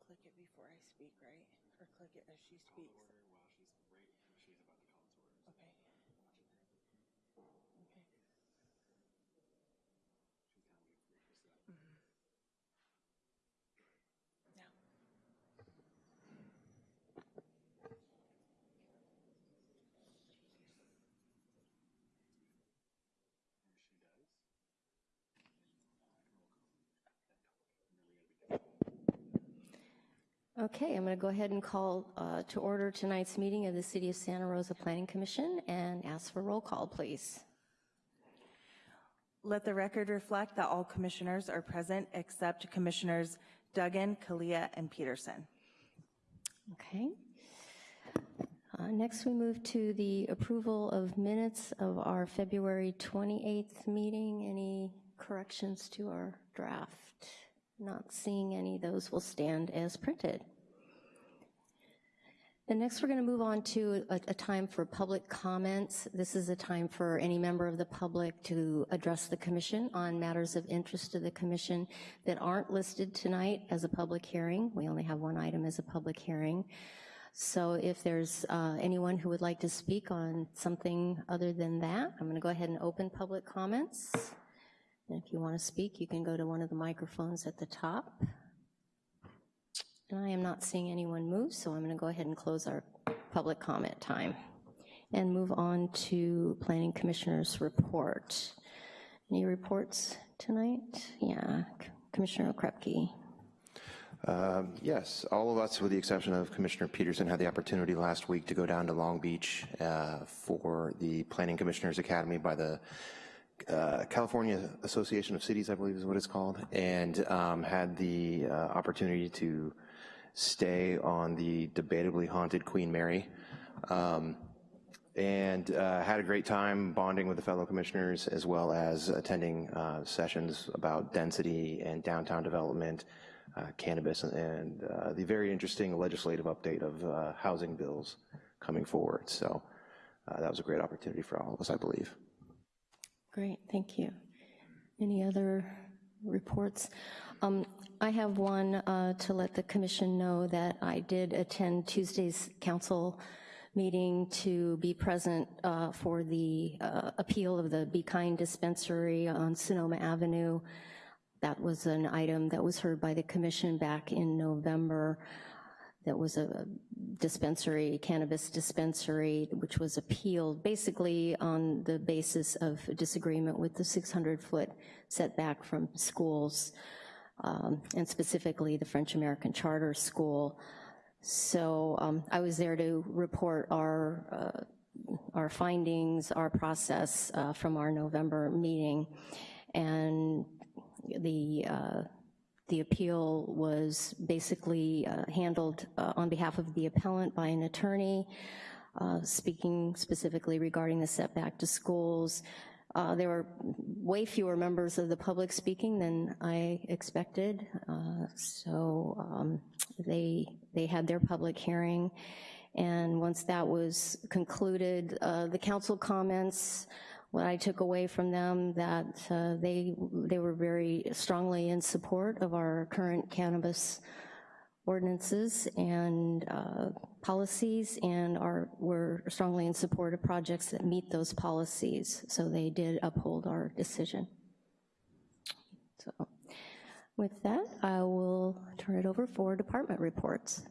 click it before I speak, right? Or click it as she speaks? Okay, I'm going to go ahead and call uh, to order tonight's meeting of the City of Santa Rosa Planning Commission and ask for roll call, please. Let the record reflect that all commissioners are present except Commissioners Duggan, Kalia, and Peterson. Okay. Uh, Next, we move to the approval of minutes of our February 28th meeting. Any corrections to our draft? Not seeing any, those will stand as printed. Next, we're going to move on to a, a time for public comments. This is a time for any member of the public to address the commission on matters of interest to the commission that aren't listed tonight as a public hearing. We only have one item as a public hearing. So if there's uh, anyone who would like to speak on something other than that, I'm going to go ahead and open public comments. And if you want to speak, you can go to one of the microphones at the top. And I am not seeing anyone move, so I'm going to go ahead and close our public comment time and move on to Planning Commissioner's report. Any reports tonight? Yeah, Commissioner Okrepke. Um, Yes, all of us, with the exception of Commissioner Peterson, had the opportunity last week to go down to Long Beach uh, for the Planning Commissioners Academy by the uh, California Association of Cities, I believe is what it's called, and um, had the uh, opportunity to stay on the debatably haunted Queen Mary. Um, and uh, had a great time bonding with the fellow commissioners as well as attending uh, sessions about density and downtown development, uh, cannabis, and uh, the very interesting legislative update of uh, housing bills coming forward. So uh, that was a great opportunity for all of us, I believe. Great, thank you. Any other reports? Um, I have one uh, to let the commission know that I did attend Tuesday's council meeting to be present uh, for the uh, appeal of the Be Kind dispensary on Sonoma Avenue. That was an item that was heard by the commission back in November. That was a dispensary, cannabis dispensary, which was appealed basically on the basis of disagreement with the 600-foot setback from schools, um, and specifically the French-American Charter School. So um, I was there to report our, uh, our findings, our process uh, from our November meeting. And the, uh, the appeal was basically uh, handled uh, on behalf of the appellant by an attorney, uh, speaking specifically regarding the setback to schools. Uh, there were way fewer members of the public speaking than I expected, uh, so um, they, they had their public hearing, and once that was concluded, uh, the council comments, what I took away from them, that uh, they, they were very strongly in support of our current cannabis ordinances and uh, policies and are, were strongly in support of projects that meet those policies. So they did uphold our decision. So with that, I will turn it over for department reports.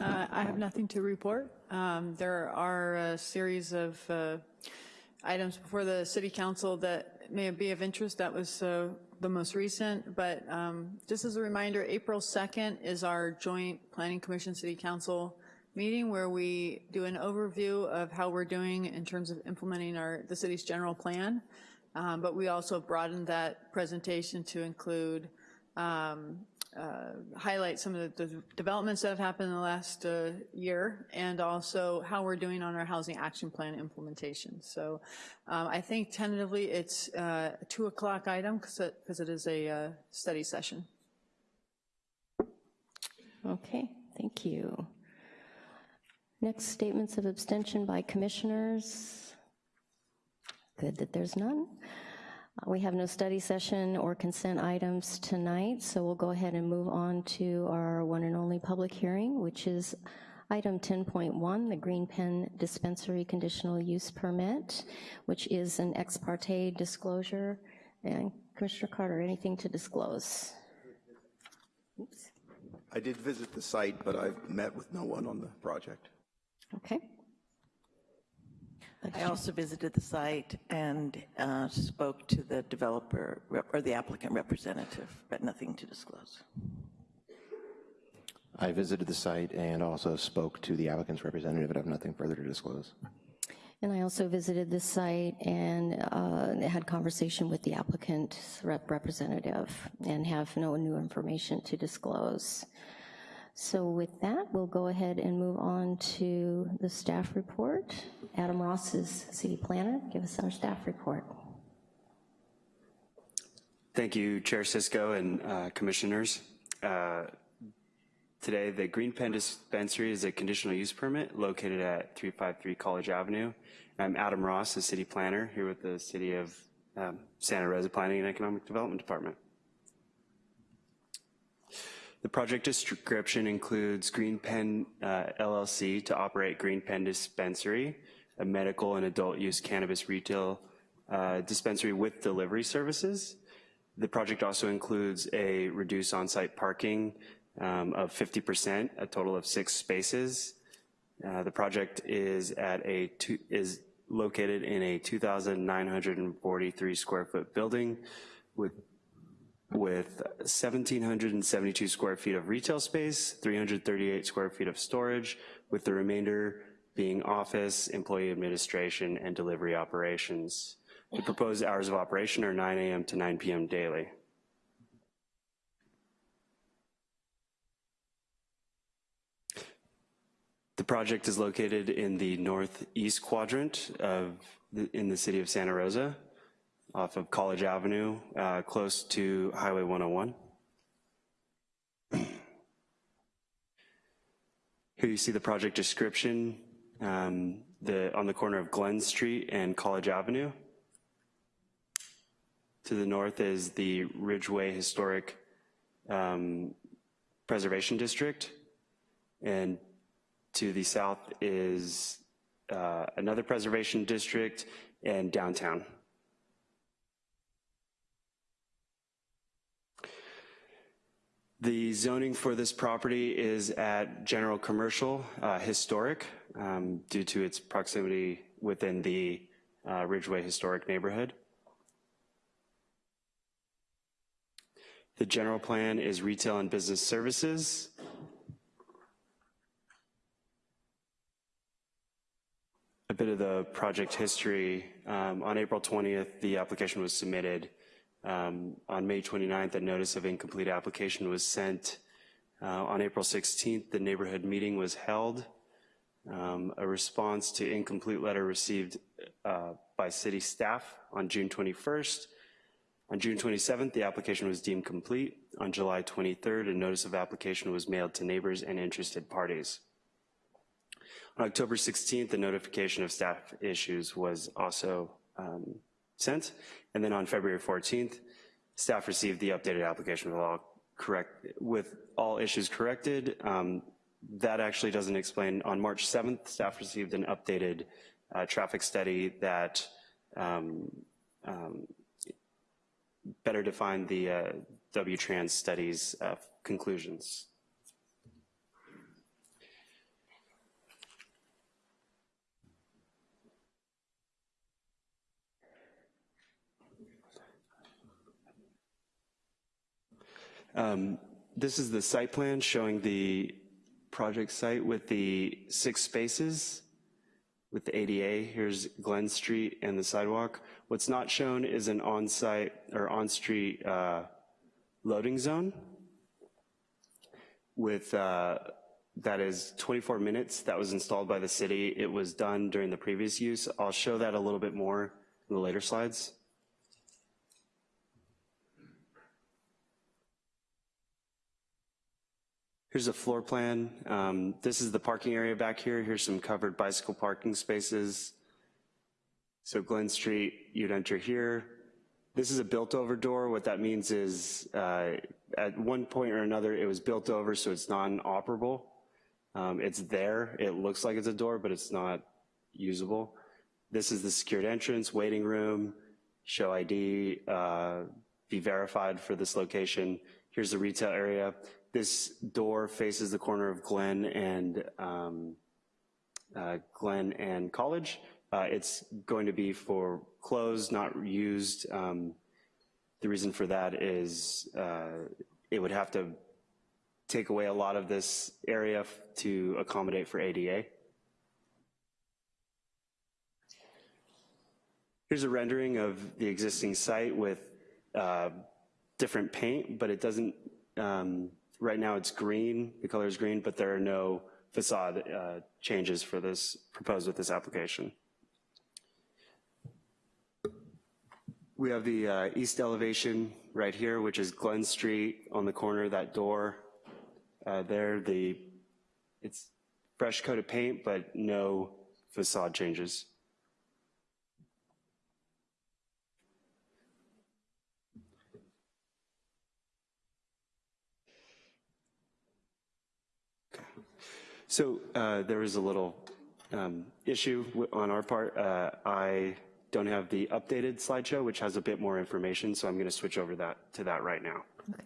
Uh, I have nothing to report. Um, There are a series of uh, items before the city council that may be of interest. That was uh, the most recent, but um, just as a reminder, April 2nd is our joint Planning Commission City Council meeting where we do an overview of how we're doing in terms of implementing our, the city's general plan. Um, But we also broadened that presentation to include um, highlight some of the the developments that have happened in the last uh, year and also how we're doing on our housing action plan implementation. So um, I think tentatively it's uh, a two o'clock item because it is a uh, study session. Okay, thank you. Next, statements of abstention by commissioners. Good that there's none. We have no study session or consent items tonight, so we'll go ahead and move on to our one and only public hearing, which is item 10.1, the Green Pen Dispensary Conditional Use Permit, which is an ex parte disclosure. And Commissioner Carter, anything to disclose? Oops. I did visit the site, but I've met with no one on the project. Okay. I also visited the site and uh, spoke to the developer, or the applicant representative, but nothing to disclose. I visited the site and also spoke to the applicant's representative, but have nothing further to disclose. And I also visited the site and uh, had conversation with the applicant's rep- representative and have no new information to disclose. So with that, we'll go ahead and move on to the staff report. Adam Ross is city planner. Give us our staff report. Thank you, Chair Cisco and uh, Commissioners. Uh, Today, the Green Pen Dispensary is a conditional use permit located at 353 College Avenue. I'm Adam Ross, the city planner, here with the City of um, Santa Rosa Planning and Economic Development Department. The project description includes Green Pen uh, LLC to operate Green Pen Dispensary, a medical and adult use cannabis retail uh, dispensary with delivery services. The project also includes a reduced on-site parking um, of 50%, a total of six spaces. Uh, The project is at a, two- is located in a 2,943 square foot building with with 1,772 square feet of retail space, 338 square feet of storage, with the remainder being office, employee administration, and delivery operations. The proposed hours of operation are 9 AM to 9 PM daily. The project is located in the northeast quadrant of, the- in the city of Santa Rosa, off of College Avenue, uh, close to Highway 101. Here you see the project description, um, the, on the corner of Glen Street and College Avenue. To the north is the Ridgeway Historic um, Preservation District, and to the south is uh, another preservation district and downtown. The zoning for this property is at general commercial, uh, historic, um, due to its proximity within the uh, Ridgeway Historic Neighborhood. The general plan is retail and business services. A bit of the project history. Um, On April 20th, the application was submitted. Um, On May 29th, a notice of incomplete application was sent. Uh, On April 16th, the neighborhood meeting was held. Um, A response to incomplete letter received uh, by city staff on June 21st. On June 27th, the application was deemed complete. On July 23rd, a notice of application was mailed to neighbors and interested parties. On October 16th, the notification of staff issues was also um, sent. And then on February 14th, staff received the updated application with all correct, with all issues corrected. Um, That actually doesn't explain, on March 7th, staff received an updated uh, traffic study that um, um, better defined the uh, W-Trans study's uh, conclusions. Um, This is the site plan showing the project site with the six spaces with the ADA. Here's Glen Street and the sidewalk. What's not shown is an on-site or on-street uh, loading zone with, uh, that is 24 minutes. That was installed by the city. It was done during the previous use. I'll show that a little bit more in the later slides. Here's a floor plan. Um, This is the parking area back here. Here's some covered bicycle parking spaces. So Glen Street, you'd enter here. This is a built-over door. What that means is, uh, at one point or another, it was built over, so it's non-operable. Um, It's there, it looks like it's a door, but it's not usable. This is the secured entrance, waiting room, show ID, uh, be verified for this location. Here's the retail area. This door faces the corner of Glen and um, uh, Glen and College. Uh, It's going to be for closed, not used. Um, The reason for that is uh, it would have to take away a lot of this area to accommodate for ADA. Here's a rendering of the existing site with uh, different paint, but it doesn't, um, right now it's green, the color is green, but there are no facade uh, changes for this, proposed with this application. We have the uh, east elevation right here, which is Glen Street on the corner, that door uh, there. The, it's fresh coat of paint, but no facade changes. So uh, there is a little um, issue on our part. Uh, I don't have the updated slideshow, which has a bit more information, so I'm going to switch over that to that right now. Okay.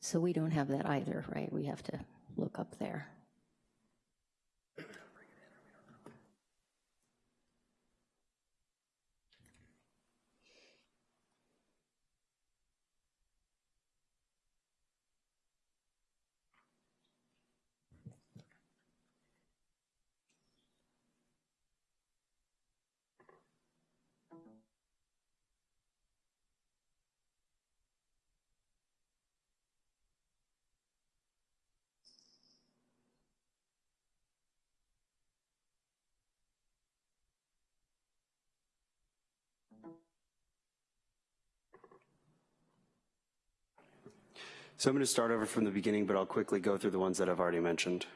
So we don't have that either, right? We have to look up there. So I'm going to start over from the beginning, but I'll quickly go through the ones that I've already mentioned.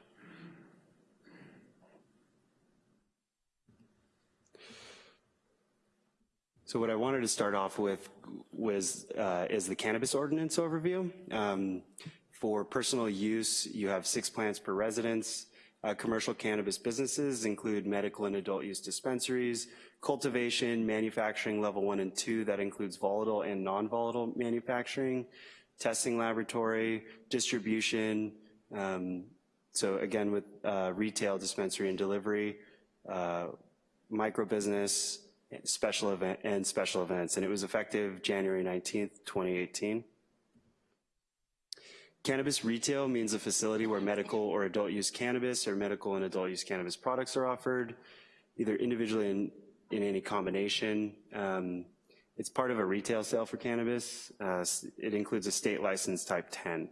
So what I wanted to start off with was, uh, is the cannabis ordinance overview. Um, For personal use, you have six plants per residence. Uh, Commercial cannabis businesses include medical and adult use dispensaries, cultivation, manufacturing level one and two, that includes volatile and non-volatile manufacturing, testing laboratory, distribution, um, so again, with uh, retail, dispensary, and delivery, uh, micro business, special event, and special events. And it was effective January 19th, 2018. Cannabis retail means a facility where medical or adult use cannabis or medical and adult use cannabis products are offered, either individually in, in any combination. Um, it's part of a retail sale for cannabis. Uh, it includes a state license type 10.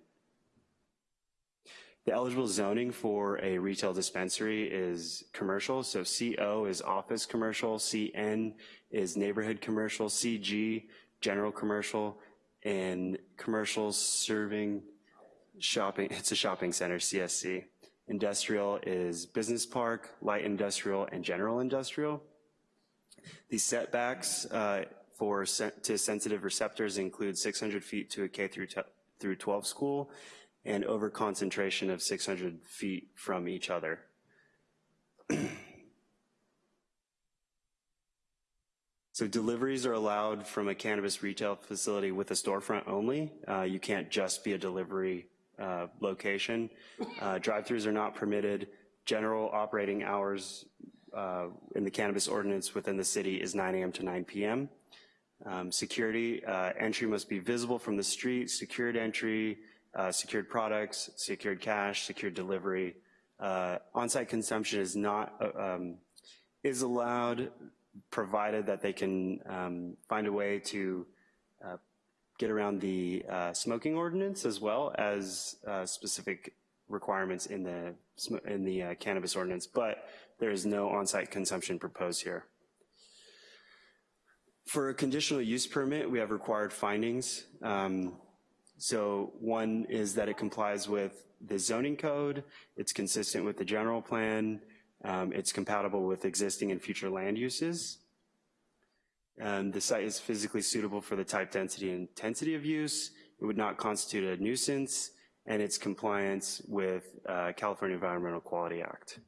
The eligible zoning for a retail dispensary is commercial, so CO is office commercial, CN is neighborhood commercial, CG, general commercial, and commercial serving shopping, it's a shopping center, CSC. Industrial is business park, light industrial, and general industrial. The setbacks uh, for to sensitive receptors include 600 feet to a K through through 12 school and over concentration of 600 feet from each other. So deliveries are allowed from a cannabis retail facility with a storefront only. Uh, You can't just be a delivery uh, location. Uh, Drive-throughs are not permitted. General operating hours uh, in the cannabis ordinance within the city is 9 AM to 9 PM. Um, Security, uh, entry must be visible from the street, secured entry, uh, secured products, secured cash, secured delivery. Uh, On-site consumption is not, uh, um, is allowed, provided that they can um, find a way to uh, get around the uh, smoking ordinance as well as specific requirements in the, in the cannabis ordinance, but there is no on-site consumption proposed here. For a conditional use permit, we have required findings. Um, So one is that it complies with the zoning code, it's consistent with the general plan, Um, It's compatible with existing and future land uses. Um, The site is physically suitable for the type, density, and intensity of use. It would not constitute a nuisance, and it's compliance with uh, California Environmental Quality Act.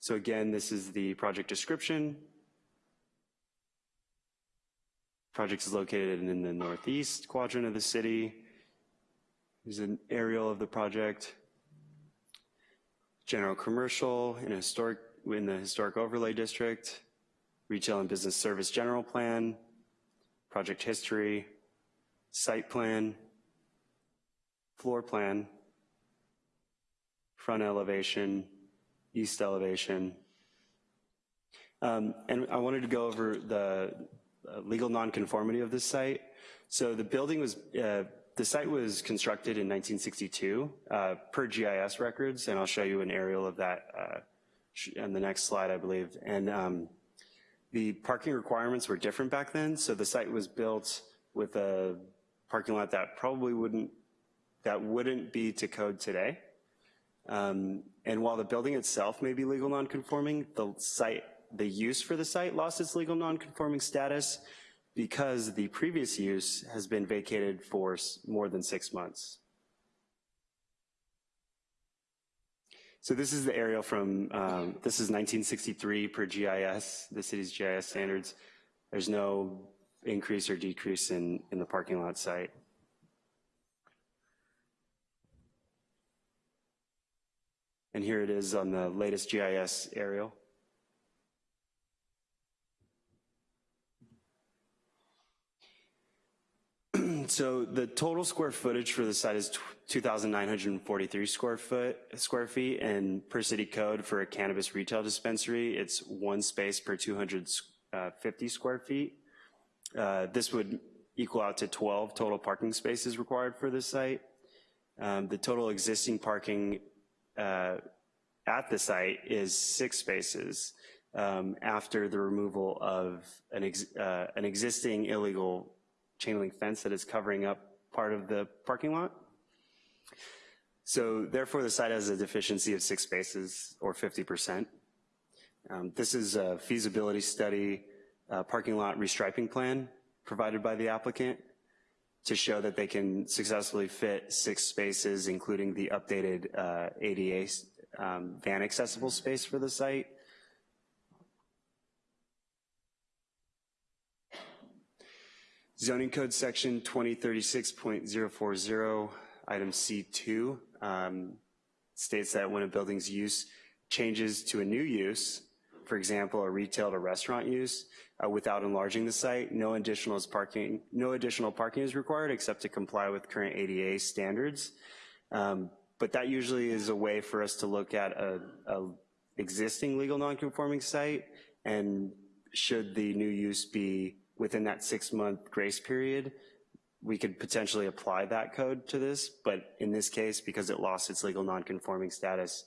So again, this is the project description. Project is located in the northeast quadrant of the city. Here's an aerial of the project. General commercial in historic, in the historic overlay district. Retail and business service general plan. Project history. Site plan. Floor plan. Front elevation. East elevation. Um, And I wanted to go over the legal nonconformity of this site. So the building was, uh, the site was constructed in 1962 uh, per GIS records, and I'll show you an aerial of that uh, on the next slide, I believe. And um, the parking requirements were different back then, so the site was built with a parking lot that probably wouldn't, that wouldn't be to code today. Um, And while the building itself may be legal nonconforming, the site, the use for the site lost its legal nonconforming status because the previous use has been vacated for more than six months. So this is the aerial from, um, this is 1963 per GIS, the city's GIS standards. There's no increase or decrease in, in the parking lot site. And here it is on the latest GIS aerial. So the total square footage for the site is 2,943 square foot, square feet, and per city code for a cannabis retail dispensary, it's one space per 250 square feet. Uh, This would equal out to 12 total parking spaces required for this site. Um, The total existing parking uh, at the site is six spaces um, after the removal of an, ex- uh, an existing illegal chain link fence that is covering up part of the parking lot. So therefore, the site has a deficiency of six spaces or 50%. Um, This is a feasibility study, uh, parking lot restriping plan provided by the applicant to show that they can successfully fit six spaces, including the updated uh, ADA um, van accessible space for the site. Zoning code section 2036.040, item C2, um, states that when a building's use changes to a new use, for example, a retail to restaurant use, uh, without enlarging the site, no additional parking, no additional parking is required except to comply with current ADA standards. Um, But that usually is a way for us to look at a, a existing legal nonconforming site, and should the new use be within that six-month grace period, we could potentially apply that code to this, but in this case, because it lost its legal nonconforming status,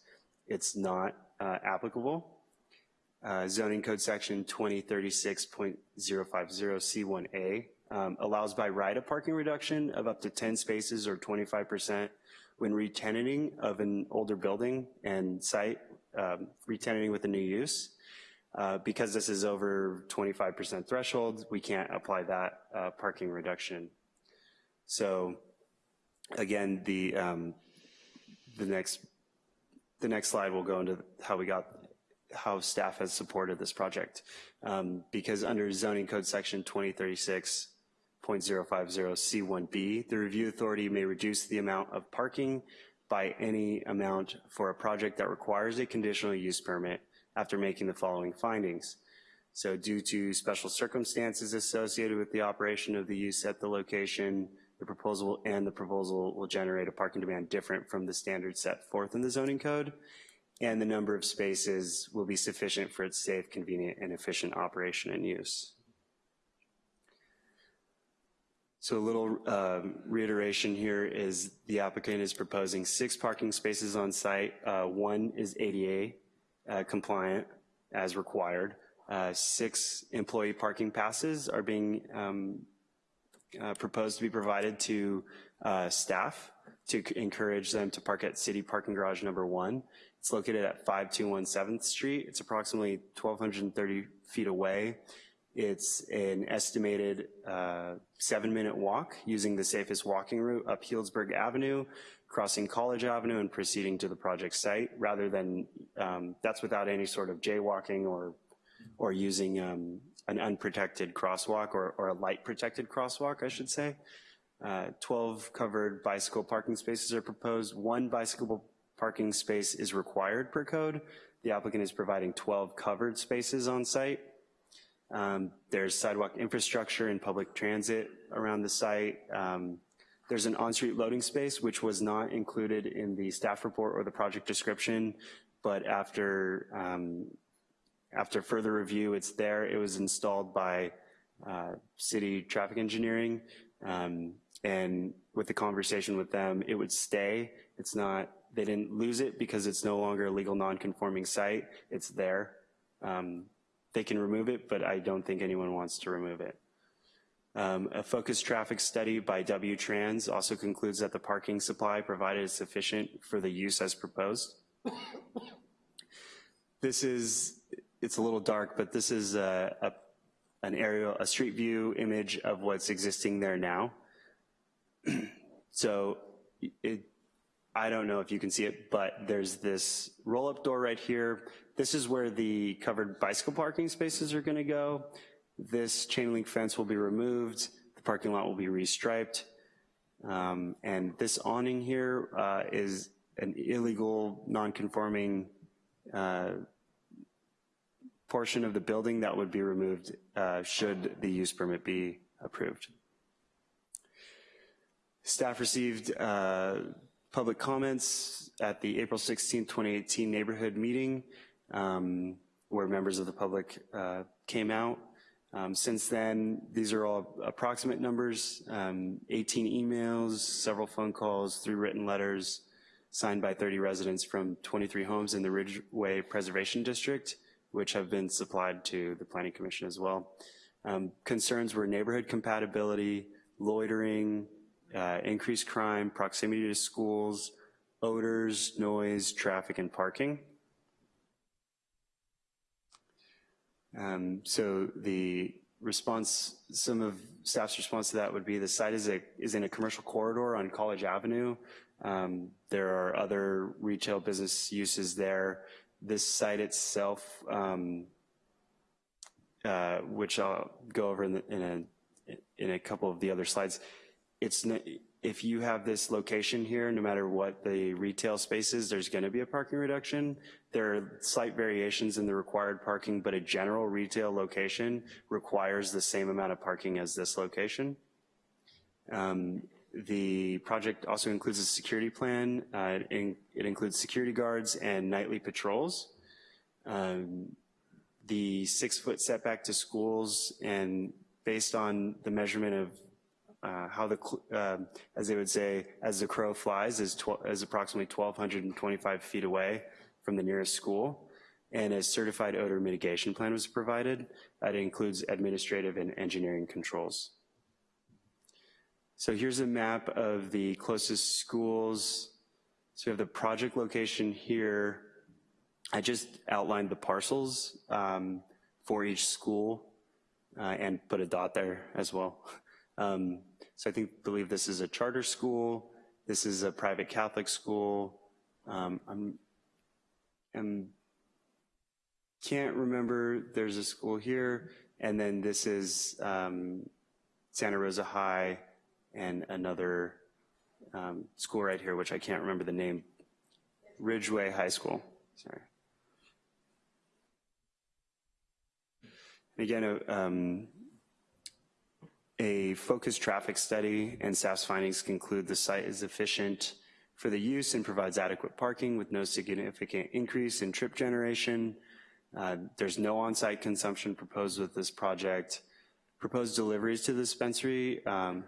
it's not uh, applicable. Uh, Zoning code section 2036.050C1A um, allows by right a parking reduction of up to 10 spaces or 25% when retenanting of an older building and site, um, retenanting with a new use. Uh, Because this is over 25% threshold, we can't apply that uh, parking reduction. So again, the, um, the next, the next slide will go into how we got, how staff has supported this project. Um, Because under zoning code section 2036.050C1B, the review authority may reduce the amount of parking by any amount for a project that requires a conditional use permit after making the following findings. So due to special circumstances associated with the operation of the use at the location, the proposal and the proposal will generate a parking demand different from the standards set forth in the zoning code, and the number of spaces will be sufficient for its safe, convenient, and efficient operation and use. So a little um, reiteration here is the applicant is proposing six parking spaces on site. Uh, One is ADA uh, compliant as required. Uh, Six employee parking passes are being um, uh, proposed to be provided to uh, staff to encourage them to park at city parking garage number one. It's located at 5217th Street. It's approximately 1,230 feet away. It's an estimated uh, seven-minute walk using the safest walking route up Healdsburg Avenue, crossing College Avenue and proceeding to the project site, rather than, um, that's without any sort of jaywalking or, or using um, an unprotected crosswalk or, or a light protected crosswalk, I should say. Uh, 12 covered bicycle parking spaces are proposed. One bicycle parking space is required per code. The applicant is providing 12 covered spaces on site. Um, there's sidewalk infrastructure and public transit around the site. Um, there's an on-street loading space, which was not included in the staff report or the project description, but after, um, after further review, it's there. It was installed by uh, city traffic engineering, um, and with the conversation with them, it would stay. It's not, they didn't lose it because it's no longer a legal non-conforming site. It's there. Um, they can remove it, but I don't think anyone wants to remove it. Um, a focused traffic study by W-Trans also concludes that the parking supply provided is sufficient for the use as proposed. this is, it's a little dark, but this is a, a, an aerial, a street view image of what's existing there now. so it, I don't know if you can see it, but there's this roll-up door right here. This is where the covered bicycle parking spaces are gonna go. This chain link fence will be removed. The parking lot will be restriped. Um, and this awning here uh, is an illegal, non-conforming uh, portion of the building that would be removed uh, should the use permit be approved. Staff received uh, public comments at the April 16, 2018 neighborhood meeting um, where members of the public uh, came out. Um, since then, these are all approximate numbers, um, 18 emails, several phone calls, three written letters signed by 30 residents from 23 homes in the Ridgeway Preservation District, which have been supplied to the Planning Commission as well. Um, concerns were neighborhood compatibility, loitering, uh, increased crime, proximity to schools, odors, noise, traffic, and parking. Um, so the response, some of staff's response to that would be the site is, a, is in a commercial corridor on College Avenue. Um, there are other retail business uses there. This site itself, um, uh, which I'll go over in, the, in, a, in a couple of the other slides, it's if you have this location here, no matter what the retail space is, there's gonna be a parking reduction. There are slight variations in the required parking, but a general retail location requires the same amount of parking as this location. Um, the project also includes a security plan. Uh, it, in, it, includes security guards and nightly patrols. Um, the six foot setback to schools and based on the measurement of uh, how the, uh, as they would say, as the crow flies is, is approximately 1,225 feet away from the nearest school. And a certified odor mitigation plan was provided. That includes administrative and engineering controls. So here's a map of the closest schools. So we have the project location here. I just outlined the parcels um, for each school uh, and put a dot there as well. Um, so I think, believe this is a charter school. This is a private Catholic school. Um, I'm, I'm, can't remember, there's a school here, and then this is um, Santa Rosa High and another um, school right here, which I can't remember the name, Ridgeway High School, sorry. Again, uh, um, a focused traffic study and staff's findings conclude the site is efficient for the use and provides adequate parking with no significant increase in trip generation. Uh, there's no on-site consumption proposed with this project. Proposed deliveries to the dispensary um,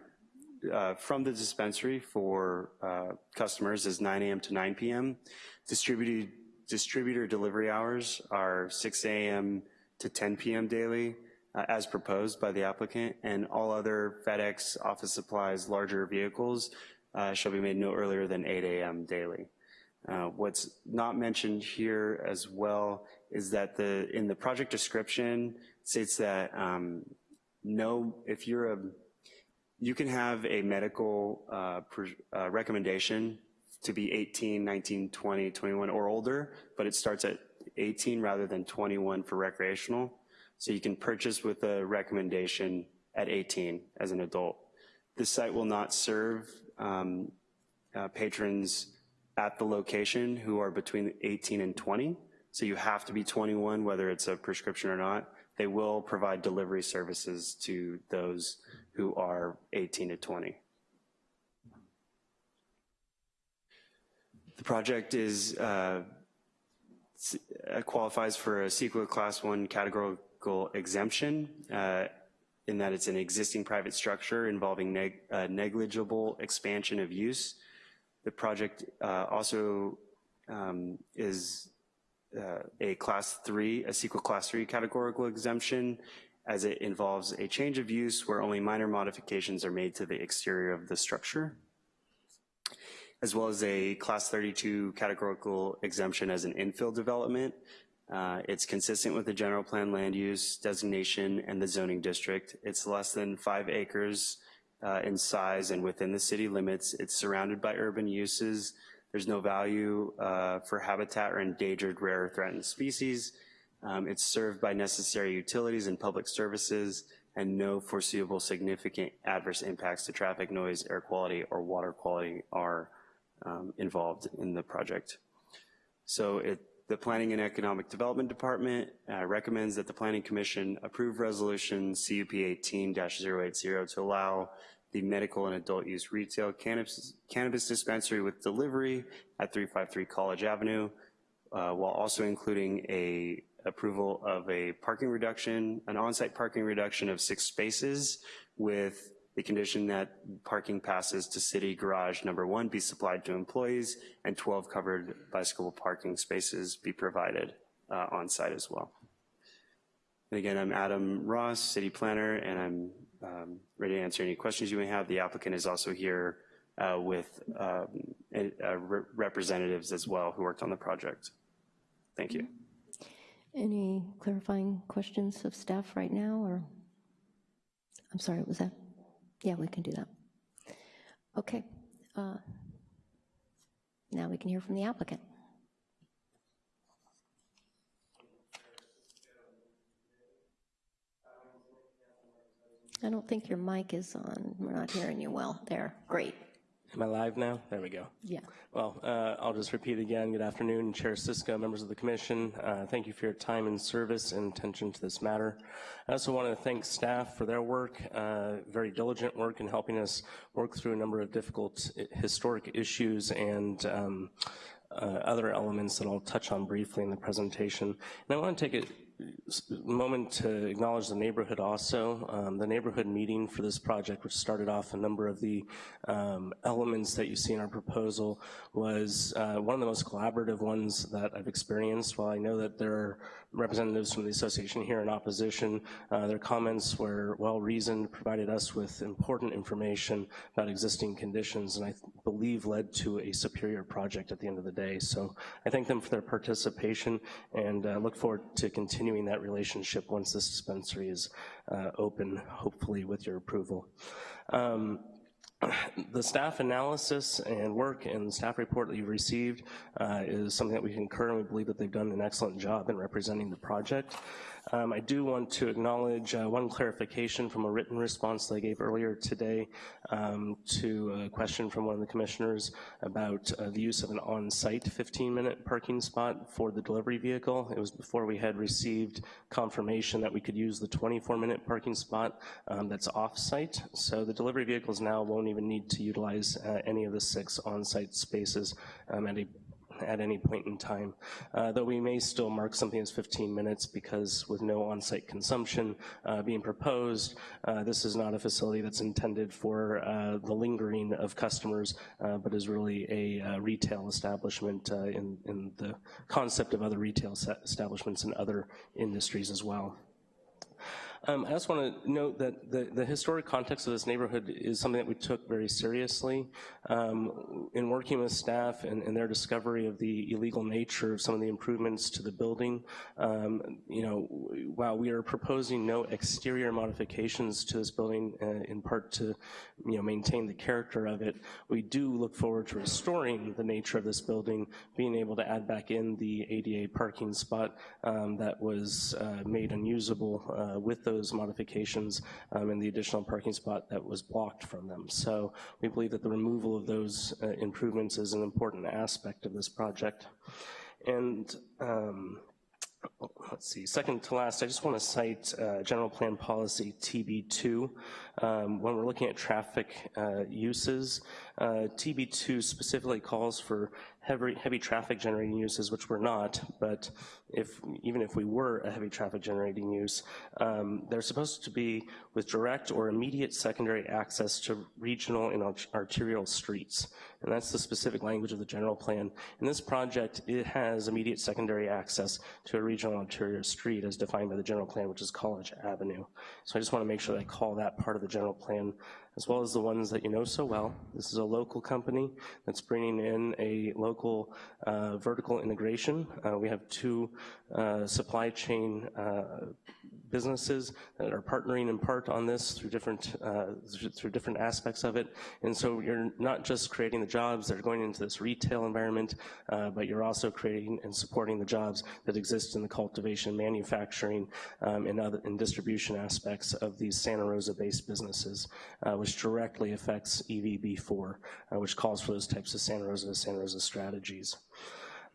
uh, from the dispensary for uh, customers is 9 a.m. to 9 p.m. Distributed, distributor delivery hours are 6 a.m. to 10 p.m. daily uh, as proposed by the applicant, and all other FedEx, office supplies, larger vehicles uh, shall be made no earlier than 8 a.m. daily. Uh, What's not mentioned here as well is that the, in the project description, states that um, no, if you're a, you can have a medical uh, uh, recommendation to be 18, 19, 20, 21 or older, but it starts at 18 rather than 21 for recreational. So you can purchase with a recommendation at 18 as an adult. This site will not serve um, uh, patrons at the location who are between 18 and 20. So you have to be 21, whether it's a prescription or not. They will provide delivery services to those who are 18 to 20. The project is uh, uh, qualifies for a CEQA Class 1 exemption uh, in that it's an existing private structure involving neg- uh, negligible expansion of use. The project uh, also um, is uh, a Class 3, a CEQA Class 3 categorical exemption, as it involves a change of use where only minor modifications are made to the exterior of the structure as well as a Class 32 categorical exemption as an infill development. Uh, It's consistent with the general plan land use designation and the zoning district. It's less than five acres uh, in size and within the city limits. It's surrounded by urban uses. There's no value uh, for habitat or endangered rare or threatened species. Um, It's served by necessary utilities and public services and no foreseeable significant adverse impacts to traffic, noise, air quality, or water quality are um, involved in the project. So it, the Planning and Economic Development Department uh, recommends that the Planning Commission approve Resolution CUP 18-080 to allow the medical and adult use retail cannabis, cannabis dispensary with delivery at 353 College Avenue, uh, while also including a approval of a parking reduction, an on-site parking reduction of six spaces with the condition that parking passes to city garage number one be supplied to employees and 12 covered bicycle parking spaces be provided uh, on site as well. And again, I'm Adam Ross, city planner, and I'm um, ready to answer any questions you may have. The applicant is also here uh, with um, uh, re- representatives as well who worked on the project. Thank you. Any clarifying questions of staff right now, or? I'm sorry, was that? Yeah, we can do that. Okay. uh, Now we can hear from the applicant. I don't think your mic is on. We're not hearing you well. There, great. Am I live now? There we go. Yeah. Well, uh, I'll just repeat again. Good afternoon, Chair Cisco, members of the commission. Uh, Thank you for your time and service and attention to this matter. I also want to thank staff for their work, uh, very diligent work in helping us work through a number of difficult uh, historic issues and um, uh, other elements that I'll touch on briefly in the presentation. And I want to take a moment to acknowledge the neighborhood also. Um, the neighborhood meeting for this project, which started off a number of the um, elements that you see in our proposal, was uh, one of the most collaborative ones that I've experienced. While I know that there are representatives from the association here in opposition, uh, their comments were well-reasoned, provided us with important information about existing conditions, and I believe led to a superior project at the end of the day. So I thank them for their participation and uh, look forward to continuing that relationship once this dispensary is uh, open, hopefully with your approval. Um, the staff analysis and work and staff report that you've received uh, is something that we concur and we believe that they've done an excellent job in representing the project. Um, I do want to acknowledge uh, one clarification from a written response that I gave earlier today um, to a question from one of the commissioners about uh, the use of an on-site 15-minute parking spot for the delivery vehicle. It was before we had received confirmation that we could use the 24-minute parking spot um, that's off-site. So the delivery vehicles now won't even need to utilize uh, any of the six on-site spaces um, at a at any point in time, uh, though we may still mark something as 15 minutes because with no on-site consumption uh, being proposed, uh, this is not a facility that's intended for uh, the lingering of customers, uh, but is really a retail establishment in, in the concept of other retail establishments in other industries as well. Um, I just want to note that the, the historic context of this neighborhood is something that we took very seriously. Um, in working with staff and, and, their discovery of the illegal nature of some of the improvements to the building, um, you know, while we are proposing no exterior modifications to this building, uh, in part to, you know, maintain the character of it, we do look forward to restoring the nature of this building, being able to add back in the ADA parking spot um, that was uh, made unusable uh, with those modifications um, and the additional parking spot that was blocked from them. So we believe that the removal of those uh, improvements is an important aspect of this project. And um, let's see, second to last, I just want to cite uh, General Plan Policy TB2. Um, when we're looking at traffic uh, uses, uh, TB2 specifically calls for heavy, heavy traffic generating uses, which we're not, but if even if we were a heavy traffic generating use, um, they're supposed to be with direct or immediate secondary access to regional and arterial streets. And that's the specific language of the general plan. In this project, it has immediate secondary access to a regional arterial street as defined by the general plan, which is College Avenue. So I just wanna make sure that I call that part of the general plan as well as the ones that you know so well. This is a local company that's bringing in a local uh, vertical integration. Uh, we have two uh, supply chain uh, businesses that are partnering in part on this through different uh, through different aspects of it. And so you're not just creating the jobs that are going into this retail environment, uh, but you're also creating and supporting the jobs that exist in the cultivation, manufacturing, um, and other and distribution aspects of these Santa Rosa-based businesses, uh, which directly affects EVB4, uh, which calls for those types of Santa Rosa Santa Rosa strategies.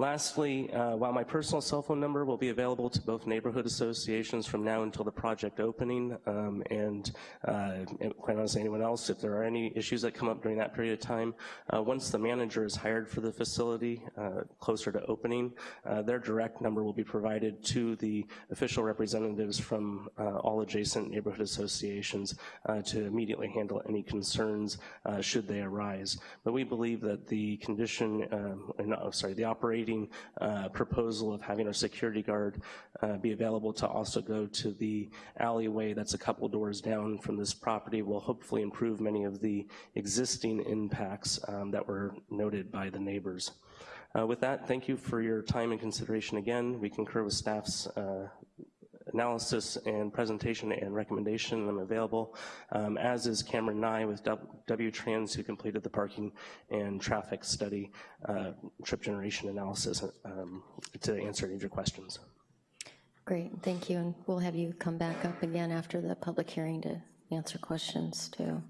Lastly, uh, while my personal cell phone number will be available to both neighborhood associations from now until the project opening, um, and uh, quite honestly anyone else, if there are any issues that come up during that period of time, uh, once the manager is hired for the facility uh, closer to opening, uh, their direct number will be provided to the official representatives from uh, all adjacent neighborhood associations to immediately handle any concerns should they arise. But we believe that the condition, um, no, sorry, the operating uh, proposal of having our security guard uh, be available to also go to the alleyway that's a couple doors down from this property will hopefully improve many of the existing impacts um, that were noted by the neighbors. Uh, with that, thank you for your time and consideration again. We concur with staff's uh, analysis and presentation and recommendation. I'm available, um, as is Cameron Nye with W-Trans who completed the parking and traffic study uh, trip generation analysis um, to answer any of your questions. Great, thank you. And we'll have you come back up again after the public hearing to answer questions too.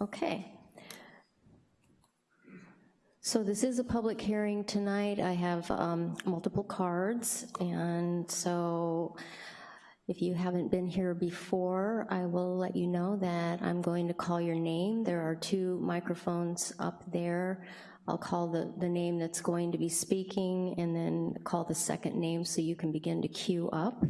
Okay. So this is a public hearing tonight. I have um, multiple cards, and so if you haven't been here before, I will let you know that I'm going to call your name. There are two microphones up there. I'll call the, the name that's going to be speaking and then call the second name so you can begin to queue up.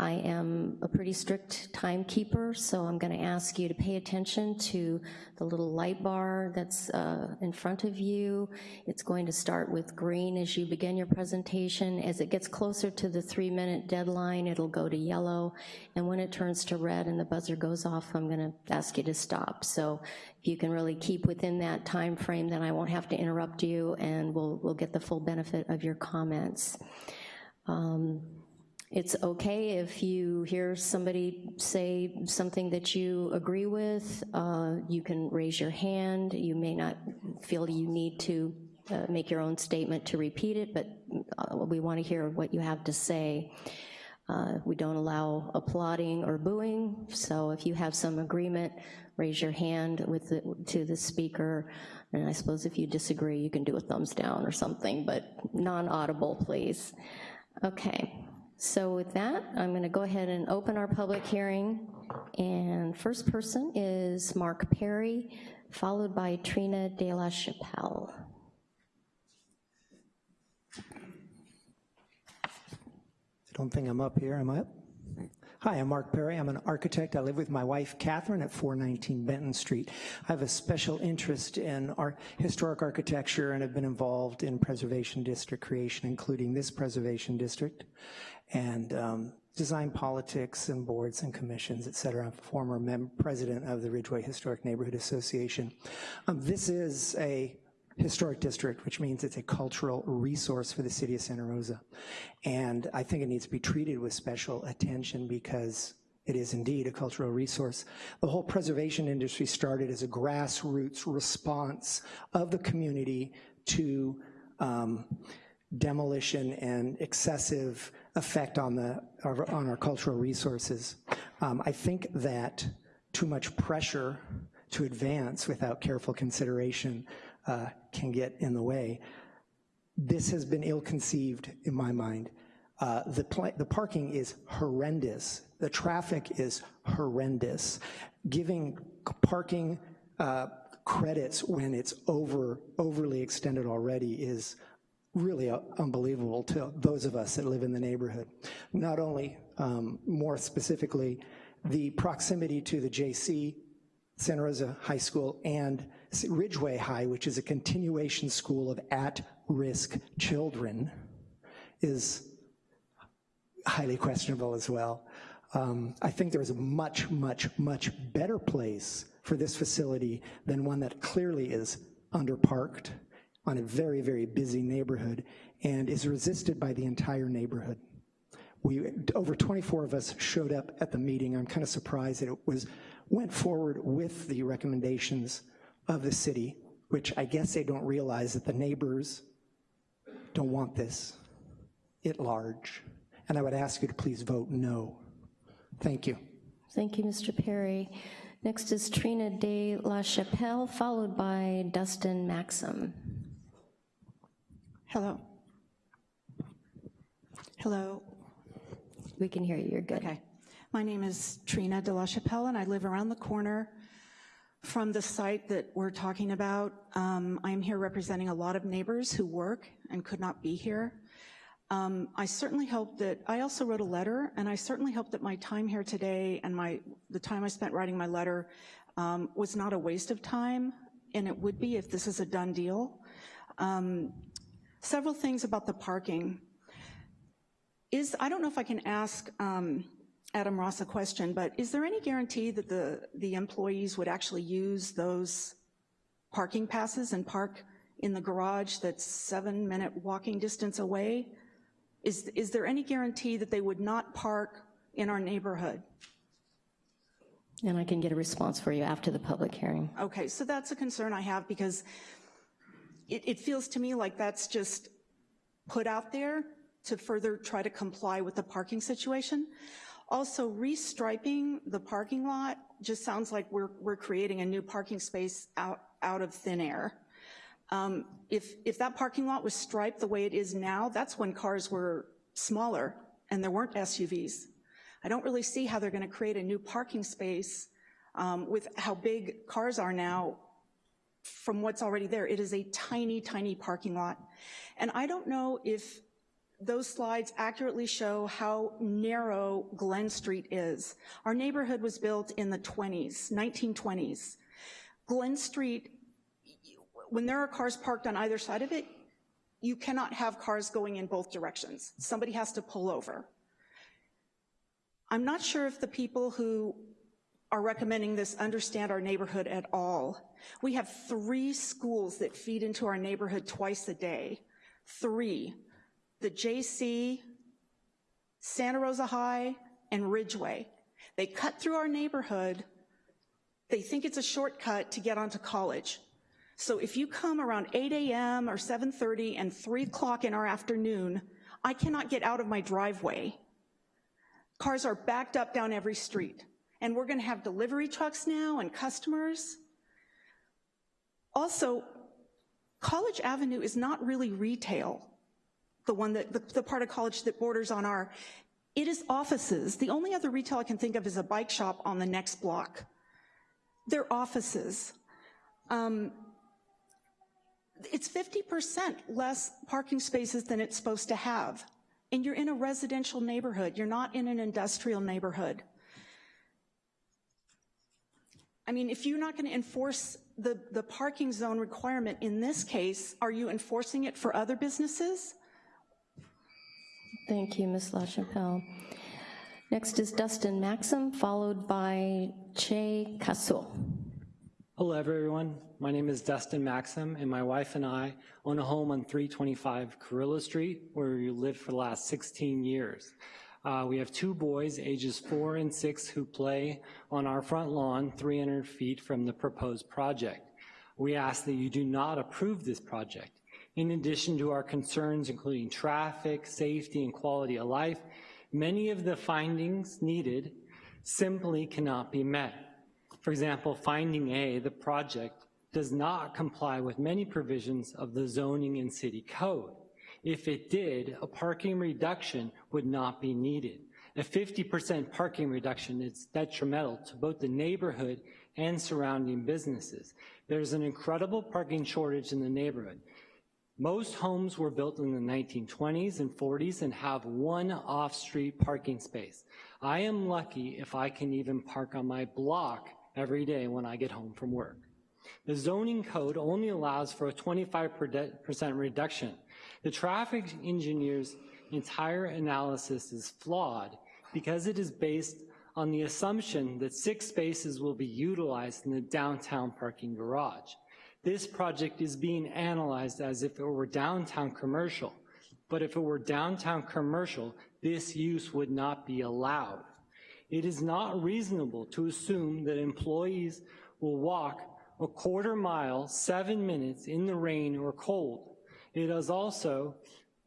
I am a pretty strict timekeeper, so I'm gonna ask you to pay attention to the little light bar that's uh, in front of you. It's going to start with green as you begin your presentation. As it gets closer to the three minute deadline, it'll go to yellow, and when it turns to red and the buzzer goes off, I'm gonna ask you to stop. So if you can really keep within that time frame, then I won't have to interrupt you and we'll, we'll get the full benefit of your comments. Um, it's okay if you hear somebody say something that you agree with, uh, you can raise your hand. You may not feel you need to uh, make your own statement to repeat it, but uh, we wanna hear what you have to say. Uh, we don't allow applauding or booing, so if you have some agreement, raise your hand with the, to the speaker, and I suppose if you disagree, you can do a thumbs down or something, but non-audible, please. Okay. So with that, I'm gonna go ahead and open our public hearing. And first person is Mark Perry, followed by Trina De La Chapelle. I don't think I'm up here, am I up? Hi, I'm Mark Perry. I'm an architect. I live with my wife, Catherine, at 419 Benton Street. I have a special interest in our historic architecture and have been involved in preservation district creation, including this preservation district. And um, design politics and boards and commissions, et cetera. I'm former president of the Ridgway Historic Neighborhood Association. Um, This is a historic district, which means it's a cultural resource for the city of Santa Rosa. And I think it needs to be treated with special attention because it is indeed a cultural resource. The whole preservation industry started as a grassroots response of the community to um, demolition and excessive effect on the our- on our cultural resources. Um, I think that too much pressure to advance without careful consideration uh, can get in the way. This has been ill-conceived in my mind. Uh, The the parking is horrendous. The traffic is horrendous. Giving parking uh, credits when it's over, overly extended already is really unbelievable to those of us that live in the neighborhood. Not only, um, more specifically, the proximity to the JC, Santa Rosa High School, and Ridgway High, which is a continuation school of at-risk children, is highly questionable as well. Um, I think there is a much, much, much better place for this facility than one that clearly is underparked on a very, very busy neighborhood and is resisted by the entire neighborhood. We, over 24 of us showed up at the meeting. I'm kind of surprised that it was, went forward with the recommendations of the city, which I guess they don't realize that the neighbors don't want this at large. And I would ask you to please vote no. Thank you. Thank you, Mr. Perry. Next is Trina De La Chapelle, followed by Dustin Maxim. Hello. Hello. We can hear you, you're good. Okay. My name is Trina De La Chapelle, and I live around the corner from the site that we're talking about. Um, I'm here representing a lot of neighbors who work and could not be here. Um, I certainly hope that, I also wrote a letter, and I certainly hope that my time here today and my, the time I spent writing my letter um, was not a waste of time, and it would be if this is a done deal. Um, Several things about the parking. Is, I don't know if I can ask um, Adam Ross a question, but is there any guarantee that the, the employees would actually use those parking passes and park in the garage that's seven-minute walking distance away? Is, is there any guarantee that they would not park in our neighborhood? And I can get a response for you after the public hearing. Okay, so that's a concern I have because it, it feels to me like that's just put out there to further try to comply with the parking situation. Also, restriping the parking lot just sounds like we're, we're creating a new parking space out, out of thin air. Um, if, if that parking lot was striped the way it is now, that's when cars were smaller and there weren't SUVs. I don't really see how they're gonna create a new parking space um, with how big cars are now from what's already there. It is a tiny, tiny parking lot. And I don't know if those slides accurately show how narrow Glen Street is. Our neighborhood was built in the 20s, 1920s. Glen Street, when there are cars parked on either side of it, you cannot have cars going in both directions. Somebody has to pull over. I'm not sure if the people who are recommending this understand our neighborhood at all. We have three schools that feed into our neighborhood twice a day. Three. The JC, Santa Rosa High, and Ridgway. They cut through our neighborhood. They think it's a shortcut to get onto college. So if you come around 8 a.m. or 7.30 and 3 o'clock in our afternoon, I cannot get out of my driveway. Cars are backed up down every street and we're gonna have delivery trucks now and customers. Also, College Avenue is not really retail, the one that, the, the part of college that borders on our, it is offices. The only other retail I can think of is a bike shop on the next block. They're offices. Um, it's 50% less parking spaces than it's supposed to have. And you're in a residential neighborhood. You're not in an industrial neighborhood. I mean, if you're not going to enforce the, the parking zone requirement in this case, are you enforcing it for other businesses? Thank you, Ms. LaChapelle. Next is Dustin Maxim, followed by Che Kasul. Hello, everyone. My name is Dustin Maxim, and my wife and I own a home on 325 Carrillo Street, where we lived for the last 16 years. Uh, we have two boys, ages four and six, who play on our front lawn 300 feet from the proposed project. We ask that you do not approve this project. In addition to our concerns, including traffic, safety, and quality of life, many of the findings needed simply cannot be met. For example, finding A, the project does not comply with many provisions of the zoning and city code. If it did, a parking reduction would not be needed. A 50% parking reduction is detrimental to both the neighborhood and surrounding businesses. There's an incredible parking shortage in the neighborhood. Most homes were built in the 1920s and 40s and have one off-street parking space. I am lucky if I can even park on my block every day when I get home from work. The zoning code only allows for a 25% reduction. The traffic engineer's entire analysis is flawed because it is based on the assumption that six spaces will be utilized in the downtown parking garage. This project is being analyzed as if it were downtown commercial, but if it were downtown commercial, this use would not be allowed. It is not reasonable to assume that employees will walk a quarter mile, seven minutes in the rain or cold. It is also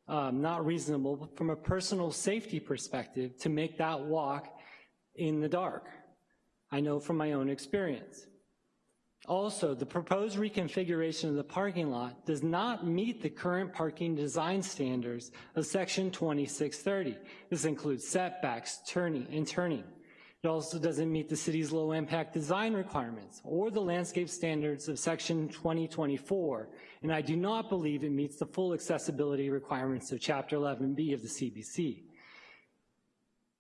um, not reasonable from a personal safety perspective to make that walk in the dark. I know from my own experience. Also, the proposed reconfiguration of the parking lot does not meet the current parking design standards of section 2630. This includes setbacks, turning, and turning. It also doesn't meet the city's low impact design requirements or the landscape standards of section 2024, and I do not believe it meets the full accessibility requirements of chapter 11B of the CBC.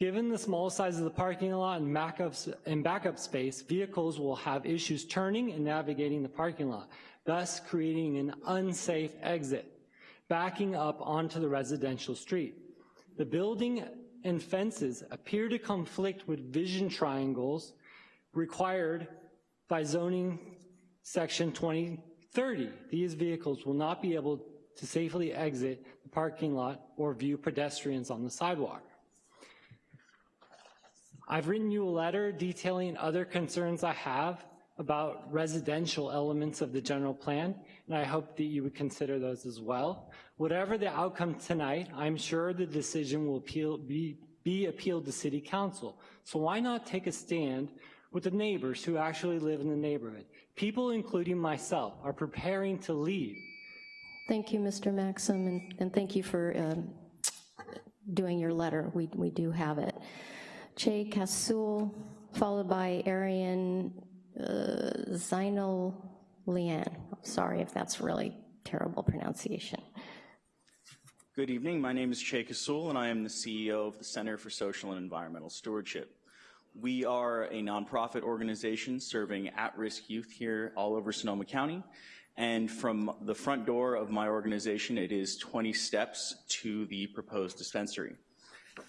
Given the small size of the parking lot and backup, and backup space, vehicles will have issues turning and navigating the parking lot, thus creating an unsafe exit, backing up onto the residential street. The building and fences appear to conflict with vision triangles required by zoning section 2030. These vehicles will not be able to safely exit the parking lot or view pedestrians on the sidewalk. I've written you a letter detailing other concerns I have about residential elements of the general plan, and I hope that you would consider those as well. Whatever the outcome tonight, I'm sure the decision will appeal, be, be appealed to City Council. So why not take a stand with the neighbors who actually live in the neighborhood? People, including myself, are preparing to leave. Thank you, Mr. Maxim, and, and thank you for um, doing your letter. We, we do have it. Che Kasul, followed by Arian uh, Zainal Lian. Sorry if that's really terrible pronunciation. Good evening. My name is Che Kasul, and I am the CEO of the Center for Social and Environmental Stewardship. We are a nonprofit organization serving at-risk youth here all over Sonoma County. And from the front door of my organization, it is 20 steps to the proposed dispensary.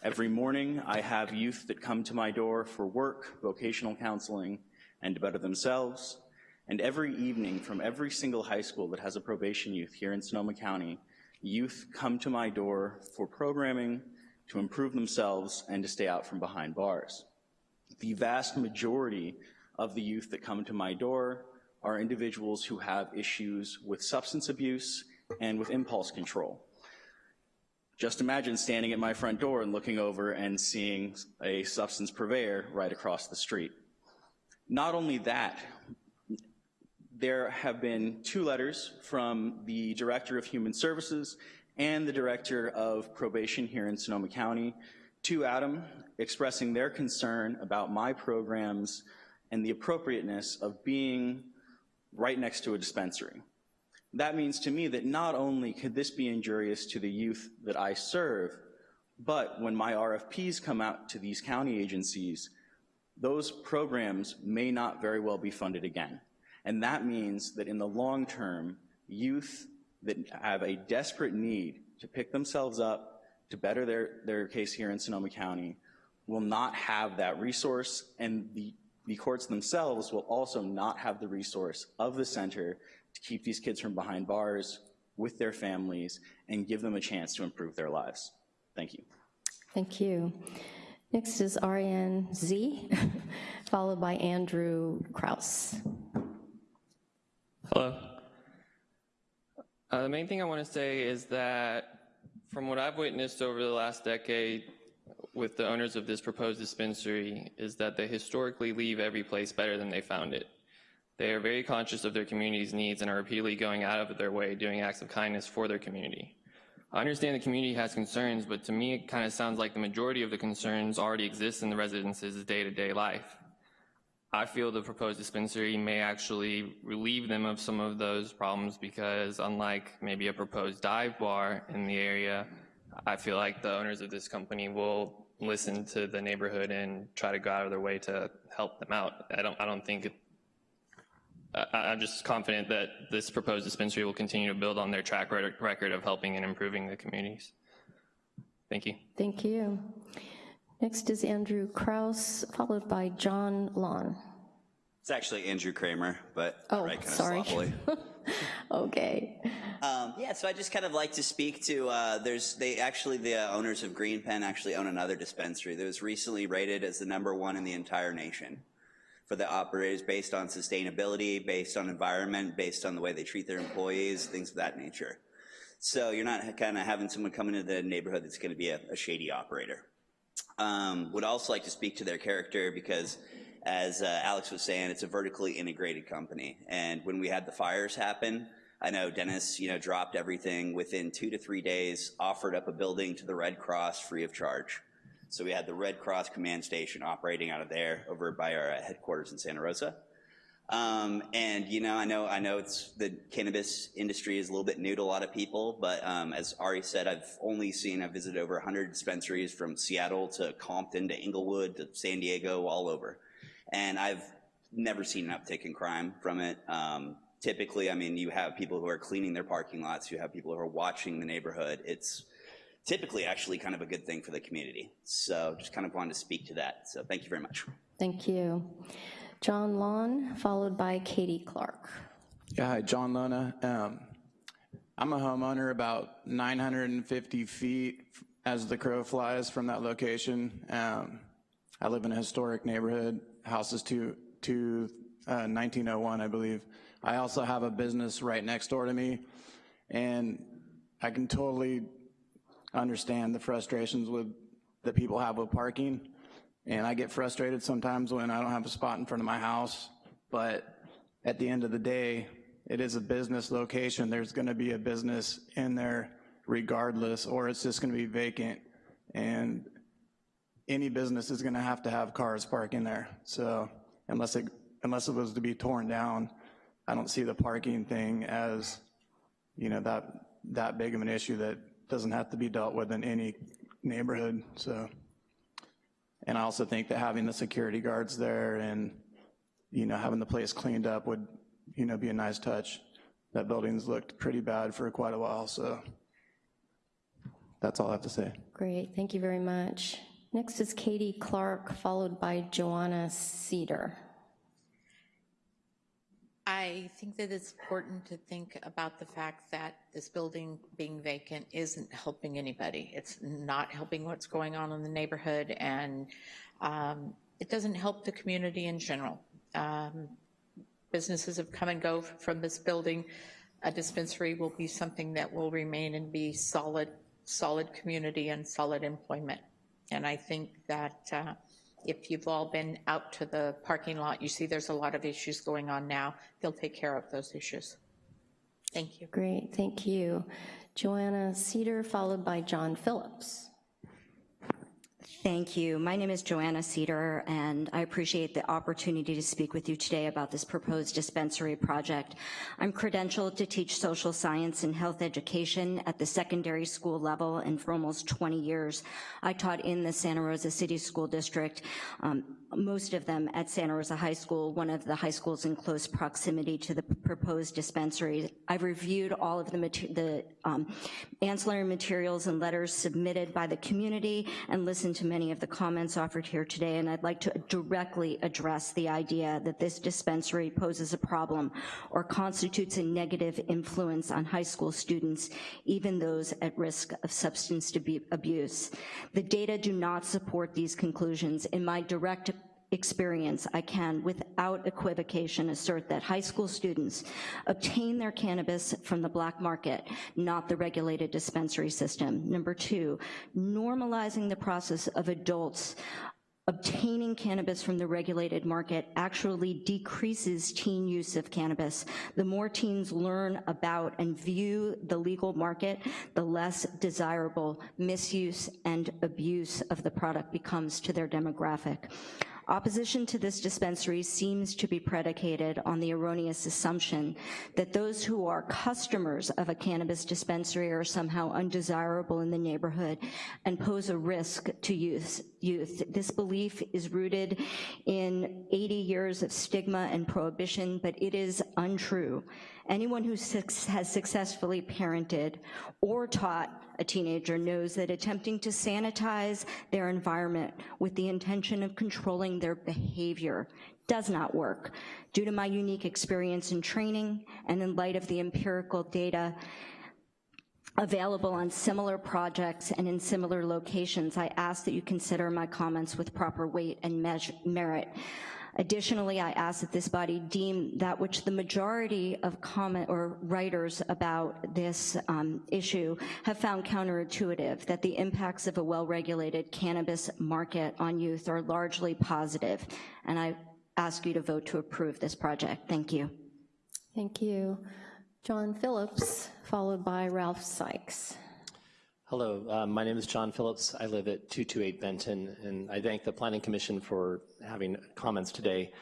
Every morning, I have youth that come to my door for work, vocational counseling, and better themselves. And every evening, from every single high school that has a probation youth here in Sonoma County, youth come to my door for programming, to improve themselves, and to stay out from behind bars. The vast majority of the youth that come to my door are individuals who have issues with substance abuse and with impulse control. Just imagine standing at my front door and looking over and seeing a substance purveyor right across the street. Not only that, there have been two letters from the Director of Human Services and the Director of Probation here in Sonoma County to Adam expressing their concern about my programs and the appropriateness of being right next to a dispensary. That means to me that not only could this be injurious to the youth that I serve, but when my RFPs come out to these county agencies, those programs may not very well be funded again. And that means that in the long term, youth that have a desperate need to pick themselves up, to better their, their case here in Sonoma County, will not have that resource, and the, the courts themselves will also not have the resource of the center to keep these kids from behind bars with their families and give them a chance to improve their lives. Thank you. Thank you. Next is Ariane Z, followed by Andrew Kraus. Hello. Uh, the main thing I want to say is that from what I've witnessed over the last decade with the owners of this proposed dispensary is that they historically leave every place better than they found it. They are very conscious of their community's needs and are repeatedly going out of their way doing acts of kindness for their community. I understand the community has concerns, but to me it kind of sounds like the majority of the concerns already exist in the residents' day-to-day -day life. I feel the proposed dispensary may actually relieve them of some of those problems because unlike maybe a proposed dive bar in the area, I feel like the owners of this company will listen to the neighborhood and try to go out of their way to help them out. I don't, I don't think, I'm just confident that this proposed dispensary will continue to build on their track record of helping and improving the communities. Thank you. Thank you. Next is Andrew Kraus, followed by John Lawn. It's actually Andrew Kramer, but oh, right kind sorry. of sloppily. okay. Um, yeah, so I just kind of like to speak to, uh, there's, they actually, the uh, owners of Green Pen actually own another dispensary that was recently rated as the number one in the entire nation for the operators based on sustainability, based on environment, based on the way they treat their employees, things of that nature. So you're not kind of having someone come into the neighborhood that's gonna be a, a shady operator. Um, would also like to speak to their character because as uh, Alex was saying, it's a vertically integrated company. And when we had the fires happen, I know Dennis, you know, dropped everything within two to three days, offered up a building to the Red Cross free of charge. So we had the Red Cross command station operating out of there over by our uh, headquarters in Santa Rosa. Um, and you know, I know, I know it's the cannabis industry is a little bit new to a lot of people, but um, as Ari said, I've only seen, I've visited over 100 dispensaries from Seattle to Compton to Inglewood to San Diego, all over. And I've never seen an uptick in crime from it. Um, typically, I mean, you have people who are cleaning their parking lots, you have people who are watching the neighborhood. It's typically actually kind of a good thing for the community. So just kind of wanted to speak to that. So thank you very much. Thank you. John Lawn, followed by Katie Clark. Yeah, hi, John Lona. Um, I'm a homeowner about 950 feet as the crow flies from that location. Um, I live in a historic neighborhood, houses to, to uh, 1901, I believe. I also have a business right next door to me, and I can totally understand the frustrations with that people have with parking. And I get frustrated sometimes when I don't have a spot in front of my house, but at the end of the day, it is a business location. There's gonna be a business in there regardless, or it's just gonna be vacant. And any business is gonna have to have cars parking there. So unless it, unless it was to be torn down, I don't see the parking thing as, you know, that, that big of an issue that doesn't have to be dealt with in any neighborhood, so. And I also think that having the security guards there and, you know, having the place cleaned up would, you know, be a nice touch. That building's looked pretty bad for quite a while, so that's all I have to say. Great, thank you very much. Next is Katie Clark, followed by Joanna Cedar. I think that it's important to think about the fact that this building being vacant isn't helping anybody. It's not helping what's going on in the neighborhood, and um, it doesn't help the community in general. Um, businesses have come and go from this building. A dispensary will be something that will remain and be solid, solid community and solid employment. And I think that uh, if you've all been out to the parking lot, you see there's a lot of issues going on now. They'll take care of those issues. Thank you. Great, thank you. Joanna Cedar, followed by John Phillips. Thank you. My name is Joanna Cedar, and I appreciate the opportunity to speak with you today about this proposed dispensary project. I'm credentialed to teach social science and health education at the secondary school level, and for almost 20 years, I taught in the Santa Rosa City School District um, most of them at Santa Rosa High School, one of the high schools in close proximity to the proposed dispensary. I've reviewed all of the, the um, ancillary materials and letters submitted by the community and listened to many of the comments offered here today, and I'd like to directly address the idea that this dispensary poses a problem or constitutes a negative influence on high school students, even those at risk of substance abuse. The data do not support these conclusions. In my direct experience, I can, without equivocation, assert that high school students obtain their cannabis from the black market, not the regulated dispensary system. Number two, normalizing the process of adults obtaining cannabis from the regulated market actually decreases teen use of cannabis. The more teens learn about and view the legal market, the less desirable misuse and abuse of the product becomes to their demographic. Opposition to this dispensary seems to be predicated on the erroneous assumption that those who are customers of a cannabis dispensary are somehow undesirable in the neighborhood and pose a risk to youth. youth. This belief is rooted in 80 years of stigma and prohibition, but it is untrue. Anyone who has successfully parented or taught a teenager knows that attempting to sanitize their environment with the intention of controlling their behavior does not work. Due to my unique experience in training and in light of the empirical data available on similar projects and in similar locations, I ask that you consider my comments with proper weight and merit. Additionally, I ask that this body deem that which the majority of comment or writers about this um, issue have found counterintuitive, that the impacts of a well-regulated cannabis market on youth are largely positive. And I ask you to vote to approve this project. Thank you. Thank you. John Phillips, followed by Ralph Sykes. Hello, uh, my name is John Phillips. I live at 228 Benton, and I thank the Planning Commission for having comments today.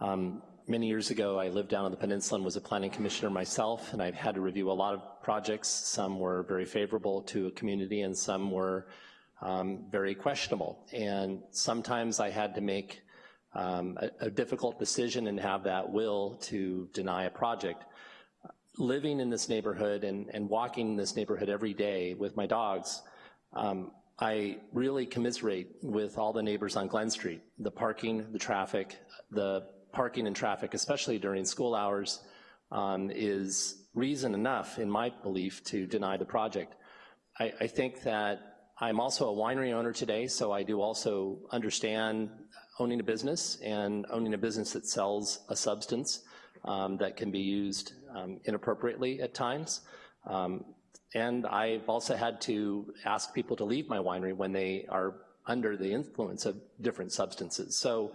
Um, many years ago, I lived down on the peninsula and was a planning commissioner myself, and I've had to review a lot of projects. Some were very favorable to a community, and some were um, very questionable. And sometimes I had to make um, a, a difficult decision and have that will to deny a project living in this neighborhood and, and walking in this neighborhood every day with my dogs, um, I really commiserate with all the neighbors on Glen Street. The parking, the traffic, the parking and traffic, especially during school hours, um, is reason enough, in my belief, to deny the project. I, I think that I'm also a winery owner today, so I do also understand owning a business and owning a business that sells a substance um, that can be used um, inappropriately at times. Um, and I've also had to ask people to leave my winery when they are under the influence of different substances. So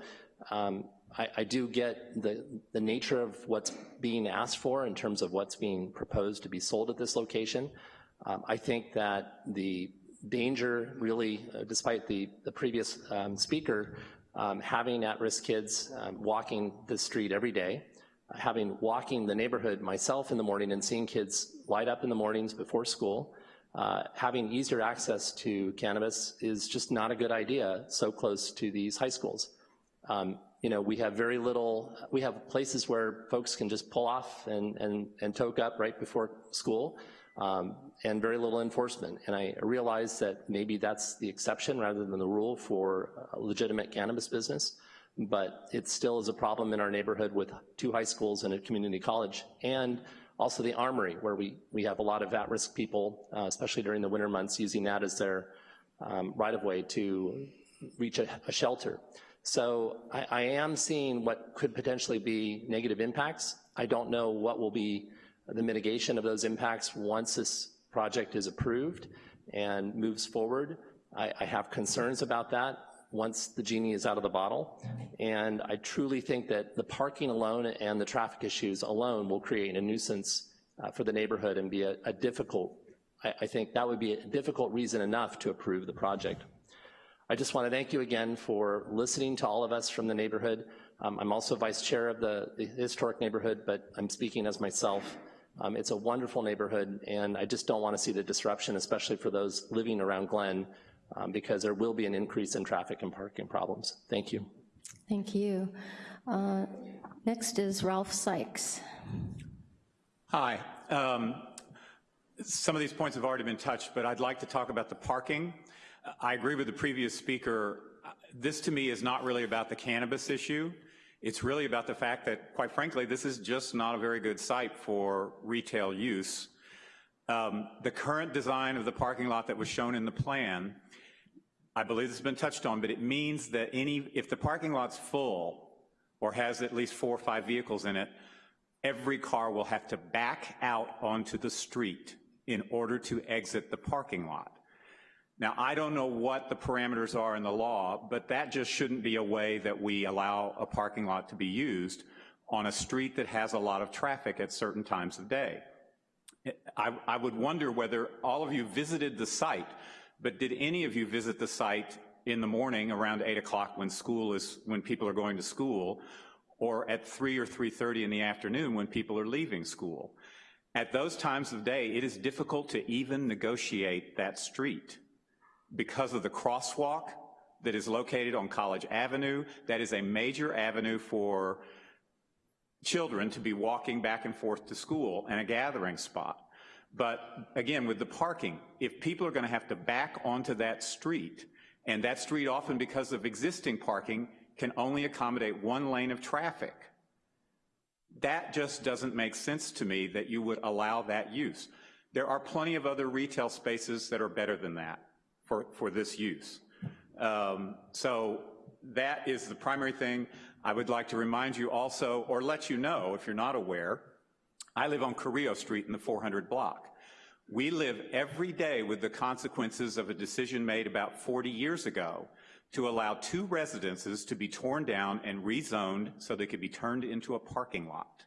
um, I, I, do get the, the nature of what's being asked for in terms of what's being proposed to be sold at this location. Um, I think that the danger really, uh, despite the, the previous um, speaker, um, having at-risk kids um, walking the street every day, having walking the neighborhood myself in the morning and seeing kids light up in the mornings before school, uh, having easier access to cannabis is just not a good idea so close to these high schools. Um, you know, we have very little, we have places where folks can just pull off and, and, and toke up right before school, um, and very little enforcement. And I realize that maybe that's the exception rather than the rule for legitimate cannabis business but it still is a problem in our neighborhood with two high schools and a community college, and also the armory, where we, we have a lot of at-risk people, uh, especially during the winter months, using that as their um, right-of-way to reach a, a shelter. So I, I, am seeing what could potentially be negative impacts. I don't know what will be the mitigation of those impacts once this project is approved and moves forward. I, I have concerns about that once the genie is out of the bottle. And I truly think that the parking alone and the traffic issues alone will create a nuisance uh, for the neighborhood and be a, a difficult, I, I, think that would be a difficult reason enough to approve the project. I just want to thank you again for listening to all of us from the neighborhood. Um, I'm also vice chair of the, the, historic neighborhood, but I'm speaking as myself. Um, it's a wonderful neighborhood, and I just don't want to see the disruption, especially for those living around Glen, um, because there will be an increase in traffic and parking problems. Thank you. Thank you. Uh, Next is Ralph Sykes. Hi. Um, Some of these points have already been touched, but I'd like to talk about the parking. I agree with the previous speaker. This, to me, is not really about the cannabis issue. It's really about the fact that, quite frankly, this is just not a very good site for retail use. Um, The current design of the parking lot that was shown in the plan, I believe this has been touched on, but it means that any, if the parking lot's full or has at least four or five vehicles in it, every car will have to back out onto the street in order to exit the parking lot. Now, I don't know what the parameters are in the law, but that just shouldn't be a way that we allow a parking lot to be used on a street that has a lot of traffic at certain times of day. I, I would wonder whether all of you visited the site, but did any of you visit the site in the morning around 8 o'clock when school is, when people are going to school, or at 3 or 3.30 in the afternoon when people are leaving school? At those times of day, it is difficult to even negotiate that street because of the crosswalk that is located on College Avenue. That is a major avenue for children to be walking back and forth to school and a gathering spot. But again, with the parking, if people are going to have to back onto that street, and that street often because of existing parking can only accommodate one lane of traffic, that just doesn't make sense to me that you would allow that use. There are plenty of other retail spaces that are better than that for, for this use. Um, so that is the primary thing. I would like to remind you also, or let you know if you're not aware, I live on Carrillo Street in the 400 block. We live every day with the consequences of a decision made about 40 years ago to allow two residences to be torn down and rezoned so they could be turned into a parking lot.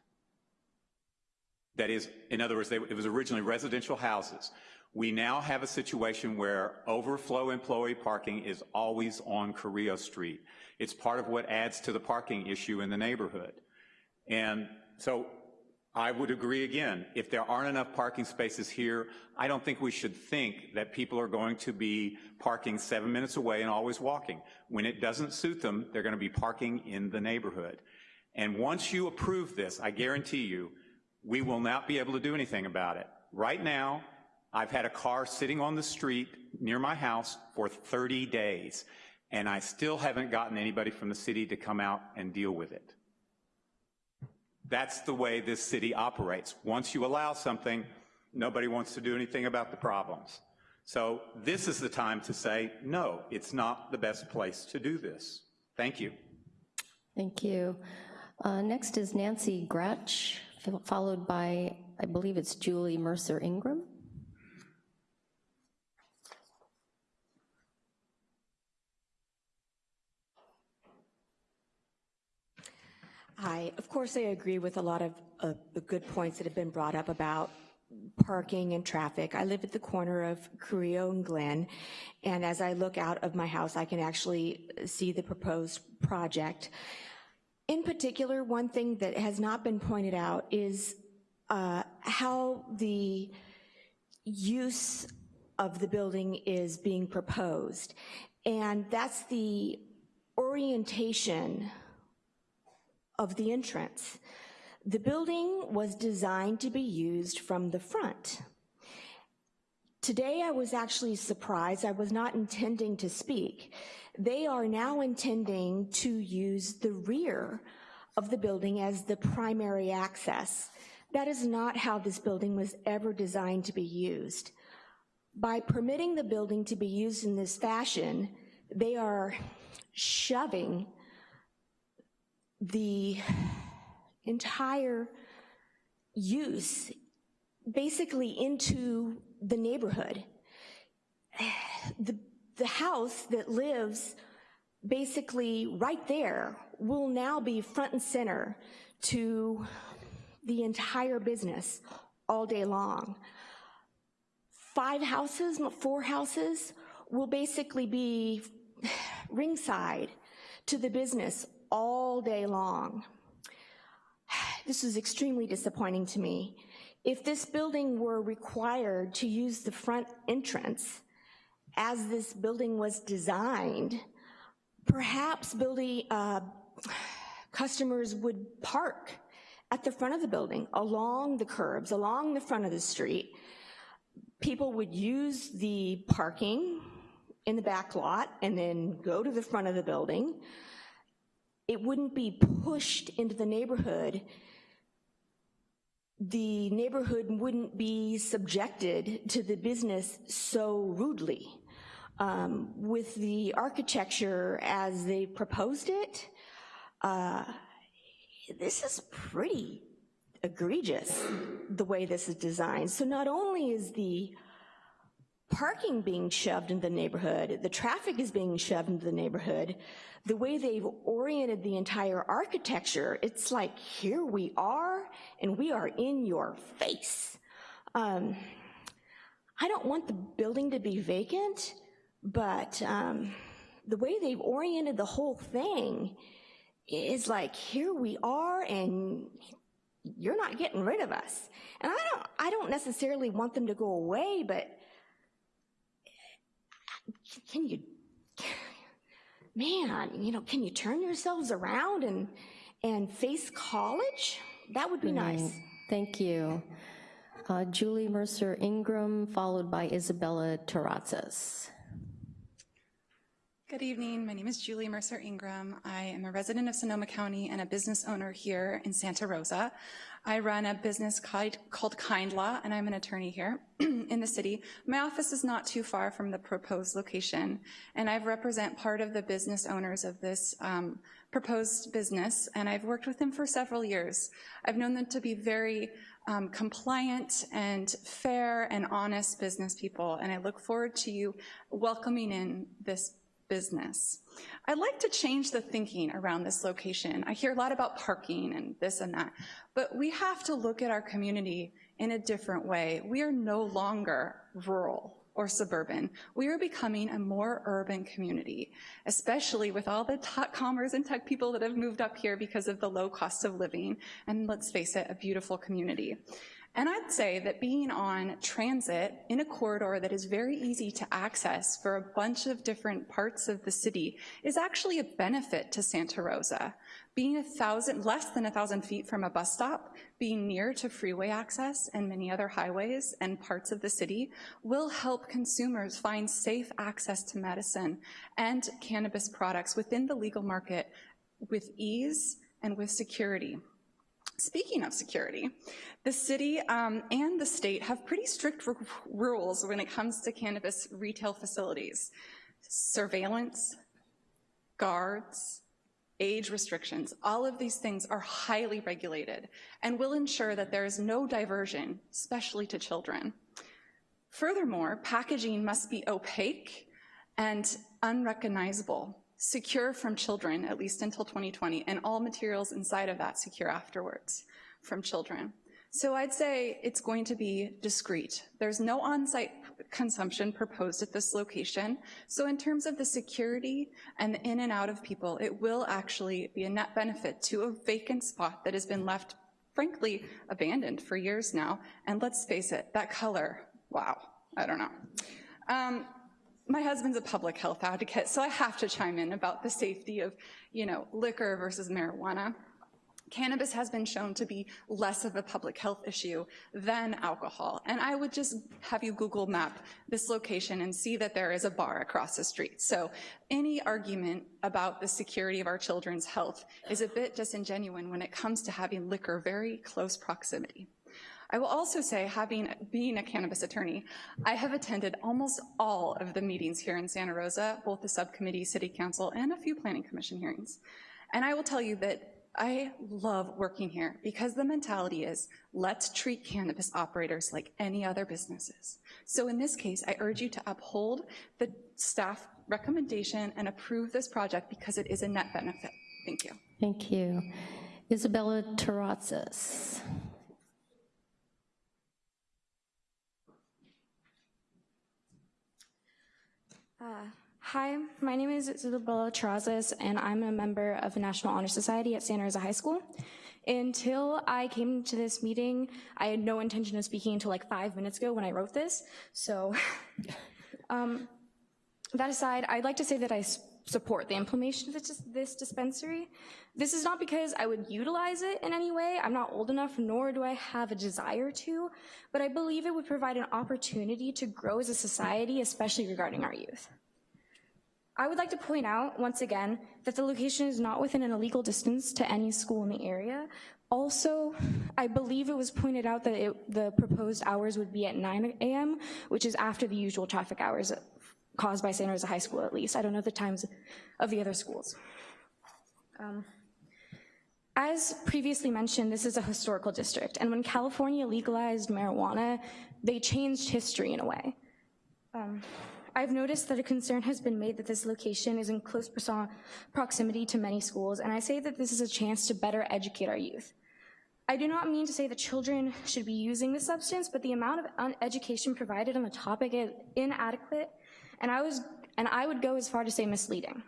That is, in other words, they, it was originally residential houses. We now have a situation where overflow employee parking is always on Carrillo Street. It's part of what adds to the parking issue in the neighborhood. And so I would agree again, if there aren't enough parking spaces here, I don't think we should think that people are going to be parking seven minutes away and always walking. When it doesn't suit them, they're going to be parking in the neighborhood. And once you approve this, I guarantee you, we will not be able to do anything about it. Right now, I've had a car sitting on the street near my house for 30 days, and I still haven't gotten anybody from the city to come out and deal with it. That's the way this city operates. Once you allow something, nobody wants to do anything about the problems. So this is the time to say, no, it's not the best place to do this. Thank you. Thank you. Uh, Next is Nancy Gratch, followed by, I believe it's Julie Mercer Ingram. Hi. Of course, I agree with a lot of uh, the good points that have been brought up about parking and traffic. I live at the corner of Carrillo and Glen, and as I look out of my house, I can actually see the proposed project. In particular, one thing that has not been pointed out is uh, how the use of the building is being proposed. And that's the orientation of the entrance. The building was designed to be used from the front. Today I was actually surprised, I was not intending to speak. They are now intending to use the rear of the building as the primary access. That is not how this building was ever designed to be used. By permitting the building to be used in this fashion, they are shoving the entire use basically into the neighborhood. The, the house that lives basically right there will now be front and center to the entire business all day long. Five houses, four houses will basically be ringside to the business all day long. This is extremely disappointing to me. If this building were required to use the front entrance as this building was designed perhaps building, uh, customers would park at the front of the building, along the curbs, along the front of the street. People would use the parking in the back lot and then go to the front of the building. It wouldn't be pushed into the neighborhood. The neighborhood wouldn't be subjected to the business so rudely. Um, with the architecture as they proposed it, uh, this is pretty egregious, the way this is designed. So not only is the parking being shoved into the neighborhood, the traffic is being shoved into the neighborhood, the way they've oriented the entire architecture, it's like, here we are, and we are in your face. Um, I don't want the building to be vacant, but um, the way they've oriented the whole thing is like, here we are, and you're not getting rid of us. And I don't, I don't necessarily want them to go away, but can you, man, you know, can you turn yourselves around and, and face college? That would be nice. Right. Thank you. Uh, Julie Mercer Ingram, followed by Isabella Terrazas. Good evening. My name is Julie Mercer Ingram. I am a resident of Sonoma County and a business owner here in Santa Rosa. I run a business called Kind Law, and I'm an attorney here in the city. My office is not too far from the proposed location, and I represent part of the business owners of this um, proposed business, and I've worked with them for several years. I've known them to be very um, compliant and fair and honest business people, and I look forward to you welcoming in this business. I'd like to change the thinking around this location. I hear a lot about parking and this and that, but we have to look at our community in a different way. We are no longer rural or suburban. We are becoming a more urban community, especially with all the tech commerce and tech people that have moved up here because of the low cost of living, and let's face it, a beautiful community. And I'd say that being on transit in a corridor that is very easy to access for a bunch of different parts of the city is actually a benefit to Santa Rosa. Being a thousand, less than a thousand feet from a bus stop, being near to freeway access and many other highways and parts of the city will help consumers find safe access to medicine and cannabis products within the legal market with ease and with security. Speaking of security, the city um, and the state have pretty strict rules when it comes to cannabis retail facilities. Surveillance, guards, age restrictions, all of these things are highly regulated and will ensure that there is no diversion, especially to children. Furthermore, packaging must be opaque and unrecognizable secure from children, at least until 2020, and all materials inside of that secure afterwards from children. So I'd say it's going to be discreet. There's no on-site consumption proposed at this location. So in terms of the security and the in and out of people, it will actually be a net benefit to a vacant spot that has been left, frankly, abandoned for years now. And let's face it, that color, wow, I don't know. Um, my husband's a public health advocate, so I have to chime in about the safety of, you know, liquor versus marijuana. Cannabis has been shown to be less of a public health issue than alcohol. And I would just have you Google map this location and see that there is a bar across the street. So any argument about the security of our children's health is a bit disingenuous when it comes to having liquor very close proximity. I will also say, having being a cannabis attorney, I have attended almost all of the meetings here in Santa Rosa, both the subcommittee, city council, and a few planning commission hearings. And I will tell you that I love working here because the mentality is, let's treat cannabis operators like any other businesses. So in this case, I urge you to uphold the staff recommendation and approve this project because it is a net benefit. Thank you. Thank you. Isabella Terrazas. Uh, hi, my name is Isabella Terrazas, and I'm a member of the National Honor Society at Santa Rosa High School. Until I came to this meeting, I had no intention of speaking until like five minutes ago when I wrote this. So um, that aside, I'd like to say that I support the implementation of this, dispensary. This is not because I would utilize it in any way. I'm not old enough, nor do I have a desire to, but I believe it would provide an opportunity to grow as a society, especially regarding our youth. I would like to point out, once again, that the location is not within an illegal distance to any school in the area. Also, I believe it was pointed out that it, the proposed hours would be at 9 a.m., which is after the usual traffic hours caused by Santa Rosa High School at least. I don't know the times of the other schools. Um, as previously mentioned, this is a historical district, and when California legalized marijuana, they changed history in a way. Um, I've noticed that a concern has been made that this location is in close proximity to many schools, and I say that this is a chance to better educate our youth. I do not mean to say that children should be using the substance, but the amount of education provided on the topic is inadequate, and I, was, and I would go as far to say misleading.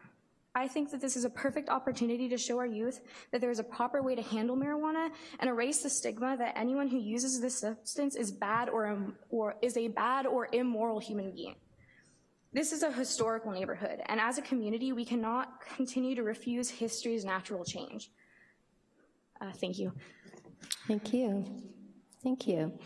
I think that this is a perfect opportunity to show our youth that there is a proper way to handle marijuana and erase the stigma that anyone who uses this substance is bad or, or is a bad or immoral human being. This is a historical neighborhood, and as a community, we cannot continue to refuse history's natural change. Uh, thank you. Thank you. Thank you.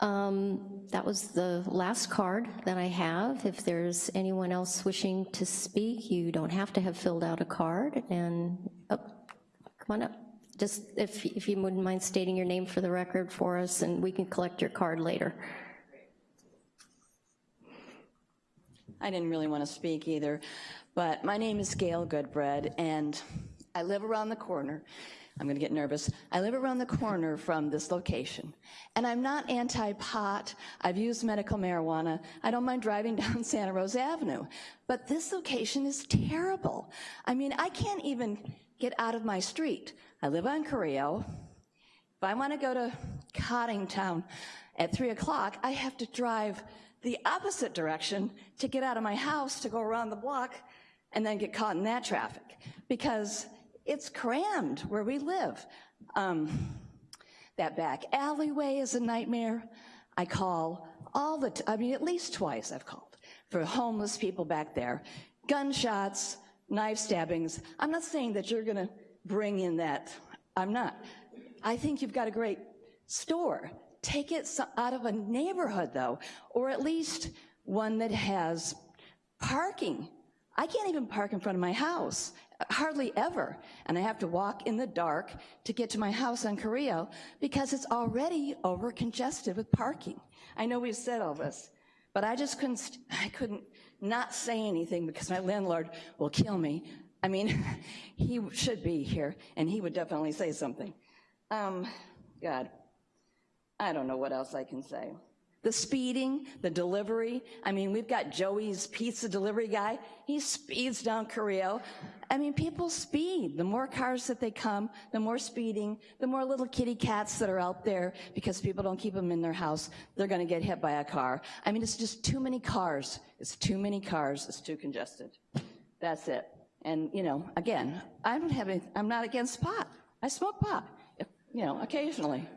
Um, that was the last card that I have. If there's anyone else wishing to speak, you don't have to have filled out a card. And oh, come on up. Just if, if you wouldn't mind stating your name for the record for us, and we can collect your card later. I didn't really want to speak either, but my name is Gail Goodbread, and I live around the corner. I'm gonna get nervous. I live around the corner from this location, and I'm not anti-pot. I've used medical marijuana. I don't mind driving down Santa Rosa Avenue, but this location is terrible. I mean, I can't even get out of my street. I live on Carrillo. If I wanna go to Coddingtown at three o'clock, I have to drive the opposite direction to get out of my house to go around the block and then get caught in that traffic because it's crammed where we live. Um, that back alleyway is a nightmare. I call all the, I mean, at least twice I've called for homeless people back there. Gunshots, knife stabbings. I'm not saying that you're gonna bring in that. I'm not. I think you've got a great store. Take it out of a neighborhood though, or at least one that has parking. I can't even park in front of my house, hardly ever. And I have to walk in the dark to get to my house on Carrillo because it's already over congested with parking. I know we've said all this, but I just couldn't, I couldn't not say anything because my landlord will kill me. I mean, he should be here and he would definitely say something. Um, God. I don't know what else I can say. The speeding, the delivery. I mean, we've got Joey's pizza delivery guy. He speeds down Carrillo. I mean, people speed. The more cars that they come, the more speeding, the more little kitty cats that are out there because people don't keep them in their house. They're gonna get hit by a car. I mean, it's just too many cars. It's too many cars. It's too congested. That's it. And, you know, again, I don't have any, I'm not against pot. I smoke pot, you know, occasionally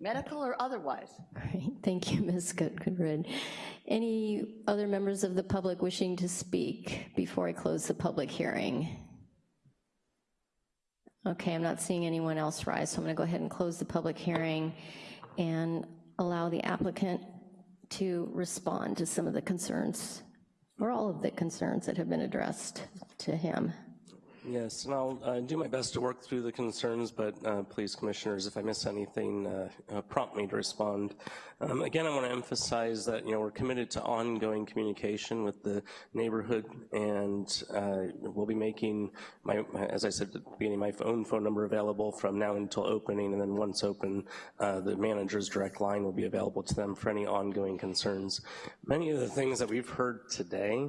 medical or otherwise. Great, thank you, Ms. Goodred. Any other members of the public wishing to speak before I close the public hearing? Okay, I'm not seeing anyone else rise, so I'm gonna go ahead and close the public hearing and allow the applicant to respond to some of the concerns, or all of the concerns that have been addressed to him. Yes, and I'll uh, do my best to work through the concerns, but uh, please, commissioners, if I miss anything, uh, uh prompt me to respond. Um, again, I want to emphasize that you know we're committed to ongoing communication with the neighborhood, and uh, we'll be making my, as I said at the beginning, my own phone number available from now until opening, and then once open, uh, the manager's direct line will be available to them for any ongoing concerns. Many of the things that we've heard today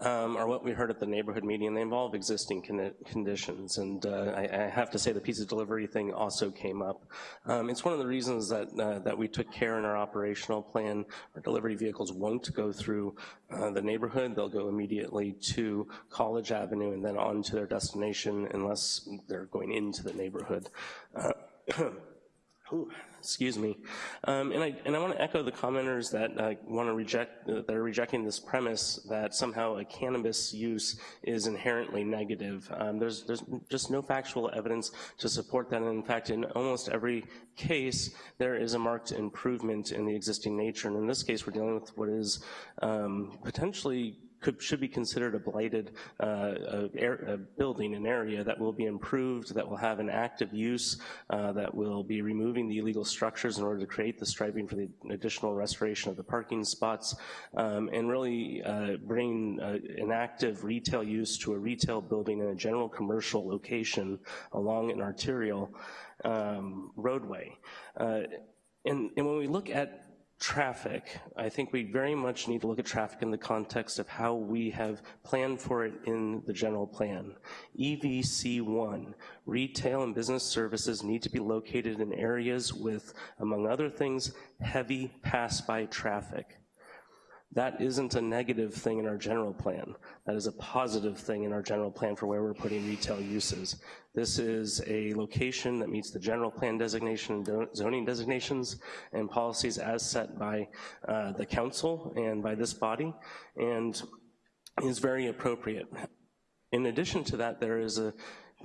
um, are what we heard at the neighborhood meeting, and they involve existing con conditions. And uh, I, I, have to say the pizza delivery thing also came up. Um, it's one of the reasons that, uh, that we took care in our operational plan. Our delivery vehicles won't go through uh, the neighborhood. They'll go immediately to College Avenue and then on to their destination unless they're going into the neighborhood. Excuse me. Um, and I, and I want to echo the commenters that uh, want to reject, uh, that are rejecting this premise that somehow a cannabis use is inherently negative. Um, there's, there's just no factual evidence to support that. And in fact, in almost every case, there is a marked improvement in the existing nature. And in this case, we're dealing with what is um, potentially could, should be considered a blighted uh, a, a building, an area that will be improved, that will have an active use, uh, that will be removing the illegal structures in order to create the striping for the additional restoration of the parking spots, um, and really uh, bring uh, an active retail use to a retail building in a general commercial location along an arterial um, roadway. Uh, and, and when we look at traffic, I think we very much need to look at traffic in the context of how we have planned for it in the general plan. EVC1, retail and business services need to be located in areas with, among other things, heavy pass-by traffic. That isn't a negative thing in our general plan. That is a positive thing in our general plan for where we're putting retail uses. This is a location that meets the general plan designation and zoning designations and policies as set by uh, the council and by this body, and is very appropriate. In addition to that, there is a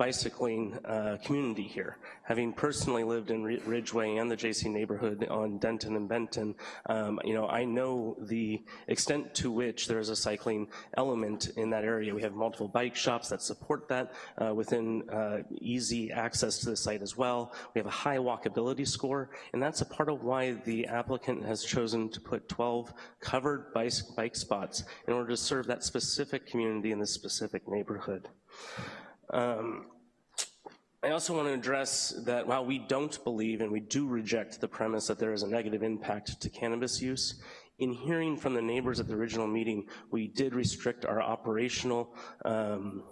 bicycling uh, community here. Having personally lived in Ridgway and the JC neighborhood on Denton and Benton, um, you know, I know the extent to which there is a cycling element in that area. We have multiple bike shops that support that uh, within uh, easy access to the site as well. We have a high walkability score, and that's a part of why the applicant has chosen to put 12 covered bike, bike spots in order to serve that specific community in this specific neighborhood. Um, I also want to address that while we don't believe and we do reject the premise that there is a negative impact to cannabis use, in hearing from the neighbors at the original meeting, we did restrict our operational um,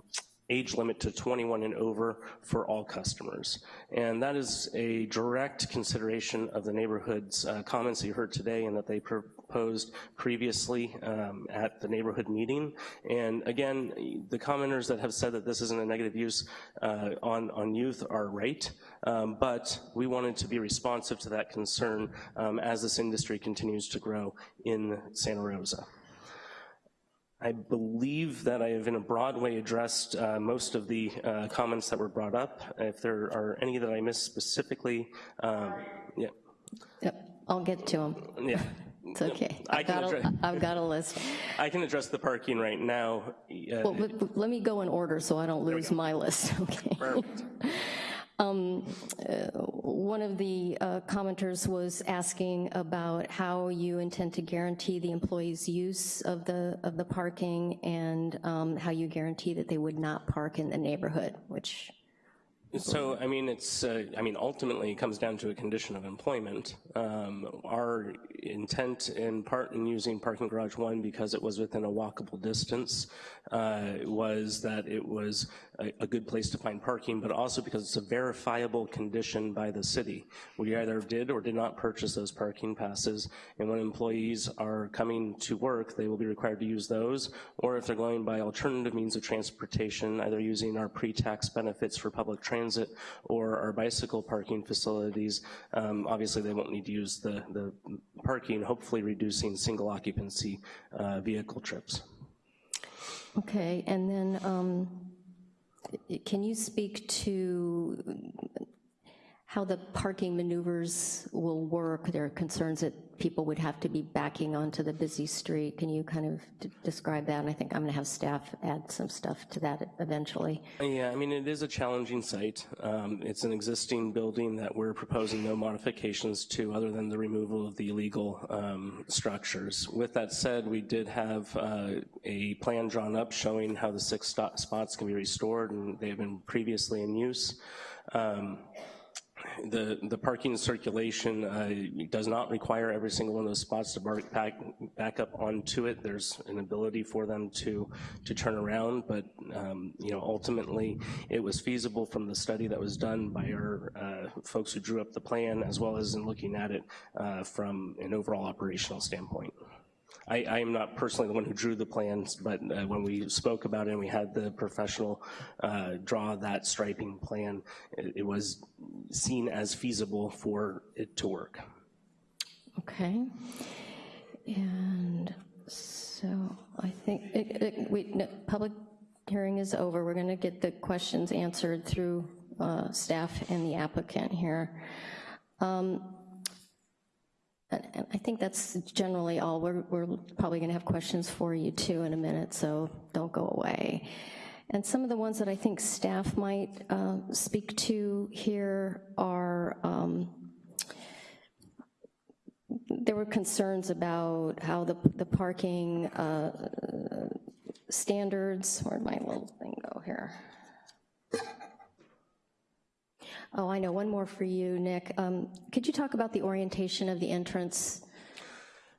age limit to 21 and over for all customers. And that is a direct consideration of the neighborhood's uh, comments you heard today and that they proposed previously um, at the neighborhood meeting. And again, the commenters that have said that this isn't a negative use uh, on, on youth are right, um, but we wanted to be responsive to that concern um, as this industry continues to grow in Santa Rosa. I believe that I have in a broad way addressed uh, most of the uh, comments that were brought up. If there are any that I missed specifically, um, yeah. Yep, I'll get to them. Yeah. It's okay. I've got, a, I've got a list. I can address the parking right now. Uh, well, let me go in order so I don't lose my list, okay? Um, uh, one of the uh, commenters was asking about how you intend to guarantee the employees' use of the of the parking and um, how you guarantee that they would not park in the neighborhood, which so, I mean, it's, uh, I mean, ultimately it comes down to a condition of employment. Um, our intent in part in using parking garage one because it was within a walkable distance uh, was that it was a, a, good place to find parking, but also because it's a verifiable condition by the city. We either did or did not purchase those parking passes, and when employees are coming to work, they will be required to use those, or if they're going by alternative means of transportation, either using our pre-tax benefits for public transit or our bicycle parking facilities, um, obviously they won't need to use the, the parking, hopefully reducing single occupancy uh, vehicle trips. Okay, and then um, can you speak to how the parking maneuvers will work? There are concerns that people would have to be backing onto the busy street. Can you kind of describe that? And I think I'm gonna have staff add some stuff to that eventually. Yeah, I mean, it is a challenging site. Um, it's an existing building that we're proposing no modifications to other than the removal of the illegal um, structures. With that said, we did have uh, a plan drawn up showing how the six spots can be restored and they have been previously in use. Um, the, the parking circulation uh, does not require every single one of those spots to back, back up onto it. There's an ability for them to, to turn around, but um, you know, ultimately it was feasible from the study that was done by our uh, folks who drew up the plan, as well as in looking at it uh, from an overall operational standpoint. I, I am not personally the one who drew the plans, but uh, when we spoke about it and we had the professional uh, draw that striping plan, it, it was seen as feasible for it to work. Okay. And so I think, it, it, we, no, public hearing is over. We're gonna get the questions answered through uh, staff and the applicant here. Um, and, I think that's generally all. We're, we're probably gonna have questions for you too in a minute, so don't go away. And some of the ones that I think staff might uh, speak to here are, um, there were concerns about how the, the parking uh, standards, where'd my little thing go here? Oh, I know, one more for you, Nick. Um, could you talk about the orientation of the entrance?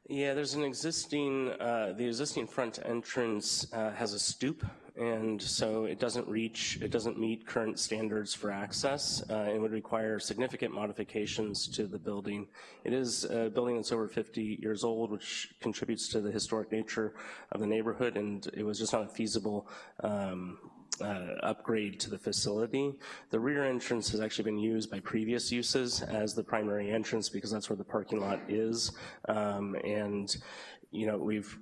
Yeah, there's an existing, uh, the existing front entrance uh, has a stoop, and so it doesn't reach, it doesn't meet current standards for access. Uh, it would require significant modifications to the building. It is a building that's over 50 years old, which contributes to the historic nature of the neighborhood, and it was just not feasible um, uh, upgrade to the facility. The rear entrance has actually been used by previous uses as the primary entrance because that's where the parking lot is. Um, and, you know, we've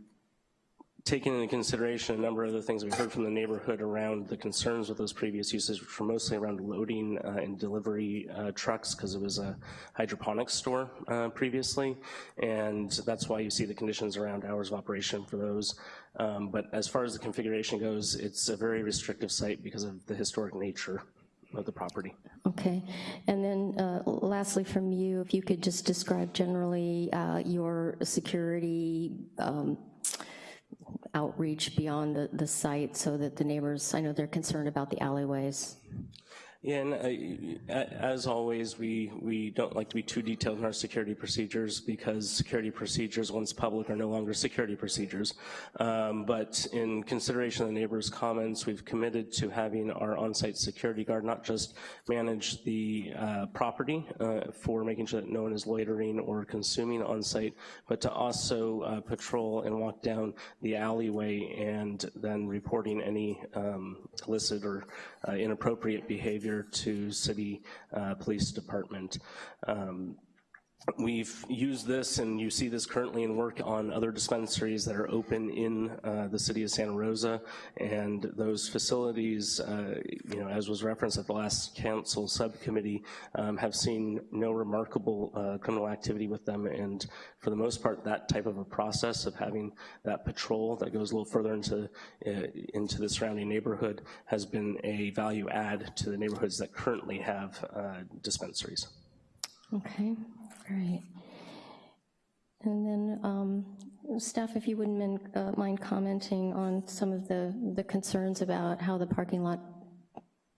taken into consideration a number of the things we've heard from the neighborhood around the concerns with those previous uses, which were mostly around loading uh, and delivery uh, trucks because it was a hydroponics store uh, previously, and that's why you see the conditions around hours of operation for those. Um, but as far as the configuration goes, it's a very restrictive site because of the historic nature of the property. Okay, and then uh, lastly from you, if you could just describe generally uh, your security um, outreach beyond the, the site so that the neighbors, I know they're concerned about the alleyways. Yeah, and uh, as always, we, we don't like to be too detailed in our security procedures because security procedures, once public, are no longer security procedures. Um, but in consideration of the neighbors' comments, we've committed to having our on-site security guard not just manage the uh, property uh, for making sure that no one is loitering or consuming on-site, but to also uh, patrol and walk down the alleyway and then reporting any um, illicit or uh, inappropriate behavior to city uh, police department. Um, We've used this, and you see this currently in work on other dispensaries that are open in uh, the city of Santa Rosa, and those facilities, uh, you know, as was referenced at the last council subcommittee, um, have seen no remarkable uh, criminal activity with them, and for the most part, that type of a process of having that patrol that goes a little further into, uh, into the surrounding neighborhood has been a value add to the neighborhoods that currently have uh, dispensaries. Okay, great. And then, um, staff, if you wouldn't mind, uh, mind commenting on some of the, the concerns about how the parking lot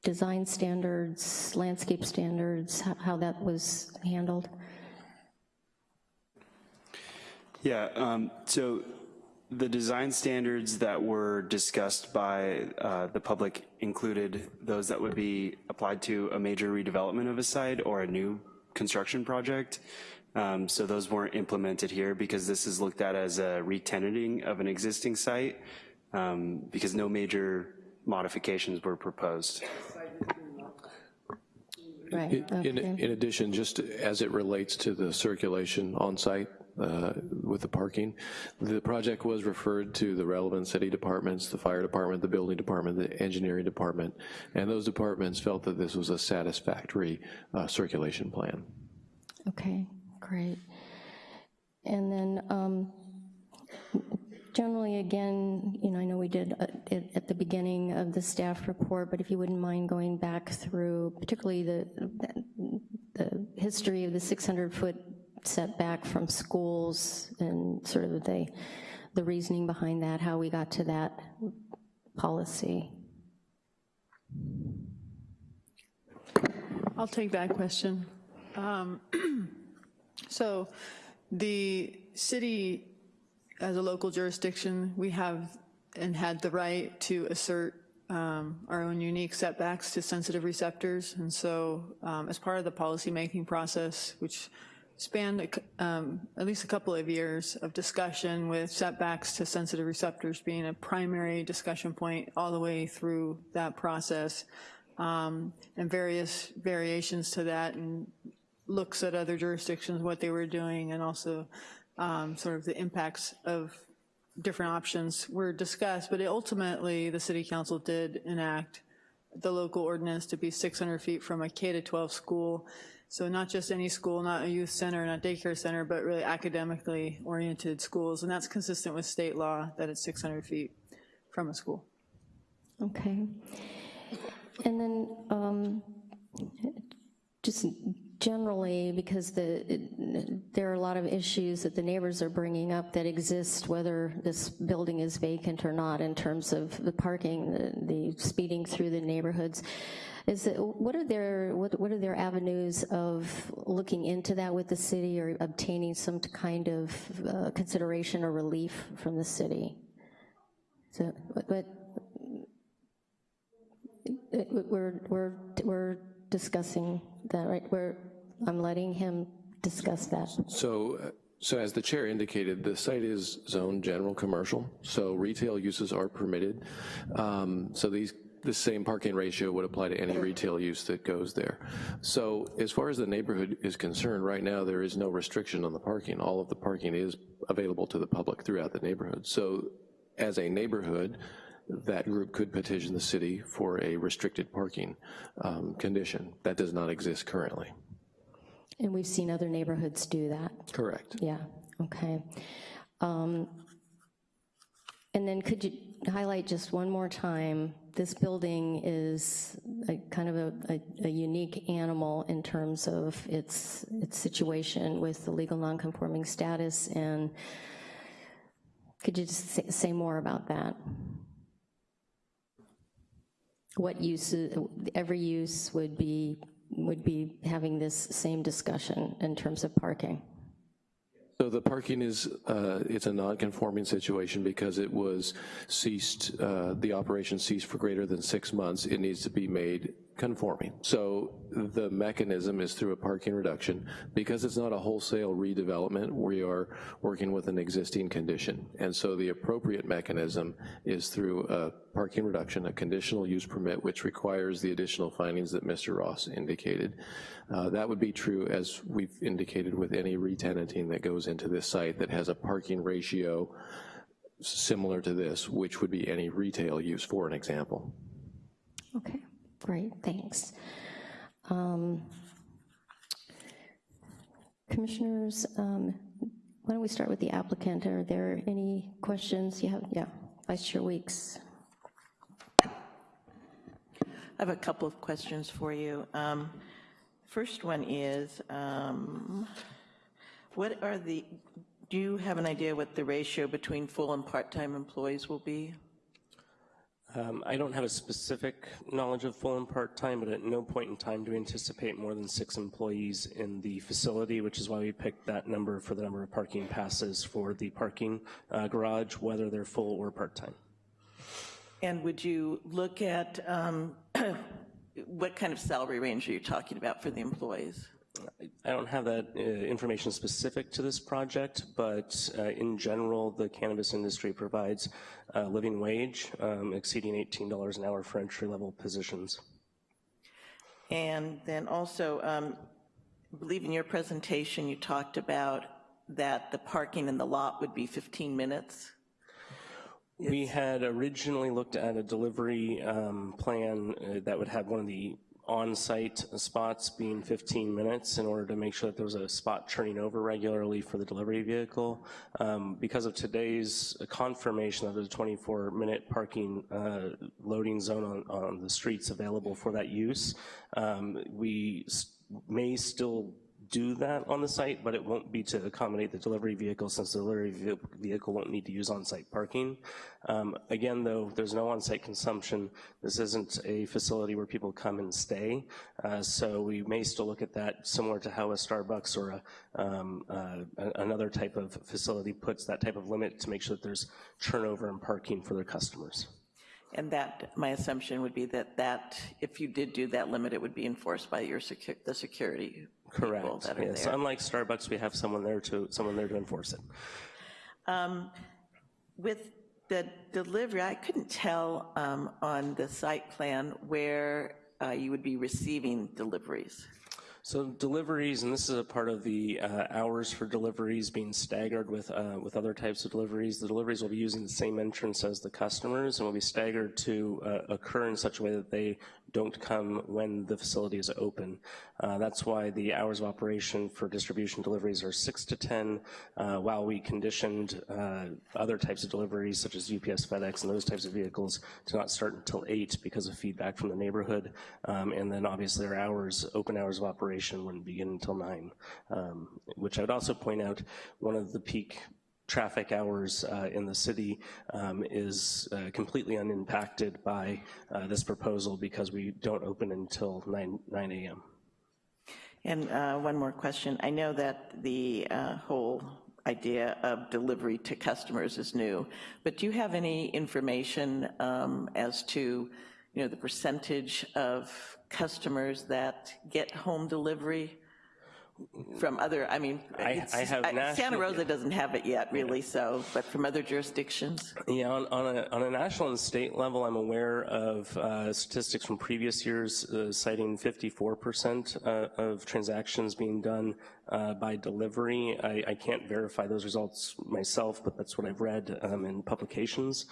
design standards, landscape standards, how, how that was handled? Yeah, um, so the design standards that were discussed by uh, the public included those that would be applied to a major redevelopment of a site or a new construction project. Um, so those weren't implemented here because this is looked at as a retenanting of an existing site um, because no major modifications were proposed. Right, In- In, okay. in addition, just as it relates to the circulation on site uh, with the parking, the project was referred to the relevant city departments, the fire department, the building department, the engineering department, and those departments felt that this was a satisfactory uh, circulation plan. Okay, great. And then, um, generally, again, you know, I know we did uh, it at the beginning of the staff report, but if you wouldn't mind going back through, particularly the, the history of the 600-foot setback from schools and sort of the, the reasoning behind that, how we got to that policy. I'll take that question. Um, So the city, as a local jurisdiction, we have and had the right to assert um, our own unique setbacks to sensitive receptors. And so um, as part of the policymaking process, which spanned um, at least a couple of years of discussion with setbacks to sensitive receptors being a primary discussion point all the way through that process, um, and various variations to that, and looks at other jurisdictions, what they were doing, and also um, sort of the impacts of different options were discussed, but ultimately, the city council did enact the local ordinance to be 600 feet from a K to 12 school. So not just any school, not a youth center, not daycare center, but really academically oriented schools. And that's consistent with state law that it's 600 feet from a school. Okay. And then, um, just generally, because the, it- there are a lot of issues that the neighbors are bringing up that exist, whether this building is vacant or not, in terms of the parking, the the speeding through the neighborhoods. Is it, what are their, what what are their avenues of looking into that with the city or obtaining some kind of uh, consideration or relief from the city? So, what, it- We're, we're, we're discussing that, right? We're, I'm letting him discuss that. So, uh, so as the chair indicated, the site is zoned general commercial, so retail uses are permitted. Um, So these, the same parking ratio would apply to any retail use that goes there. So as far as the neighborhood is concerned, right now, there is no restriction on the parking. All of the parking is available to the public throughout the neighborhood. So as a neighborhood, that group could petition the city for a restricted parking um, condition. That does not exist currently. And we've seen other neighborhoods do that. Correct. Yeah, okay. Um, And then could you highlight just one more time, this building is a kind of a, a- a unique animal in terms of its, its situation with the legal nonconforming status, and could you just say, say more about that? What uses, every use would be, would be having this same discussion in terms of parking? So the parking is, uh, it's a non-conforming situation because it was ceased, uh, the operation ceased for greater than six months. It needs to be made conforming. So the mechanism is through a parking reduction. Because it's not a wholesale redevelopment, we are working with an existing condition. And so the appropriate mechanism is through a parking reduction, a conditional use permit, which requires the additional findings that Mr. Ross indicated. Uh, That would be true, as we've indicated, with any retenanting that goes into this site that has a parking ratio similar to this, which would be any retail use, for an example. Okay, great, thanks. Um, Commissioners, um, why don't we start with the applicant? Are there any questions you have? Yeah, Vice Chair Weeks. I have a couple of questions for you. Um, First one is, um, what are the, do you have an idea what the ratio between full and part-time employees will be? Um, I don't have a specific knowledge of full and part-time, but at no point in time do we anticipate more than six employees in the facility, which is why we picked that number for the number of parking passes for the parking uh, garage, whether they're full or part-time. And would you look at, um, what kind of salary range are you talking about for the employees? I don't have that uh, information specific to this project, but uh, in general, the cannabis industry provides a living wage um, exceeding $18 an hour for entry-level positions. And then also, um, I believe in your presentation, you talked about that the parking in the lot would be 15 minutes. We had originally looked at a delivery um, plan uh, that would have one of the on-site spots being 15 minutes in order to make sure that there was a spot turning over regularly for the delivery vehicle. Um, Because of today's confirmation of the 24-minute parking uh, loading zone on, on the streets available for that use, um, we may still do that on the site, but it won't be to accommodate the delivery vehicle since the delivery vehicle won't need to use on-site parking. Um, Again, though, there's no on-site consumption. This isn't a facility where people come and stay, uh, so we may still look at that similar to how a Starbucks or a, um, uh, another type of facility puts that type of limit to make sure that there's turnover and parking for their customers. And that, my assumption would be that that, if you did do that limit, it would be enforced by your secu, the security people Correct. that are Yes, there. unlike Starbucks, we have someone there to, someone there to enforce it. Um, With the delivery, I couldn't tell um, on the site plan where uh, you would be receiving deliveries. So deliveries, and this is a part of the uh, hours for deliveries being staggered with, uh, with other types of deliveries. The deliveries will be using the same entrance as the customers and will be staggered to uh, occur in such a way that they don't come when the facility is open. Uh, That's why the hours of operation for distribution deliveries are 6 to 10, uh, while we conditioned uh, other types of deliveries, such as UPS, FedEx, and those types of vehicles, to not start until 8 because of feedback from the neighborhood. Um, And then obviously our hours, open hours of operation wouldn't begin until 9, um, which I would also point out, one of the peak traffic hours uh, in the city um, is uh, completely unimpacted by uh, this proposal because we don't open until 9, 9 a.m. And uh, one more question. I know that the uh, whole idea of delivery to customers is new, but do you have any information um, as to, you know, the percentage of customers that get home delivery from other, I mean, I- I have Santa national- Rosa doesn't have it yet, really, so, but from other jurisdictions? Yeah, on, on, a, on a national and state level, I'm aware of uh, statistics from previous years uh, citing 54% uh, of transactions being done uh, by delivery. I, I can't verify those results myself, but that's what I've read um, in publications.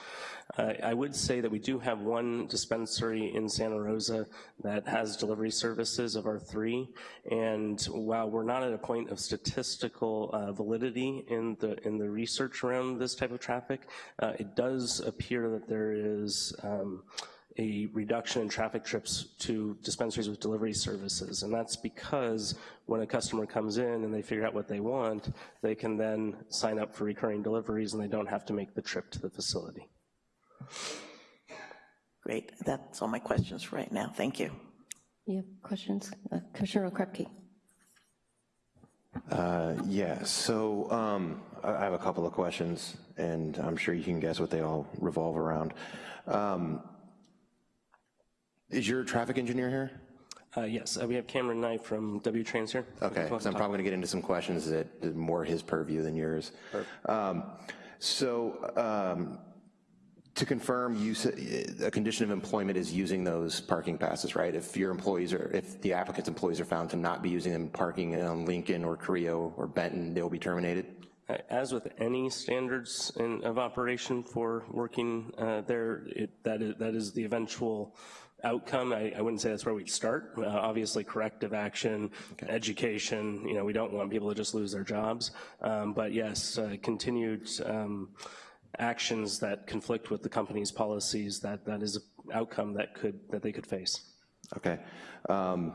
Uh, I would say that we do have one dispensary in Santa Rosa that has delivery services of our three, and while we're not at a point of statistical uh, validity in the in the research around this type of traffic, uh, it does appear that there is um, a reduction in traffic trips to dispensaries with delivery services, and that's because when a customer comes in and they figure out what they want, they can then sign up for recurring deliveries and they don't have to make the trip to the facility. Great, that's all my questions for right now. Thank you. You have questions? Uh, Commissioner Okrepkie. Uh, Yeah, so um, I I have a couple of questions, and I'm sure you can guess what they all revolve around. Um, Is your traffic engineer here? Uh, yes, uh, we have Cameron Knight from W-Trans here. Okay, so I'm probably going to get into some questions that are more his purview than yours. Um, So um, to confirm, you a condition of employment is using those parking passes, right? If your employees are, if the applicant's employees are found to not be using them parking on Lincoln or Carrillo or Benton, they'll be terminated? Uh, As with any standards in, of operation for working uh, there, it, that, is, that is the eventual outcome. I, I wouldn't say that's where we'd start. Uh, obviously, corrective action, education, you know, we don't want people to just lose their jobs. Um, but yes, uh, continued um, actions that conflict with the company's policies, that, that is an outcome that could, that they could face. Okay. Um,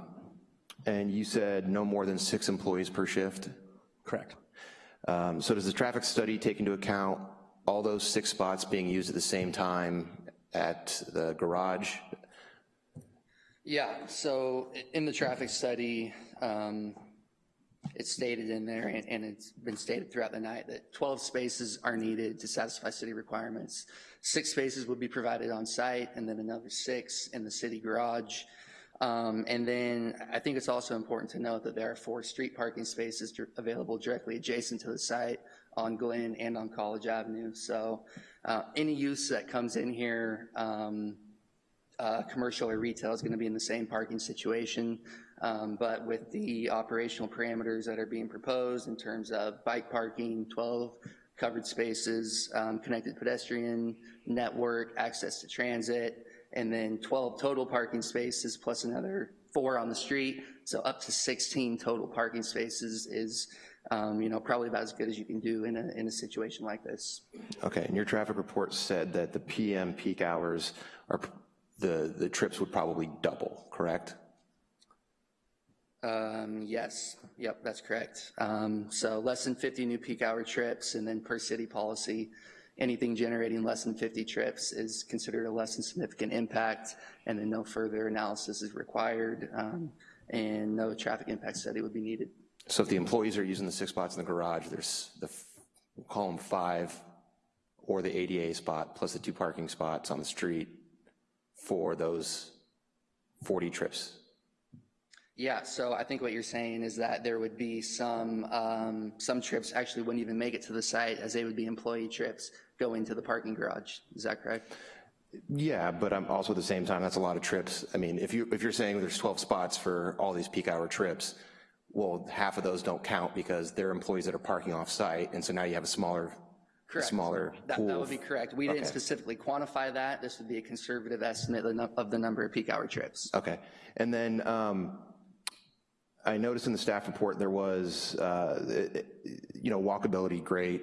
And you said no more than six employees per shift? Correct. Um, So does the traffic study take into account all those six spots being used at the same time at the garage? Yeah, so in the traffic study, um, it's stated in there, and and it's been stated throughout the night, that 12 spaces are needed to satisfy city requirements. Six spaces would be provided on site, and then another six in the city garage. Um, And then I think it's also important to note that there are four street parking spaces available directly adjacent to the site on Glen and on College Avenue. So uh, any use that comes in here, um, uh, commercial or retail is going to be in the same parking situation. Um, But with the operational parameters that are being proposed in terms of bike parking, 12 covered spaces, um, connected pedestrian network, access to transit, and then 12 total parking spaces plus another four on the street, so up to 16 total parking spaces is, um, you know, probably about as good as you can do in a, in a situation like this. Okay, and your traffic report said that the PM peak hours are, the, the trips would probably double, correct? Um, yes, yep, that's correct. Um, so less than 50 new peak hour trips, and then per city policy, anything generating less than 50 trips is considered a less than significant impact, and then no further analysis is required, um, and no traffic impact study would be needed. So if the employees are using the six spots in the garage, there's the, we'll call them five, or the ADA spot, plus the two parking spots on the street for those 40 trips. Yeah, so I think what you're saying is that there would be some, um, some trips actually wouldn't even make it to the site as they would be employee trips going to the parking garage. Is that correct? Yeah, but I'm also at the same time, that's a lot of trips. I mean, if you, if you're saying there's 12 spots for all these peak hour trips, well, half of those don't count because they're employees that are parking off-site, and so now you have a smaller, Correct. smaller That, pool. that would be correct. We didn't specifically quantify that. This would be a conservative estimate of the num- of the number of peak hour trips. Okay, and then um, I noticed in the staff report there was, uh, you know, walkability, great,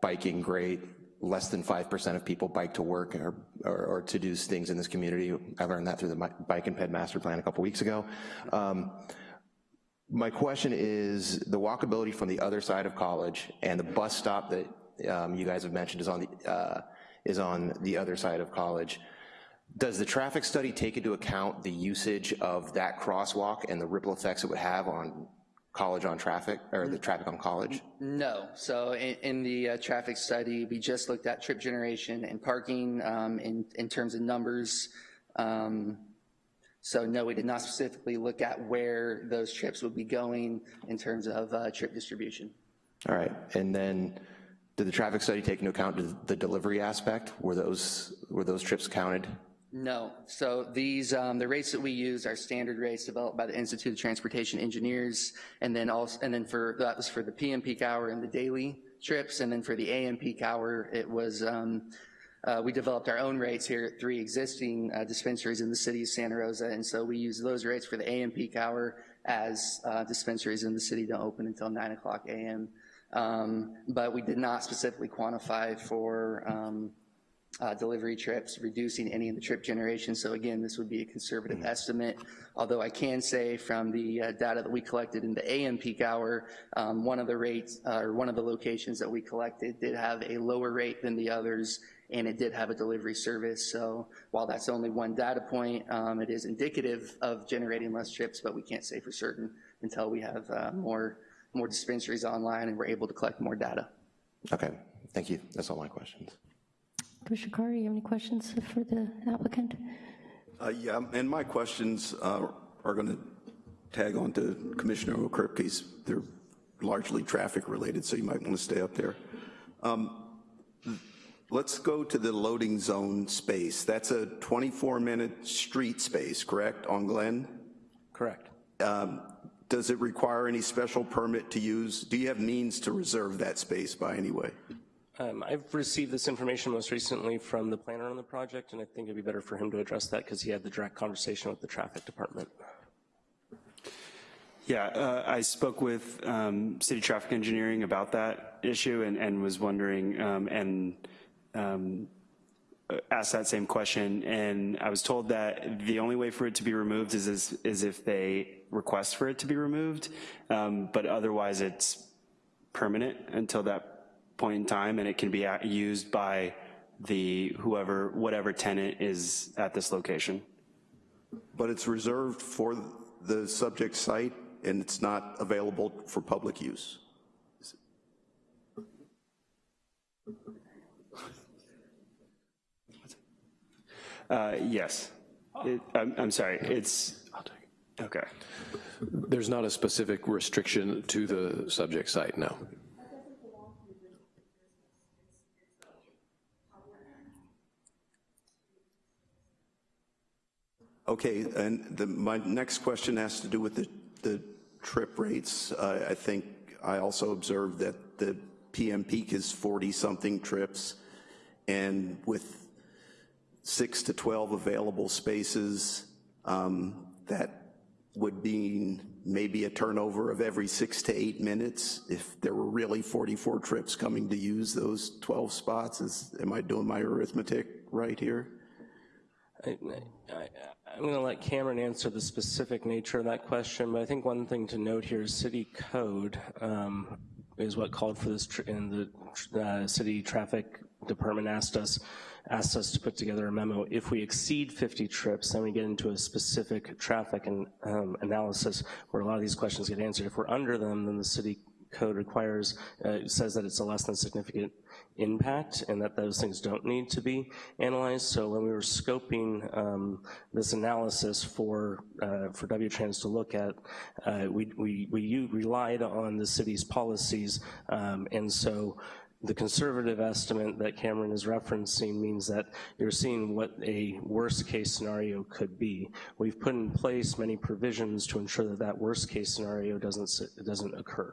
biking, great, less than 5% of people bike to work or, or or to do things in this community. I learned that through the Bike and Ped Master Plan a couple weeks ago. Um, My question is, the walkability from the other side of college and the bus stop that um, you guys have mentioned is on the, uh, is on the other side of college. Does the traffic study take into account the usage of that crosswalk and the ripple effects it would have on college on traffic, or the traffic on college? No, so in, in the uh, traffic study, we just looked at trip generation and parking um, in, in terms of numbers. Um, So no, we did not specifically look at where those trips would be going in terms of uh, trip distribution. All right, and then, did the traffic study take into account the- delivery aspect? Were those, were those trips counted? No, so these, um, the rates that we use are standard rates developed by the Institute of Transportation Engineers, and then also, and then for, that was for the PM peak hour and the daily trips, and then for the AM peak hour, it was, um, uh, we developed our own rates here at three existing uh, dispensaries in the city of Santa Rosa, and so we use those rates for the AM peak hour as uh, dispensaries in the city don't open until 9 o'clock AM. Um, But we did not specifically quantify for um, uh, delivery trips, reducing any of the trip generation. So again, this would be a conservative estimate, although I can say from the uh, data that we collected in the AM peak hour, um, one of the rates, uh, or one of the locations that we collected did have a lower rate than the others, and it did have a delivery service. So while that's only one data point, um, it is indicative of generating less trips, but we can't say for certain until we have uh, more, more dispensaries online and we're able to collect more data. Okay, thank you, that's all my questions. Commissioner Carter, you have any questions for the applicant? Uh, Yeah, and my questions uh, are going to tag on to Commissioner Okrepkie's. They're largely traffic-related, so you might want to stay up there. Um, Let's go to the loading zone space. That's a 24-minute street space, correct, on Glen? Correct. Um, Does it require any special permit to use? Do you have means to reserve that space by any way? Um, I've received this information most recently from the planner on the project, and I think it'd be better for him to address that because he had the direct conversation with the traffic department. Yeah, uh, I spoke with um, city traffic engineering about that issue and, and was wondering, um, and um, uh, asked that same question, and I was told that the only way for it to be removed is, is, is if they request for it to be removed, um, but otherwise it's permanent until that point in time, and it can be used by the whoever, whatever tenant is at this location. But it's reserved for the subject site, and it's not available for public use? Uh, yes. It, I'm, I'm sorry, it's, okay. There's not a specific restriction to the subject site, no. Okay, and the, my next question has to do with the, the trip rates. Uh, I think I also observed that the PM peak is 40-something trips, and with six to 12 available spaces, um, that would mean maybe a turnover of every six to eight minutes if there were really 44 trips coming to use those 12 spots. Is, am I doing my arithmetic right here? I, going to let Cameron answer the specific nature of that question, but I think one thing to note here is city code um, is what called for this, and the uh, city traffic department asked us, asked us to put together a memo. If we exceed 50 trips, then we get into a specific traffic and, um, analysis where a lot of these questions get answered. If we're under them, then the city code requires, uh, says that it's a less than significant impact and that those things don't need to be analyzed. So when we were scoping um, this analysis for, uh, for WTrans to look at, uh, we, we, we relied on the city's policies. Um, and so the conservative estimate that Cameron is referencing means that you're seeing what a worst case scenario could be. We've put in place many provisions to ensure that that worst case scenario doesn't, doesn't occur.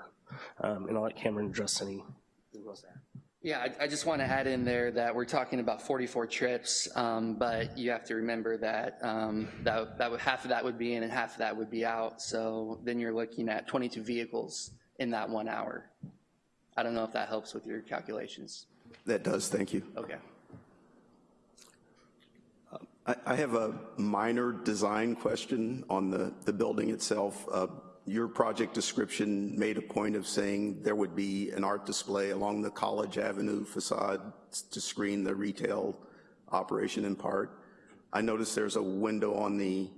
Um, and I'll let Cameron address any. Yeah, I, I just want to add in there that we're talking about 44 trips, um, but you have to remember that um, that, that would, half of that would be in and half of that would be out. So then you're looking at 22 vehicles in that one hour. I don't know if that helps with your calculations. That does, thank you. Okay. I, I have a minor design question on the, the building itself. Uh, your project description made a point of saying there would be an art display along the College Avenue facade to screen the retail operation in part. I noticed there's a window on the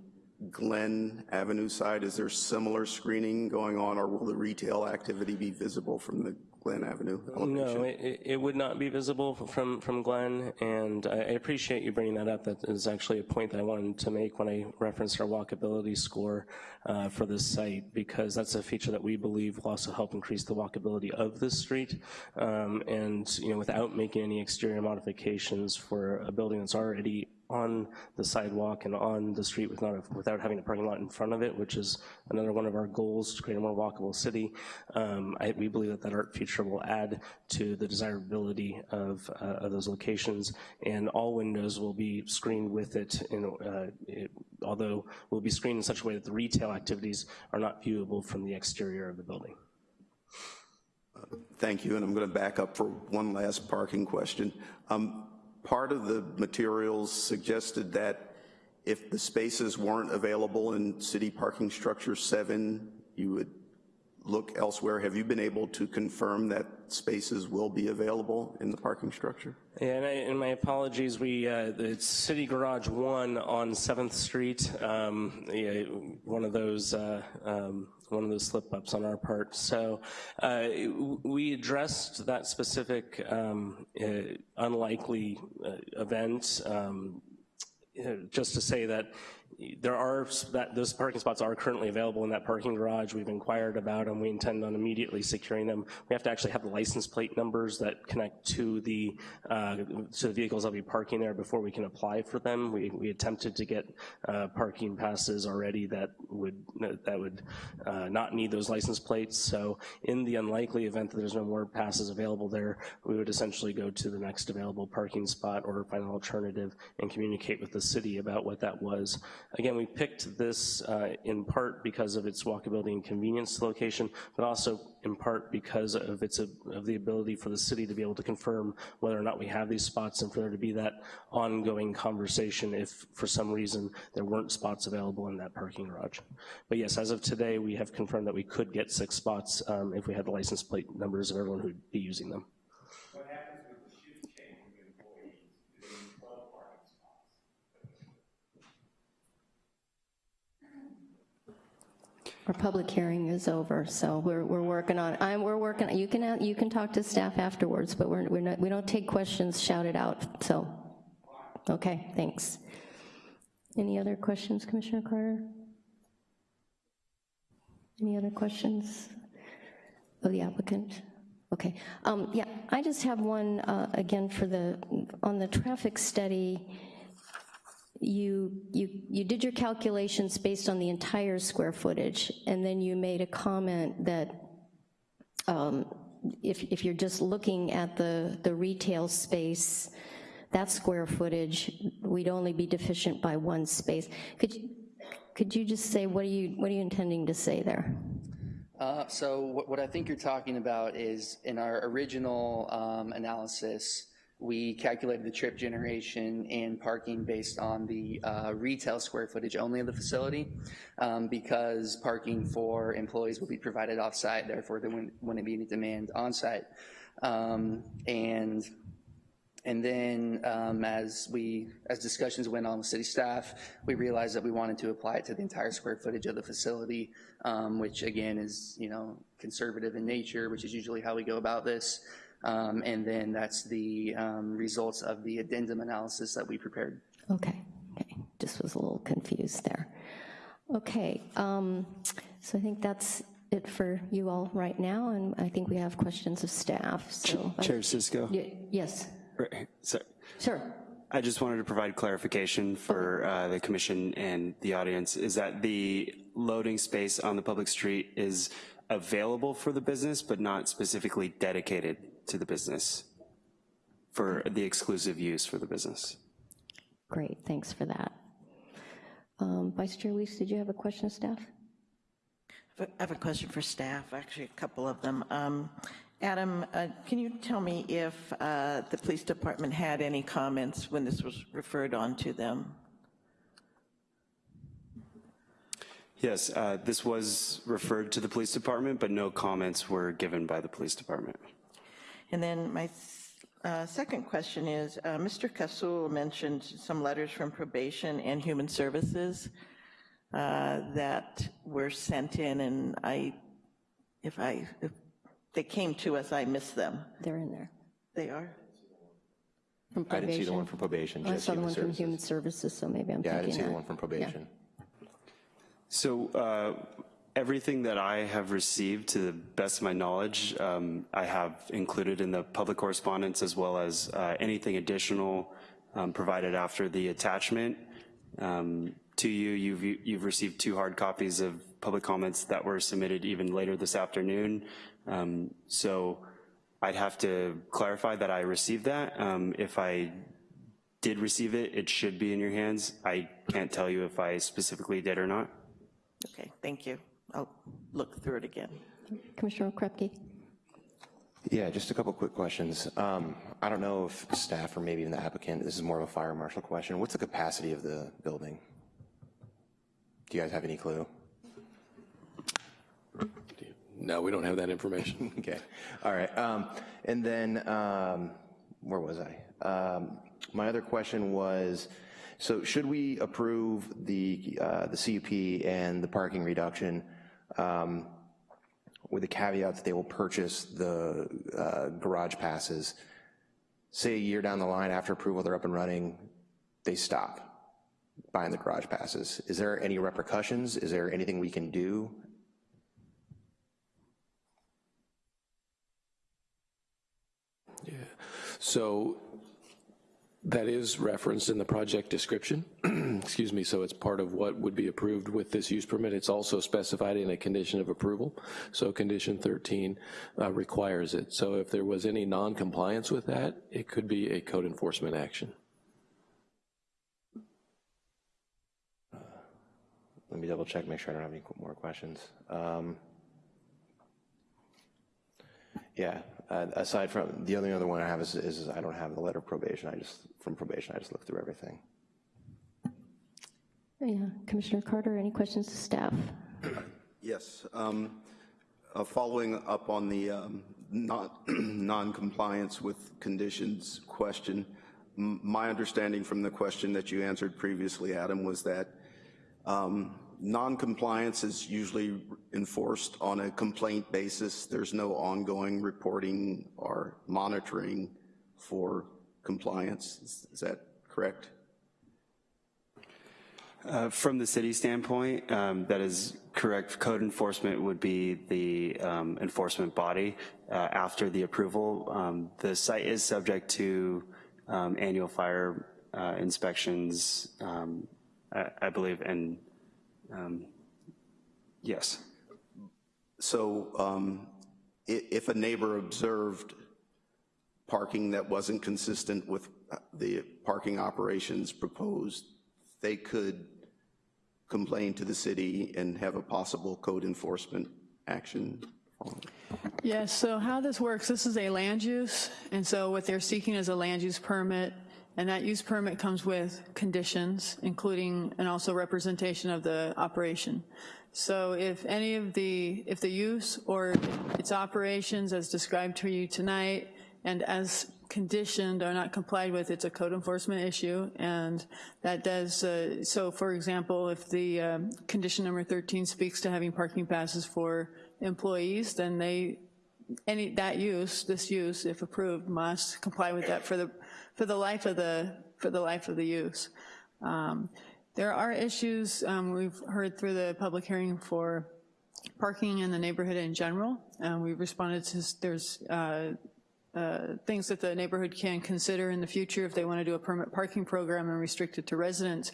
Glen Avenue side. Is there similar screening going on or will the retail activity be visible from the Glen Avenue? No, it, it would not be visible from, from Glen, and I appreciate you bringing that up. That is actually a point that I wanted to make when I referenced our walkability score uh, for this site, because that's a feature that we believe will also help increase the walkability of this street, um, and you know, without making any exterior modifications for a building that's already on the sidewalk and on the street with not a, without having a parking lot in front of it, which is another one of our goals to create a more walkable city. Um, I, we believe that that art feature will add to the desirability of, uh, of those locations, and all windows will be screened with it, in, uh, it, although will be screened in such a way that the retail activities are not viewable from the exterior of the building. Thank you, and I'm going to back up for one last parking question. Um, part of the materials suggested that if the spaces weren't available in city parking structure seven, you would look elsewhere. Have you been able to confirm that spaces will be available in the parking structure? Yeah, and, I, and my apologies, we, uh, it's City Garage 1 on 7th Street, um, yeah, one of those, uh, um, one of those slip-ups on our part. So uh, we addressed that specific um, uh, unlikely uh, event um, just to say that there are, that those parking spots are currently available in that parking garage. We've inquired about them. We intend on immediately securing them. We have to actually have the license plate numbers that connect to the, uh, to the vehicles that will be parking there before we can apply for them. We, we attempted to get uh, parking passes already that would, that would uh, not need those license plates. So in the unlikely event that there's no more passes available there, we would essentially go to the next available parking spot or find an alternative and communicate with the city about what that was. Again, we picked this uh, in part because of its walkability and convenience location, but also in part because of its of the ability for the city to be able to confirm whether or not we have these spots and for there to be that ongoing conversation if for some reason there weren't spots available in that parking garage. But yes, as of today, we have confirmed that we could get six spots um, if we had the license plate numbers of everyone who'd be using them. Our public hearing is over, so we're, we're working on, I'm, we're working, you can, you can talk to staff afterwards, but we're, we're not, we don't take questions shouted out, so, okay, thanks. Any other questions, Commissioner Carter? Any other questions of the applicant? Okay, um, yeah, I just have one, uh, again, for the, on the traffic study, you, you, you did your calculations based on the entire square footage, and then you made a comment that um, if, if you're just looking at the, the retail space, that square footage, we'd only be deficient by one space. Could you, could you just say, what are you, what are you intending to say there? Uh, so what, what, I think you're talking about is in our original um, analysis, we calculated the trip generation and parking based on the uh, retail square footage only of the facility um, because parking for employees will be provided off-site, therefore there wouldn't, wouldn't be any demand on-site. Um, and and then um, as we, as discussions went on with city staff, we realized that we wanted to apply it to the entire square footage of the facility, um, which again is, you know, conservative in nature, which is usually how we go about this. Um, and then that's the um, results of the addendum analysis that we prepared. Okay, okay, just was a little confused there. Okay, um, so I think that's it for you all right now, and I think we have questions of staff, so. Chair Cisco? Y- Yes, Right, sorry. sure. I just wanted to provide clarification for uh, the commission and the audience, is that the loading space on the public street is available for the business, but not specifically dedicated to the business for the exclusive use for the business. Great, thanks for that. Um, Vice Chair Weiss, did you have a question of staff? I have a question for staff, actually a couple of them. Um, Adam, uh, can you tell me if uh, the police department had any comments when this was referred on to them? Yes, uh, this was referred to the police department, but no comments were given by the police department. And then my uh, second question is, uh, Mr. Kasul mentioned some letters from probation and human services uh, that were sent in, and I, if I, if they came to us, I missed them. They're in there. They are? From I didn't see the one from probation, I just saw the human one from human services, so maybe I'm thinking Yeah, I didn't see the one from probation. So uh, everything that I have received, to the best of my knowledge, um, I have included in the public correspondence as well as uh, anything additional um, provided after the attachment. Um, To you, you've, you've received two hard copies of public comments that were submitted even later this afternoon. Um, So I'd have to clarify that I received that. Um, If I did receive it, it should be in your hands. I can't tell you if I specifically did or not. Okay, thank you. I'll look through it again. Commissioner Krepke? Yeah, just a couple quick questions. Um, I don't know if staff or maybe even the applicant, this is more of a fire marshal question. What's the capacity of the building? Do you guys have any clue? No, we don't have that information. Okay, all right. Um, And then, um, where was I? Um, My other question was, so should we approve the, uh, the CUP and the parking reduction um, with the caveat that they will purchase the uh, garage passes? Say a year down the line after approval, they're up and running, they stop buying the garage passes. Is there any repercussions? Is there anything we can do Yeah. So that is referenced in the project description, excuse me, so it's part of what would be approved with this use permit. It's also specified in a condition of approval, so condition 13 uh, requires it. So if there was any non-compliance with that, it could be a code enforcement action. Let me double check, make sure I don't have any more questions. Um, Yeah, uh, aside from, the only other one I have is, is I don't have the letter of probation, I just, from probation, I just look through everything. Yeah, Commissioner Carter, any questions to staff? Yes. um, uh, Following up on the um, not- non-compliance with conditions question, m- my understanding from the question that you answered previously, Adam, was that um, non-compliance is usually enforced on a complaint basis. There's no ongoing reporting or monitoring for compliance. Is is that correct? Uh, From the city standpoint, um, that is correct. Code enforcement would be the um, enforcement body uh, after the approval. Um, The site is subject to um, annual fire uh, inspections, um, I I believe, and um, yes. So um, if a neighbor observed parking that wasn't consistent with uh, the parking operations proposed, they could complain to the city and have a possible code enforcement action? Yes, so how this works, this is a land use, and so what they're seeking is a land use permit, and that use permit comes with conditions, including, and also representation of the operation. So if any of the, if the use or its operations as described to you tonight, and as conditioned or not complied with, it's a code enforcement issue, and that does, uh, so for example, if the um, condition number 13 speaks to having parking passes for employees, then they, any, that use, this use, if approved, must comply with that for the, for the life of the, for the life of the use. Um, there are issues um, we've heard through the public hearing for parking in the neighborhood in general. and we've responded to, there's uh, uh, things that the neighborhood can consider in the future if they want to do a permit parking program and restrict it to residents.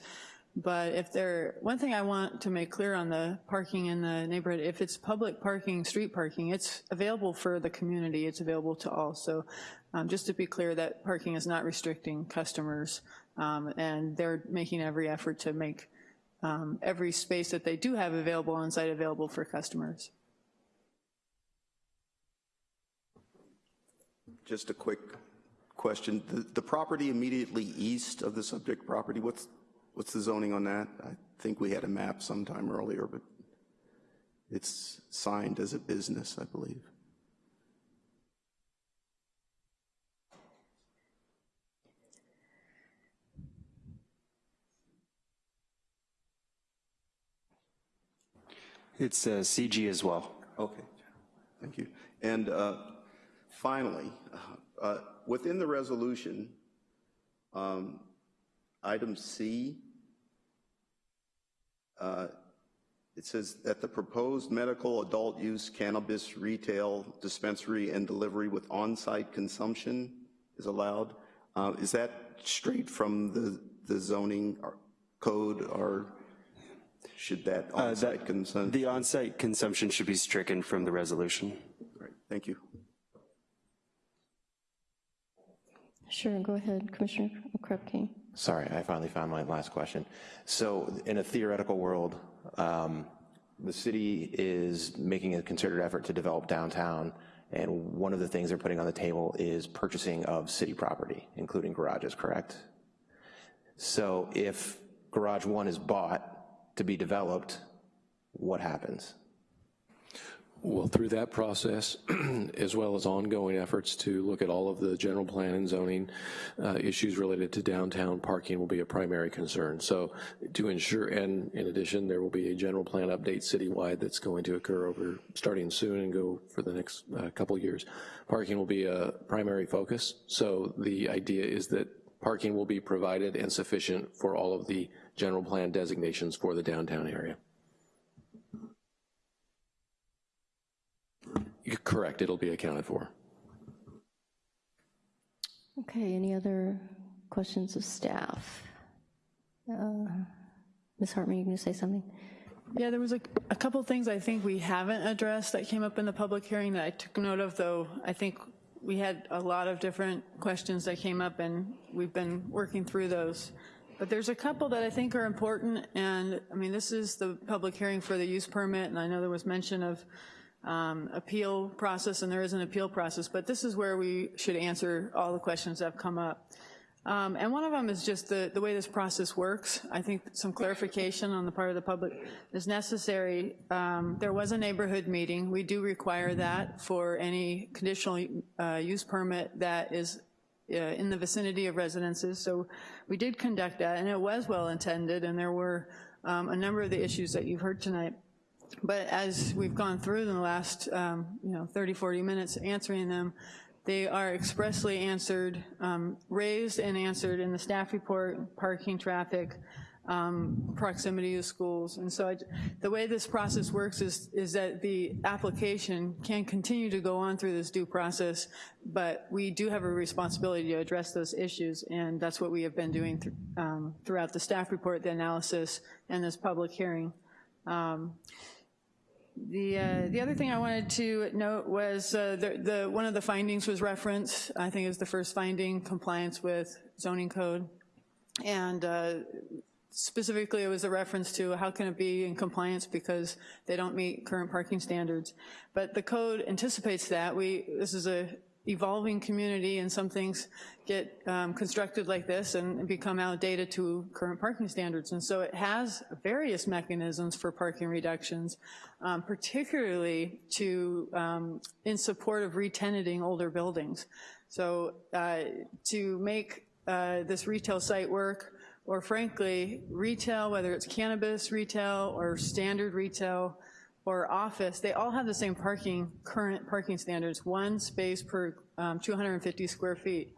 But if there, one thing I want to make clear on the parking in the neighborhood, if it's public parking, street parking, it's available for the community, it's available to all. So um, just to be clear that parking is not restricting customers um, and they're making every effort to make um, every space that they do have available on site available for customers. Just a quick question. The, the property immediately east of the subject property, what's, what's the zoning on that? I think we had a map sometime earlier, but it's signed as a business, I believe. It's uh, CG as well. Okay, thank you. And uh, finally, uh, within the resolution, um, item C, it says that the proposed medical adult use cannabis retail dispensary and delivery with on-site consumption is allowed. Uh, is that straight from the, the zoning code or should that Uh, on-site that- consumption? The on-site consumption should be stricken from the resolution. Great, thank you. Sure, go ahead, Commissioner Krupke. Sorry, I finally found my last question. So in a theoretical world, um, the city is making a concerted effort to develop downtown, and one of the things they're putting on the table is purchasing of city property, including garages, correct? So if garage one is bought to be developed, what happens? Well, through that process, as well as ongoing efforts to look at all of the general plan and zoning uh, issues related to downtown parking will be a primary concern. So to ensure, and in addition, there will be a general plan update citywide that's going to occur over, starting soon and go for the next uh, couple years. Parking will be a primary focus. So the idea is that parking will be provided and sufficient for all of the general plan designations for the downtown area. You're correct, it'll be accounted for. Okay, any other questions of staff? Uh, Ms. Hartman, you going to say something? Yeah, there was a, a couple things I think we haven't addressed that came up in the public hearing that I took note of, though I think we had a lot of different questions that came up and we've been working through those. But there's a couple that I think are important and I mean, this is the public hearing for the use permit and I know there was mention of um, appeal process and there is an appeal process, but this is where we should answer all the questions that have come up. Um, and one of them is just the, the way this process works. I think some clarification on the part of the public is necessary. Um, there was a neighborhood meeting. We do require that for any conditional uh, use permit that is uh, in the vicinity of residences. So we did conduct that and it was well intended and there were um, a number of the issues that you've heard tonight. But as we've gone through the last um, you know, 30, 40 minutes answering them, they are expressly answered, um, raised and answered in the staff report, parking, traffic, um, proximity to schools. And so I, the way this process works is, is that the application can continue to go on through this due process, but we do have a responsibility to address those issues, and that's what we have been doing th um, throughout the staff report, the analysis, and this public hearing. Um, the, uh, the other thing I wanted to note was uh, the, the, one of the findings was referenced, I think it was the first finding, compliance with zoning code. And uh, specifically it was a reference to how can it be in compliance because they don't meet current parking standards. But the code anticipates that. We, this is a evolving community and some things get um, constructed like this and become outdated to current parking standards. And so it has various mechanisms for parking reductions, um, particularly to um, in support of retenanting older buildings. So uh, to make uh, this retail site work, or frankly, retail, whether it's cannabis retail or standard retail or office, they all have the same parking, current parking standards, one space per um, 250 square feet.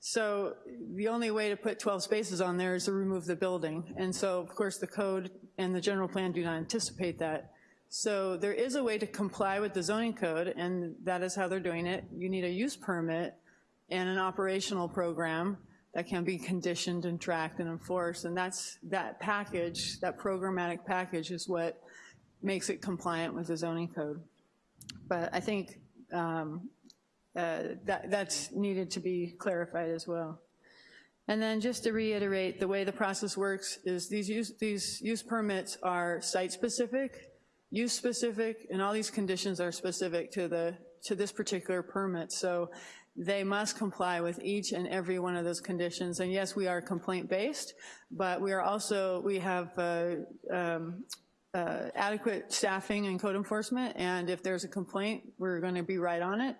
So the only way to put 12 spaces on there is to remove the building. And so, of course, the code and the general plan do not anticipate that. So there is a way to comply with the zoning code, and that is how they're doing it. You need a use permit and an operational program that can be conditioned and tracked and enforced, and that's, that package, that programmatic package is what makes it compliant with the zoning code. But I think um, uh, that, that's needed to be clarified as well. And then just to reiterate, the way the process works is these use, these use permits are site-specific, use-specific, and all these conditions are specific to the to this particular permit. So they must comply with each and every one of those conditions. And yes, we are complaint-based, but we are also, we have uh, um, uh, adequate staffing and code enforcement, and if there's a complaint, we're gonna be right on it.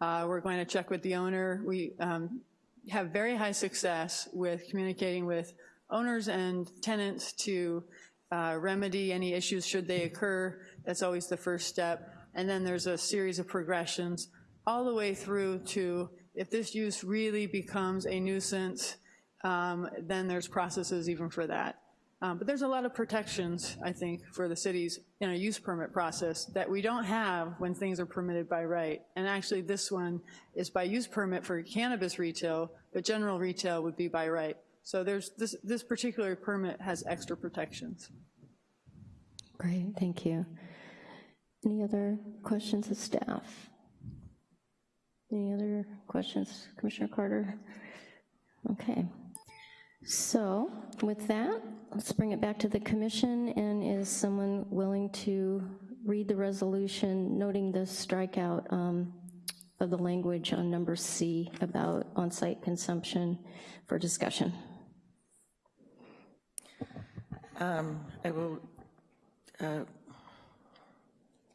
Uh, we're going to check with the owner. We um, have very high success with communicating with owners and tenants to uh, remedy any issues should they occur. That's always the first step. And then there's a series of progressions all the way through to if this use really becomes a nuisance, um, then there's processes even for that. Um, but there's a lot of protections, I think, for the cities in a use permit process that we don't have when things are permitted by right. And actually this one is by use permit for cannabis retail, but general retail would be by right. So there's this, this particular permit has extra protections. Great, thank you. Any other questions of staff? Any other questions, Commissioner Carter? Okay. So with that, let's bring it back to the commission, and is someone willing to read the resolution noting the strikeout um, of the language on number C about on-site consumption for discussion? Um, I will uh,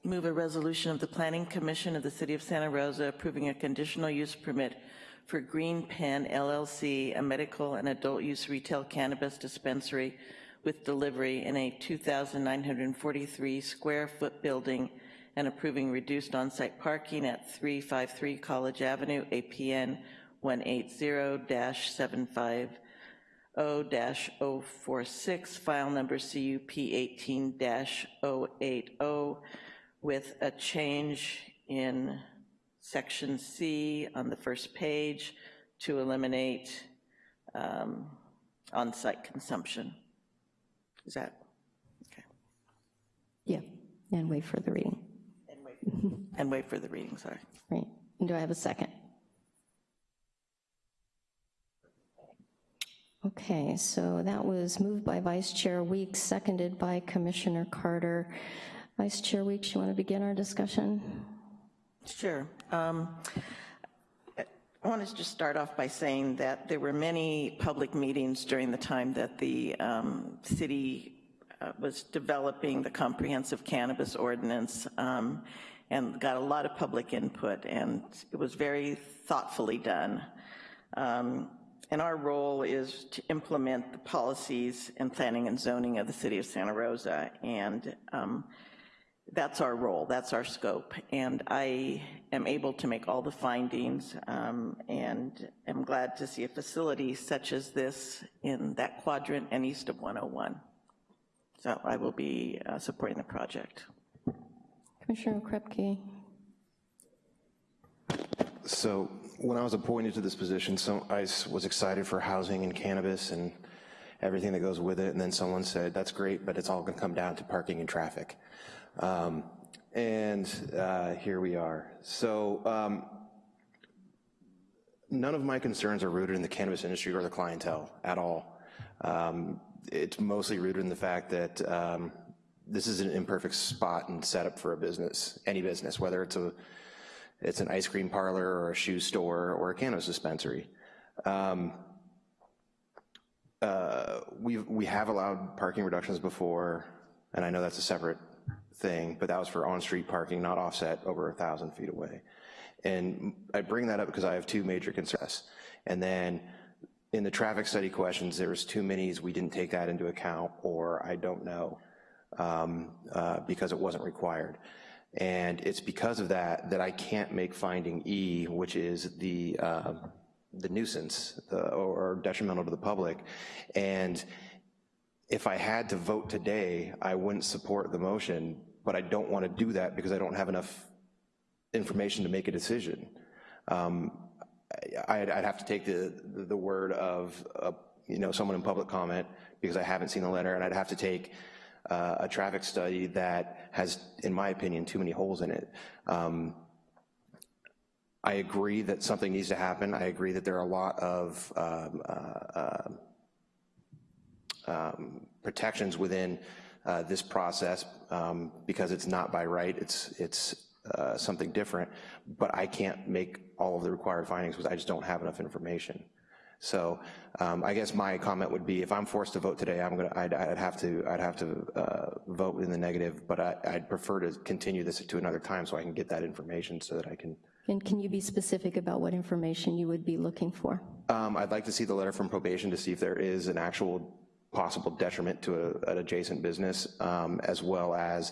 move a resolution of the Planning Commission of the City of Santa Rosa approving a conditional use permit for Green Pen LLC, a medical and adult use retail cannabis dispensary with delivery in a 2,943 square foot building and approving reduced on-site parking at 353 College Avenue, APN 180-750-046, file number CUP 18-080, with a change in section C on the first page to eliminate um, on-site consumption. Is that, okay. Yeah, and wait for the reading. And wait for the reading, sorry. Right, and do I have a second? Okay, so that was moved by Vice Chair Weeks, seconded by Commissioner Carter. Vice Chair Weeks, you want to begin our discussion? Sure. Um, I want to just start off by saying that there were many public meetings during the time that the um, city uh, was developing the comprehensive cannabis ordinance um, and got a lot of public input and it was very thoughtfully done. Um, and our role is to implement the policies and planning and zoning of the city of Santa Rosa and um, that's our role, that's our scope. And I am able to make all the findings um, and am glad to see a facility such as this in that quadrant and east of 101. So I will be uh, supporting the project. Commissioner Krepke. So when I was appointed to this position, so I was excited for housing and cannabis and everything that goes with it, and then someone said, that's great, but it's all gonna come down to parking and traffic. Um, and uh, here we are. So um, none of my concerns are rooted in the cannabis industry or the clientele at all. Um, it's mostly rooted in the fact that um, this is an imperfect spot and setup for a business, any business, whether it's a it's an ice cream parlor or a shoe store or a cannabis dispensary. Um, uh, we we have allowed parking reductions before, and I know that's a separate thing, but that was for on-street parking, not offset over a thousand feet away. and I bring that up because I have two major concerns. And then in the traffic study questions, there was too many, we didn't take that into account, or I don't know, um, uh, because it wasn't required. And it's because of that that I can't make finding E, which is the, uh, the nuisance the, or detrimental to the public. And if I had to vote today, I wouldn't support the motion, but I don't want to do that because I don't have enough information to make a decision. Um, I'd, I'd have to take the, the word of, uh, you know, someone in public comment because I haven't seen the letter, and I'd have to take uh, a traffic study that has, in my opinion, too many holes in it. Um, I agree that something needs to happen. I agree that there are a lot of um, uh, uh, um, protections within uh, this process um, because it's not by right, it's, it's uh, something different, but I can't make all of the required findings because I just don't have enough information. So um, I guess my comment would be, if I'm forced to vote today, I'm gonna, I'd, I'd have to, I'd have to uh, vote in the negative, but I, I'd prefer to continue this to another time so I can get that information so that I can. And can you be specific about what information you would be looking for? Um, I'd like to see the letter from probation to see if there is an actual possible detriment to a, an adjacent business, um, as well as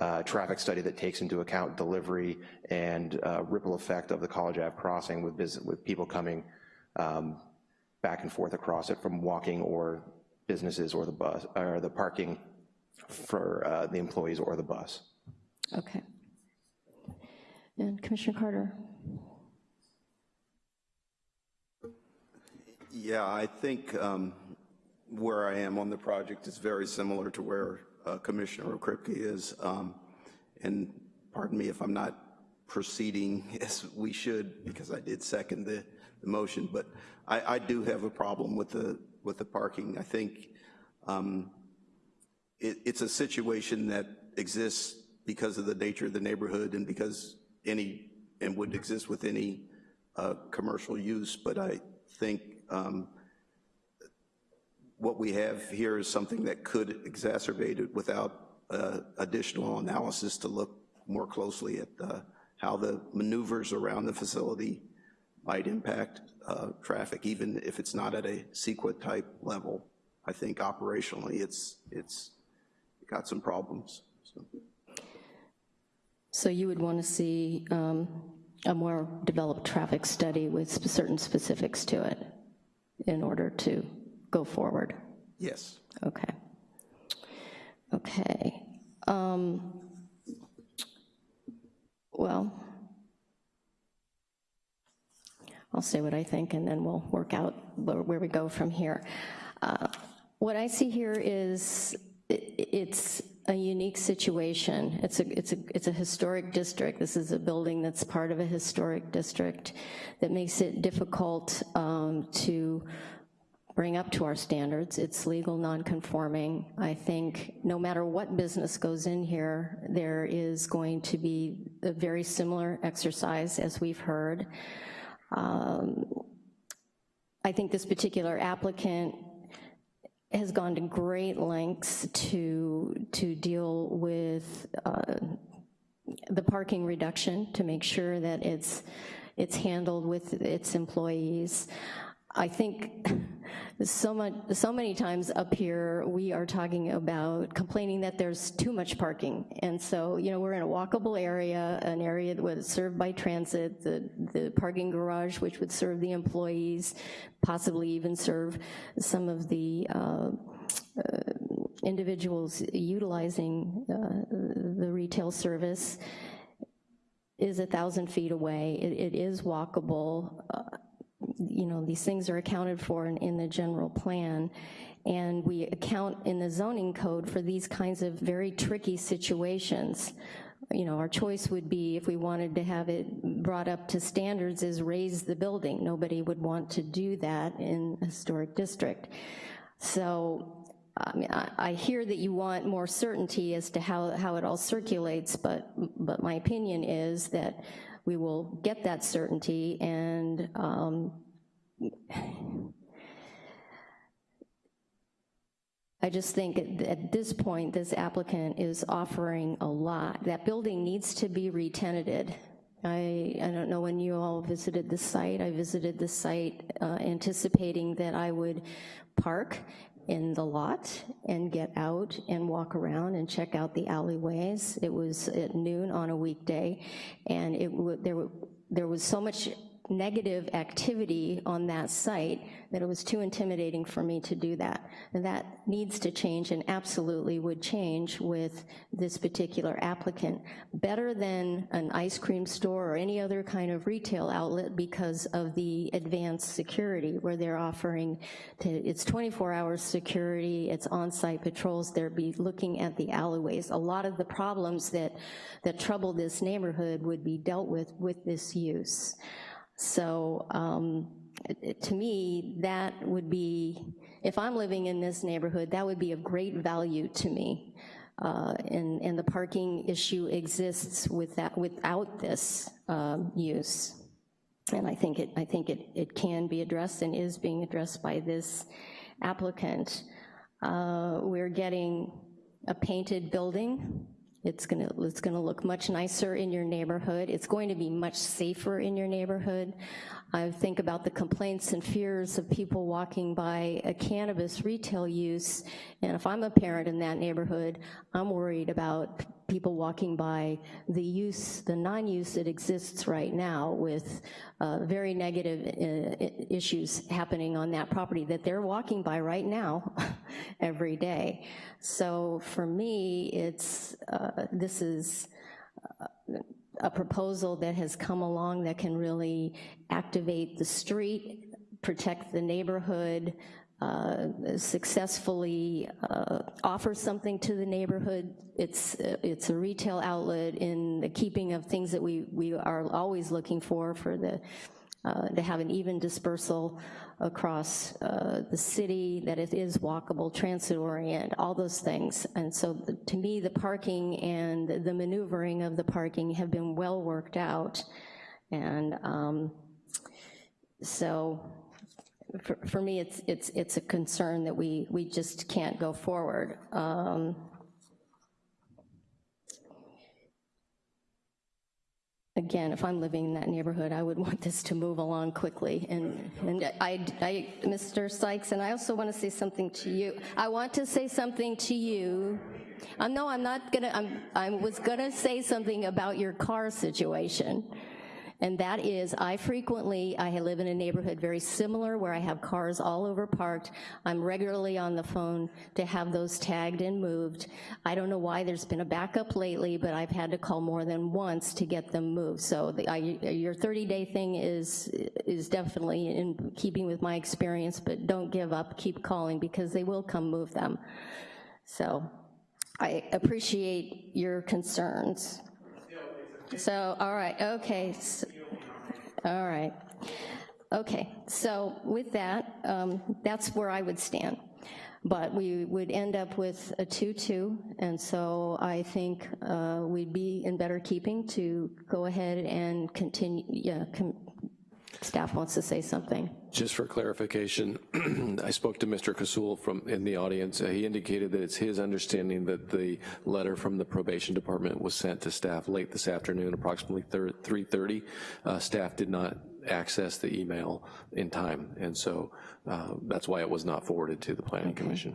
uh, traffic study that takes into account delivery and uh, ripple effect of the College Ave crossing with, visit, with people coming um, back and forth across it from walking or businesses or the bus, or the parking for uh, the employees or the bus. Okay. And Commissioner Carter? Yeah, I think um, where I am on the project is very similar to where uh, Commissioner Okrepkie is. Um, and pardon me if I'm not proceeding as we should, because I did second the, the motion, but I, I, do have a problem with the, with the parking. I think um, it, it's a situation that exists because of the nature of the neighborhood and because any, and would exist with any uh, commercial use, but I think um, what we have here is something that could exacerbate it without uh, additional analysis to look more closely at uh, how the maneuvers around the facility might impact uh, traffic, even if it's not at a CEQA type level. I think operationally it's, it's got some problems. So, so you would want to see um, a more developed traffic study with certain specifics to it in order to go forward? Yes. Okay. Okay. Um, well, I'll say what I think and then we'll work out where, we go from here. Uh, what I see here is it, it's a unique situation. It's a, it's, a, it's a historic district. This is a building that's part of a historic district that makes it difficult um, to bring up to our standards. It's legal non-conforming. I think no matter what business goes in here, there is going to be a very similar exercise as we've heard. Um, I think this particular applicant has gone to great lengths to, to deal with uh, the parking reduction to make sure that it's, it's handled with its employees. I think so much, so many times up here, we are talking about complaining that there's too much parking. And so, you know, we're in a walkable area, an area that was served by transit, the, the parking garage, which would serve the employees, possibly even serve some of the uh, uh, individuals utilizing uh, the retail service is a thousand feet away. it, it is walkable. Uh, you know, these things are accounted for in, in, the general plan, and we account in the zoning code for these kinds of very tricky situations. You know, our choice would be, if we wanted to have it brought up to standards, is raise the building. Nobody would want to do that in a historic district. So I mean, I, I, hear that you want more certainty as to how, how it all circulates, but, but my opinion is that we will get that certainty and um, I just think at, at, this point, this applicant is offering a lot. That building needs to be retenanted. I, I don't know when you all visited the site. I visited the site uh, anticipating that I would park in the lot and get out and walk around and check out the alleyways. It was at noon on a weekday, and it there, there was so much negative activity on that site that it was too intimidating for me to do that. And that needs to change and absolutely would change with this particular applicant. Better than an ice cream store or any other kind of retail outlet because of the advanced security where they're offering, to, it's 24 hours security, it's on-site patrols, they'll be looking at the alleyways. A lot of the problems that, that trouble this neighborhood would be dealt with with this use. So um, to me, that would be, if I'm living in this neighborhood, that would be of great value to me. Uh, And, and the parking issue exists with that, without this um, use. And I think it, I think it, it can be addressed and is being addressed by this applicant. Uh, We're getting a painted building. It's gonna, it's gonna look much nicer in your neighborhood. It's going to be much safer in your neighborhood. I think about the complaints and fears of people walking by a cannabis retail use, and if I'm a parent in that neighborhood, I'm worried about people walking by the use, the non-use that exists right now with uh, very negative uh, issues happening on that property that they're walking by right now every day. So for me, it's, uh, this is uh, a proposal that has come along that can really activate the street, protect the neighborhood, uh, successfully uh, offer something to the neighborhood. It's, it's a retail outlet in the keeping of things that we, we are always looking for, for the, uh, to have an even dispersal across uh, the city, that it is walkable, transit-oriented, all those things. And so to me, the parking and the maneuvering of the parking have been well worked out. And um, so for, for me, it's, it's, it's a concern that we, we just can't go forward. Um, Again, if I'm living in that neighborhood, I would want this to move along quickly. And, and I, I, Mr. Sykes, and I also want to say something to you. I want to say something to you. Uh, no, I'm not gonna, I'm, I was gonna say something about your car situation. And that is, I frequently, I live in a neighborhood very similar where I have cars all over parked. I'm regularly on the phone to have those tagged and moved. I don't know why there's been a backup lately, but I've had to call more than once to get them moved. So the, I, your 30-day thing is, is definitely in keeping with my experience, but don't give up, keep calling, because they will come move them. So I appreciate your concerns. So, all right, okay, s- all right. Okay, so with that, um, that's where I would stand. But we would end up with a 2-2, and so I think uh, we'd be in better keeping to go ahead and continue, yeah, staff wants to say something. Just for clarification, I spoke to Mr. Kasul from, in the audience. Uh, He indicated that it's his understanding that the letter from the probation department was sent to staff late this afternoon, approximately 3:30. Uh, Staff did not access the email in time, and so uh, that's why it was not forwarded to the planning commission.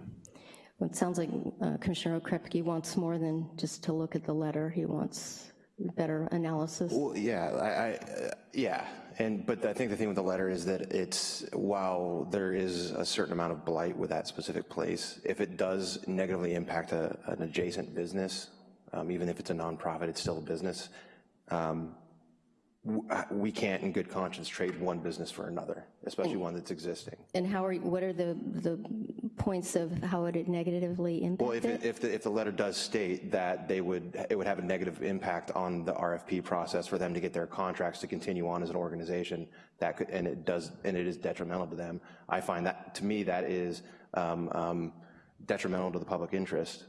Well, It sounds like uh, Commissioner Okrepkie wants more than just to look at the letter. He wants better analysis. Well, yeah, I, I, uh, yeah, and, but I think the thing with the letter is that it's, while there is a certain amount of blight with that specific place, if it does negatively impact a, an adjacent business, um, even if it's a nonprofit, it's still a business, um, we can't in good conscience trade one business for another, especially one that's existing. And how are, what are the, the points of how would it negatively Well, impact if, it? it- if, the, if the letter does state that they would, it would have a negative impact on the RFP process for them to get their contracts to continue on as an organization, that could, and it does, and it is detrimental to them, I find that, to me, that is um, um, detrimental to the public interest.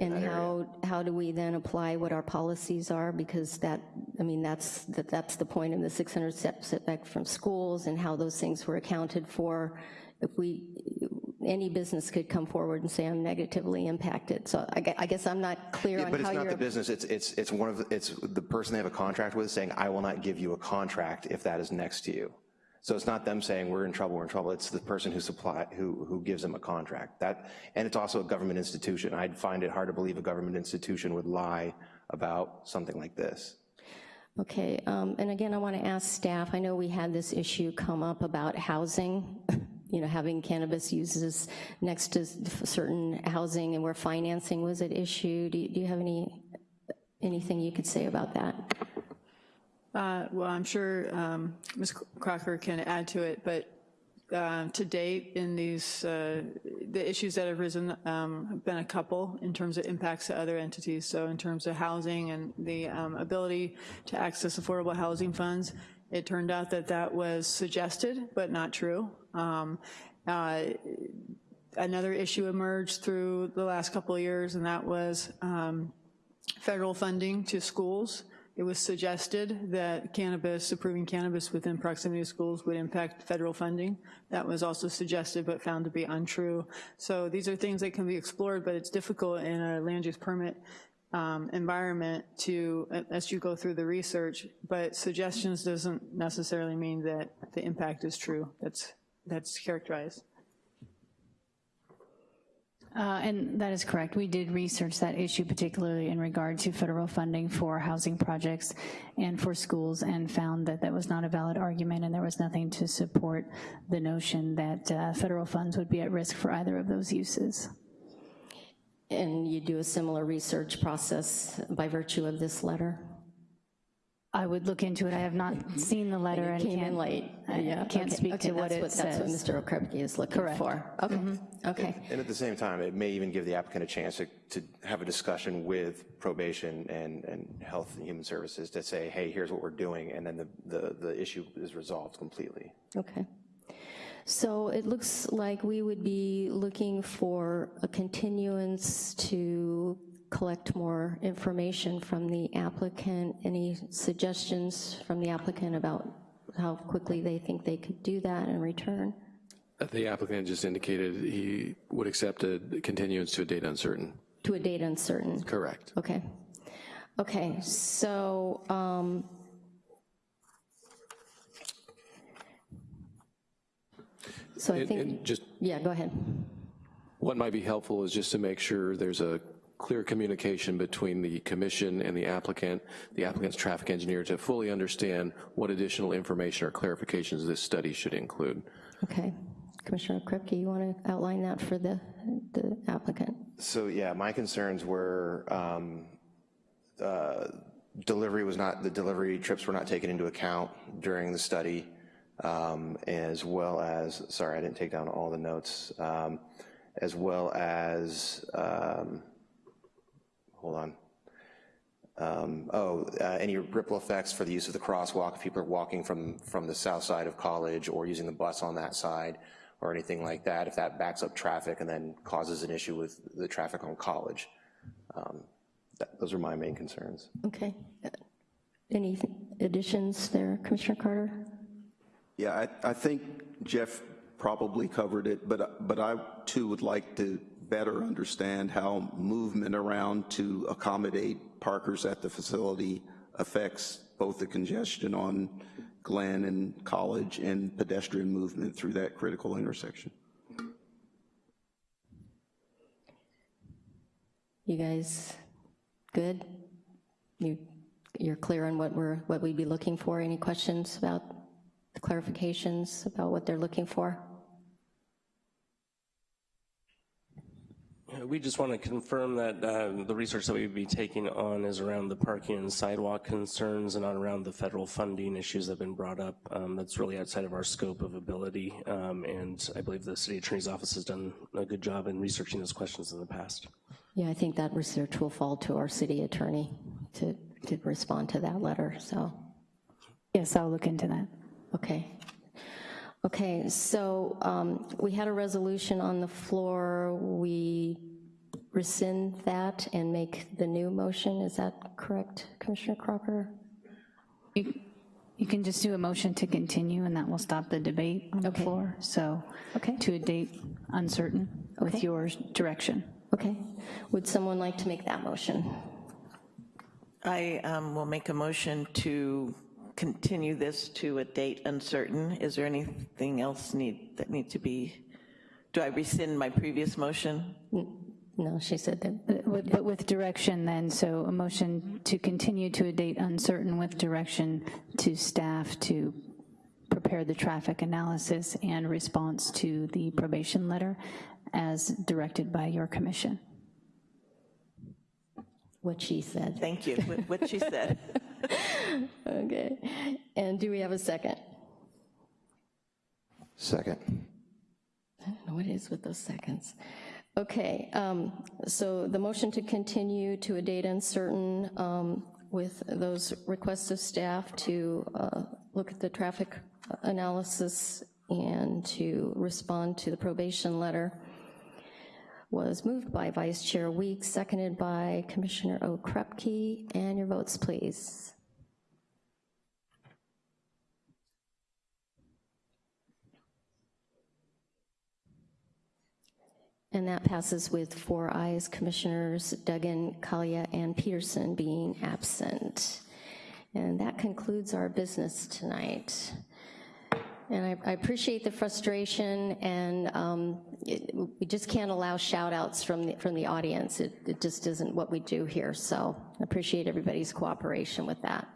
And how, how do we then apply what our policies are? Because that, I mean, that's, that that's the point in the 600 set- setback from schools and how those things were accounted for. If we, any business could come forward and say, I'm negatively impacted. So I I guess I'm not clear Yeah, on But it's not the business, it's, it's, it's one of, the it's the person they have a contract with saying, I will not give you a contract if that is next to you. So it's not them saying, we're in trouble, we're in trouble, it's the person who supply, who, who gives them a contract. That, and it's also a government institution. I'd find it hard to believe a government institution would lie about something like this. Okay, um, and again, I want to ask staff, I know we had this issue come up about housing, you know, having cannabis uses next to certain housing and where financing was at issue. Do you, do you have any, anything you could say about that? Uh, Well, I'm sure um, Ms. Crocker can add to it, but uh, to date, in these, uh, the issues that have risen um, have been a couple in terms of impacts to other entities. So in terms of housing and the um, ability to access affordable housing funds, it turned out that that was suggested, but not true. Um, uh, Another issue emerged through the last couple of years, and that was um, federal funding to schools. It was suggested that cannabis, approving cannabis within proximity of schools would impact federal funding. That was also suggested but found to be untrue. So these are things that can be explored, but it's difficult in a land use permit um, environment to, as you go through the research, but suggestions doesn't necessarily mean that the impact is true. That's, that's characterized. Uh, And that is correct. We did research that issue, particularly in regard to federal funding for housing projects and for schools, and found that that was not a valid argument, and there was nothing to support the notion that uh, federal funds would be at risk for either of those uses. And you do a similar research process by virtue of this letter? I would look into it. I have not mm-hmm. seen the letter and Came in can't, late. I Yeah, can't okay, speak okay, to what that's it That's what. Mr. Okrepkie is looking Correct. for. Okay, mm-hmm. okay. And at the same time, it may even give the applicant a chance to, to have a discussion with probation and, and health and human services to say, hey, here's what we're doing, and then the, the, the issue is resolved completely. Okay. So it looks like we would be looking for a continuance to collect more information from the applicant. Any suggestions from the applicant about how quickly they think they could do that and return? The applicant just indicated he would accept a continuance to a date uncertain. To a date uncertain? Correct. Okay. Okay, so, um, so I And- think, and just yeah, go ahead. What might be helpful is just to make sure there's a clear communication between the commission and the applicant, the applicant's traffic engineer, to fully understand what additional information or clarifications this study should include. Okay. Commissioner Kripke, you want to outline that for the, the applicant? So yeah, my concerns were um, uh, delivery was not, the delivery trips were not taken into account during the study, um, as well as, sorry, I didn't take down all the notes, um, as well as, um, hold on. Um, oh, uh, any ripple effects for the use of the crosswalk if people are walking from, from the south side of college or using the bus on that side or anything like that, if that backs up traffic and then causes an issue with the traffic on college. Um, that, those are my main concerns. Okay. Any additions there, Commissioner Carter? Yeah, I, I think Jeff probably covered it, but, but I too would like to better understand how movement around to accommodate parkers at the facility affects both the congestion on Glen and College and pedestrian movement through that critical intersection. You guys good? You, you're clear on what we're, what we'd be looking for? Any questions about the clarifications about what they're looking for? Uh, We just want to confirm that uh, the research that we would be taking on is around the parking and sidewalk concerns and not around the federal funding issues that have been brought up. Um, That's really outside of our scope of ability, um, and I believe the city attorney's office has done a good job in researching those questions in the past. Yeah, I think that research will fall to our city attorney to, to respond to that letter, so. Yes, I'll look into that. Okay. Okay, so um, we had a resolution on the floor. We rescind that and make the new motion. Is that correct, Commissioner Crocker? You can just do a motion to continue, and that will stop the debate on the Okay. floor. So, Okay. to a date uncertain with your direction. Okay. Would someone like to make that motion? I um, will make a motion to continue this to a date uncertain. Is there anything else need, that need to be, do I rescind my previous motion? No, she said that. But with- but with direction then, so a motion to continue to a date uncertain with direction to staff to prepare the traffic analysis and response to the probation letter as directed by your commission. What she said. Thank you, what- what she said. Okay. And do we have a second? Second. I don't know what it is with those seconds. Okay, um, so the motion to continue to a date uncertain um, with those requests of staff to uh, look at the traffic analysis and to respond to the probation letter was moved by Vice Chair Weeks, seconded by Commissioner Okrepkie, and your votes, please. And that passes with four ayes, Commissioners Duggan, Kalia, and Peterson being absent. And that concludes our business tonight. And I, I appreciate the frustration, and um, it- we just can't allow shout-outs from the, from the audience. It, it just isn't what we do here, so I appreciate everybody's cooperation with that.